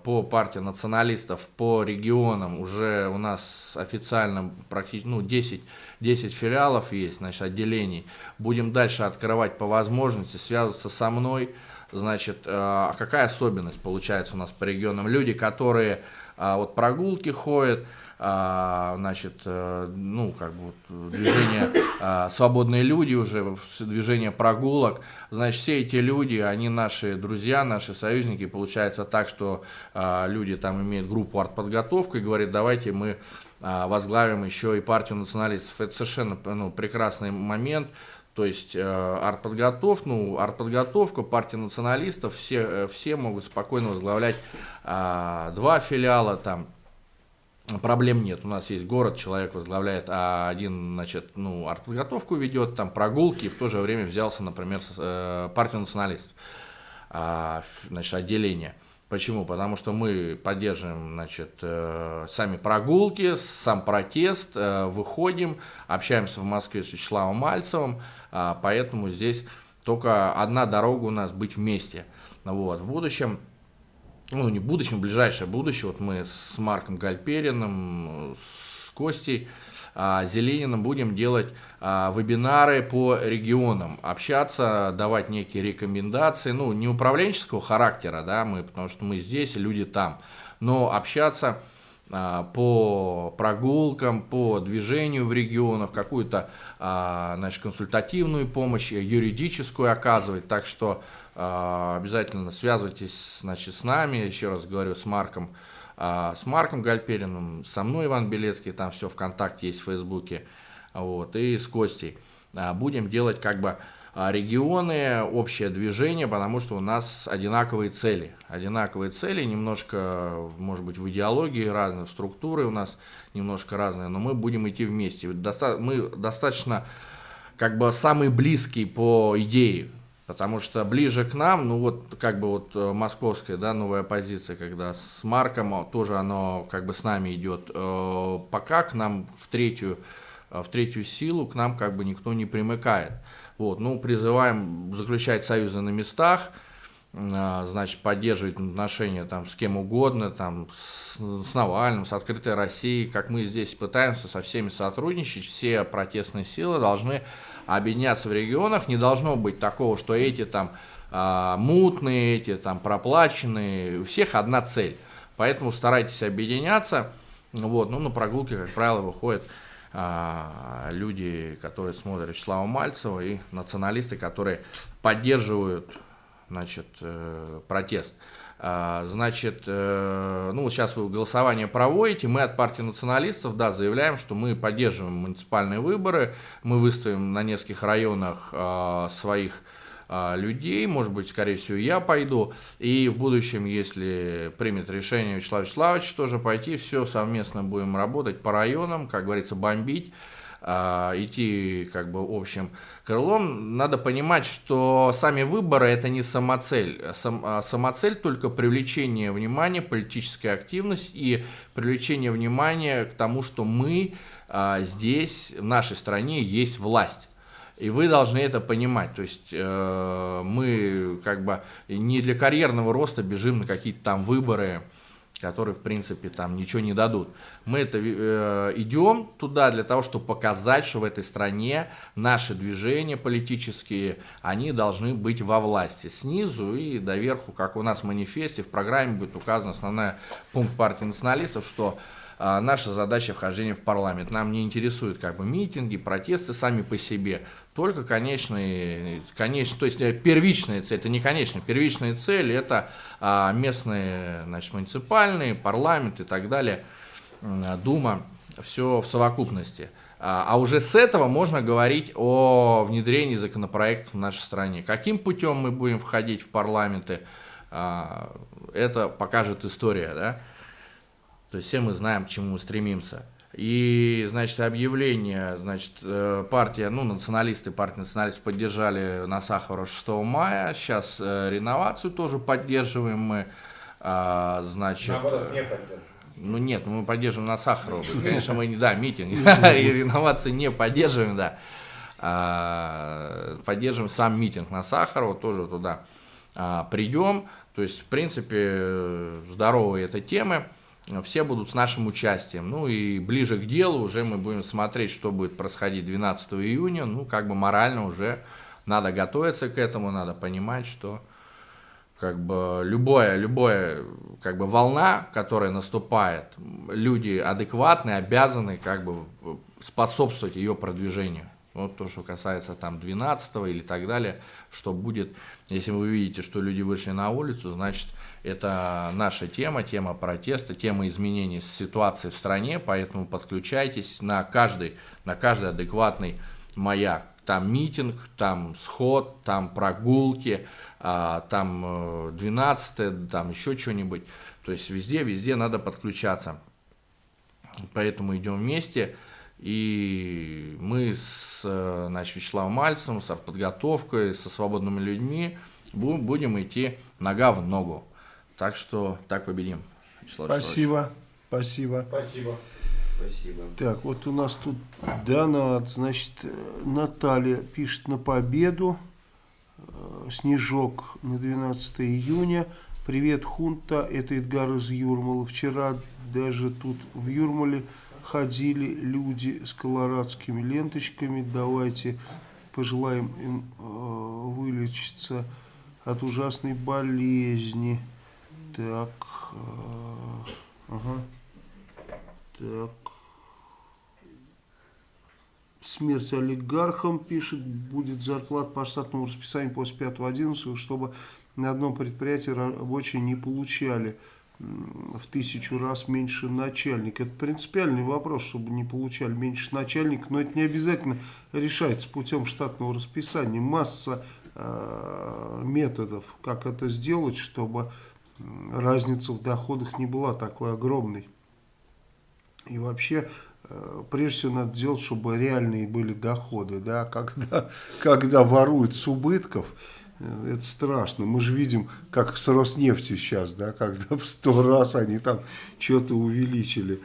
по партии националистов, по регионам уже у нас официально практически, ну, 10, 10 филиалов есть, значит, отделений. Будем дальше открывать по возможности, связываться со мной, Значит, э, а какая особенность получается у нас по регионам? Люди, которые а, вот прогулки ходят, а, значит, э, ну, как бы движение «Свободные люди» уже, движение прогулок, значит, все эти люди, они наши друзья, наши союзники, получается так, что люди там имеют группу артподготовка и говорят, давайте мы возглавим еще и партию националистов. Это совершенно ну, прекрасный момент, то есть э, артподготовка, ну, артподготовка, партия националистов, все, э, все могут спокойно возглавлять э, два филиала, там проблем нет. У нас есть город, человек возглавляет, а один, значит, ну, артподготовку ведет, там прогулки, и в то же время взялся, например, с, э, партию националистов, э, значит, отделение. Почему? Потому что мы поддерживаем значит, э, сами прогулки, сам протест, э, выходим, общаемся в Москве с Вячеславом Мальцевым, поэтому здесь только одна дорога у нас быть вместе. Вот. В будущем, ну не в будущем, в ближайшее будущее, вот мы с Марком Гальпериным, с Костей а, Зелениным будем делать а, вебинары по регионам, общаться, давать некие рекомендации, ну не управленческого характера, да, мы, потому что мы здесь, люди там, но общаться а, по прогулкам, по движению в регионах, какую-то а, значит, консультативную помощь, юридическую оказывать. Так что а, обязательно связывайтесь значит, с нами, еще раз говорю, с Марком а, с Марком Гальпериным, со мной Иван Белецкий, там все ВКонтакте есть в Фейсбуке, вот, и с Костей. А, будем делать как бы а, регионы, общее движение, потому что у нас одинаковые цели. Одинаковые цели, немножко, может быть, в идеологии разные, в структуре у нас немножко разные, но мы будем идти вместе. Доста мы достаточно как бы самые близкие по идее, потому что ближе к нам, ну вот как бы вот э, московская, да, новая позиция, когда с Марком тоже оно как бы с нами идет, э, пока к нам в третью, в третью силу к нам как бы никто не примыкает. Вот, ну, призываем заключать союзы на местах, а, значит, поддерживать отношения там с кем угодно, там, с, с Навальным, с Открытой Россией, как мы здесь пытаемся со всеми сотрудничать, все протестные силы должны объединяться в регионах, не должно быть такого, что эти там а, мутные, эти там проплаченные, у всех одна цель, поэтому старайтесь объединяться, вот, ну, на прогулке, как правило, выходит люди, которые смотрят Вячеслава Мальцева и националисты, которые поддерживают значит, э, протест. А, значит, э, ну, сейчас вы голосование проводите, мы от партии националистов, да, заявляем, что мы поддерживаем муниципальные выборы, мы выставим на нескольких районах а, своих а, людей, может быть, скорее всего, я пойду, и в будущем, если примет решение Вячеслав Вячеславович тоже пойти, все совместно будем работать по районам, как говорится, бомбить, а, идти как бы общим крылом, надо понимать, что сами выборы это не самоцель. Сам, а, самоцель только привлечение внимания, политическая активность и привлечение внимания к тому, что мы здесь, в нашей стране, есть власть. И вы должны это понимать. То есть э, мы как бы не для карьерного роста бежим на какие-то там выборы, которые, в принципе, там ничего не дадут. Мы это э, идем туда для того, чтобы показать, что в этой стране наши движения политические, они должны быть во власти. Снизу и доверху, как у нас в манифесте, в программе будет указан основной пункт партии националистов, что э, наша задача вхождения в парламент. Нам не интересуют как бы митинги, протесты сами по себе только конечные, конечные, то есть э, первичная цель, это не конечная, первичная цель это а, местные, значит, муниципальные, парламент и так далее, Дума, все в совокупности. А, а уже с этого можно говорить о внедрении законопроектов в нашей стране. Каким путем мы будем входить в парламенты, а, это покажет история, да? То есть все мы знаем, к чему мы стремимся. И, значит, объявление, значит, э, партия, ну, националисты, партия националистов поддержали на Сахарова 6 мая. Сейчас э, реновацию тоже поддерживаем мы. А, значит, Наоборот, не поддерживаем. Ну нет, мы поддерживаем на Сахарова. Конечно, мы не, да, митинг. Реновации не поддерживаем, да. А, поддерживаем сам митинг на Сахарова, тоже туда а, придем. То есть, в принципе, здоровые это темы все будут с нашим участием. Ну и ближе к делу уже мы будем смотреть, что будет происходить 12 июня. Ну, как бы морально уже надо готовиться к этому, надо понимать, что как бы любое, любое, как бы волна, которая наступает, люди адекватные, обязаны как бы способствовать ее продвижению. Вот то, что касается там 12 или так далее, что будет, если вы видите, что люди вышли на улицу, значит, это наша тема, тема протеста, тема изменений ситуации в стране, поэтому подключайтесь на каждый, на каждый адекватный маяк. Там митинг, там сход, там прогулки, а, там 12 э, там еще что-нибудь. То есть везде, везде надо подключаться. Поэтому идем вместе. И мы с э, значит, Вячеславом Мальцем, с подготовкой, со свободными людьми будем идти нога в ногу. Так что так победим. Вячеслав Спасибо. Спасибо. Спасибо. Спасибо. Так, вот у нас тут донат. Значит, Наталья пишет на победу. Э, Снежок на 12 июня. Привет, Хунта. Это Эдгар из Юрмала. Вчера даже тут в Юрмале ходили люди с колорадскими ленточками. Давайте пожелаем им э, вылечиться от ужасной болезни. Так. Э, ага. Так. Смерть олигархам, пишет, будет зарплат по штатному расписанию после 5-11, чтобы на одном предприятии рабочие не получали. в тысячу раз меньше начальник. Это принципиальный вопрос, чтобы не получали меньше начальник, но это не обязательно решается путем штатного расписания. Масса э, методов, как это сделать, чтобы разница в доходах не была такой огромной. И вообще, э, прежде всего, надо делать, чтобы реальные были доходы. Да? Когда, когда воруют с убытков, э, это страшно. Мы же видим, как с Роснефтью сейчас, да? когда в сто раз они там что-то увеличили.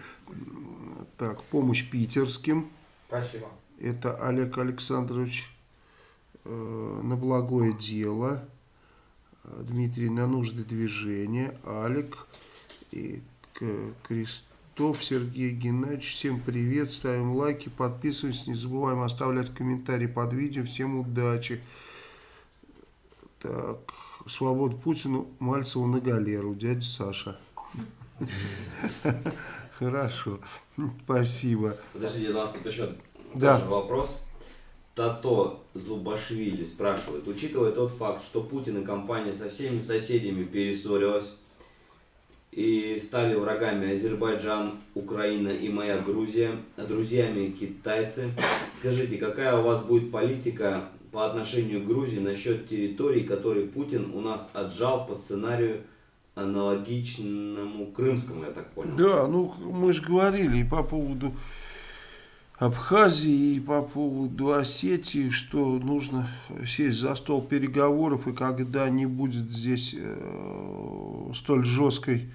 Так, помощь питерским. Спасибо. Это Олег Александрович э, на благое дело. Дмитрий на нужды движения. Алик и К- Крестов Сергей Геннадьевич. Всем привет. Ставим лайки, подписываемся. Не забываем оставлять комментарии под видео. Всем удачи. Так, свободу Путину, Мальцеву на галеру. Дядя Саша. Хорошо. Спасибо. Подождите, у нас тут еще Да. тоже вопрос. Тато Зубашвили спрашивает, учитывая тот факт, что Путин и компания со всеми соседями перессорилась и стали врагами Азербайджан, Украина и моя Грузия, а друзьями китайцы, скажите, какая у вас будет политика по отношению к Грузии насчет территорий, которые Путин у нас отжал по сценарию аналогичному крымскому, я так понял? Да, ну мы же говорили по поводу Абхазии, и по поводу Осетии, что нужно сесть за стол переговоров, и когда не будет здесь э, столь жесткой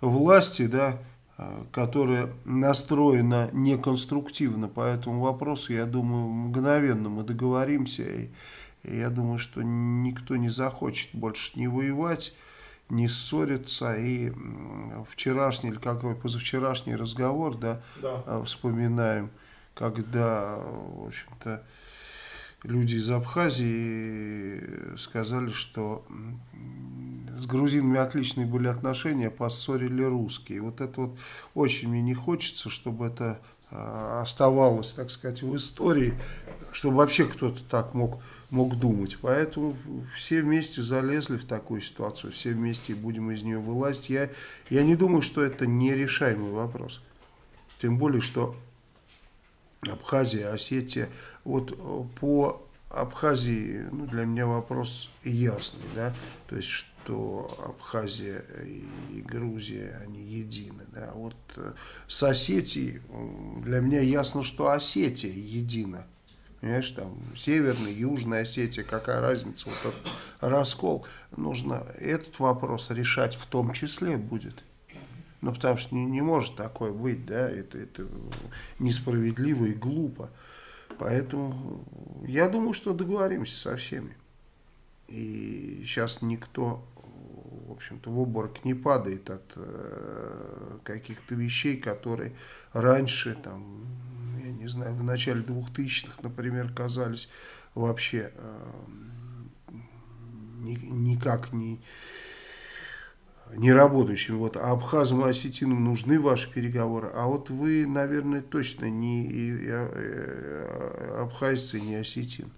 власти, да, э, которая настроена неконструктивно по этому вопросу, я думаю, мгновенно мы договоримся, и, и я думаю, что никто не захочет больше не воевать, не ссориться, и вчерашний или какой позавчерашний разговор, да, Да. а, вспоминаем, когда, в общем-то, люди из Абхазии сказали, что с грузинами отличные были отношения, поссорили русские. Вот это вот очень мне не хочется, чтобы это а, оставалось, так сказать, в истории, чтобы вообще кто-то так мог, мог думать. Поэтому все вместе залезли в такую ситуацию, все вместе будем из нее вылазить. Я, я не думаю, что это нерешаемый вопрос. Тем более, что Абхазия, Осетия. Вот э, по Абхазии, ну, для меня вопрос ясный, да, то есть, что Абхазия и Грузия, они едины, да. Вот э, с Осетией для меня ясно, что Осетия едина. Понимаешь, там Северная, Южная Осетия, какая разница, вот этот раскол. Нужно этот вопрос решать в том числе будет. Ну, потому что не, не может такое быть, да, это, это несправедливо и глупо. Поэтому я думаю, что договоримся со всеми. И сейчас никто, в общем-то, в обморок не падает от э, каких-то вещей, которые раньше, там, я не знаю, в начале 2000-х, например, казались вообще э, ни- никак не не работающими. Вот, а абхазам и осетинам нужны ваши переговоры. А вот вы, наверное, точно не и, и, э, абхазцы, не осетин.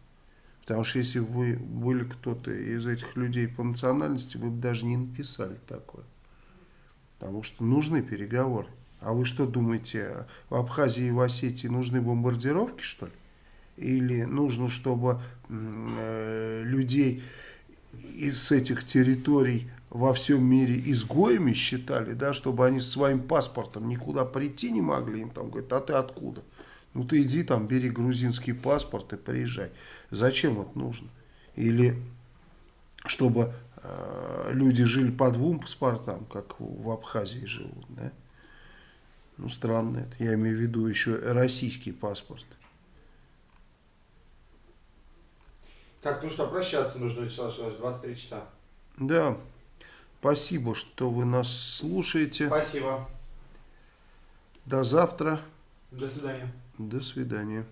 Потому что если бы вы были кто-то из этих людей по национальности, вы бы даже не написали такое. Потому что нужны переговоры. А вы что думаете, в Абхазии и в Осетии нужны бомбардировки, что ли? Или нужно, чтобы э, людей из этих территорий во всем мире изгоями считали, да, чтобы они с своим паспортом никуда прийти не могли, им там говорят, а ты откуда? Ну ты иди там, бери грузинский паспорт и приезжай. Зачем это нужно? Или чтобы э, люди жили по двум паспортам, как в Абхазии живут, да? Ну, странно это. Я имею в виду еще российский паспорт. Так, ну что, прощаться нужно, Вячеслав Вячеславович, 23 часа. Да, спасибо, что вы нас слушаете. Спасибо. До завтра. До свидания. До свидания.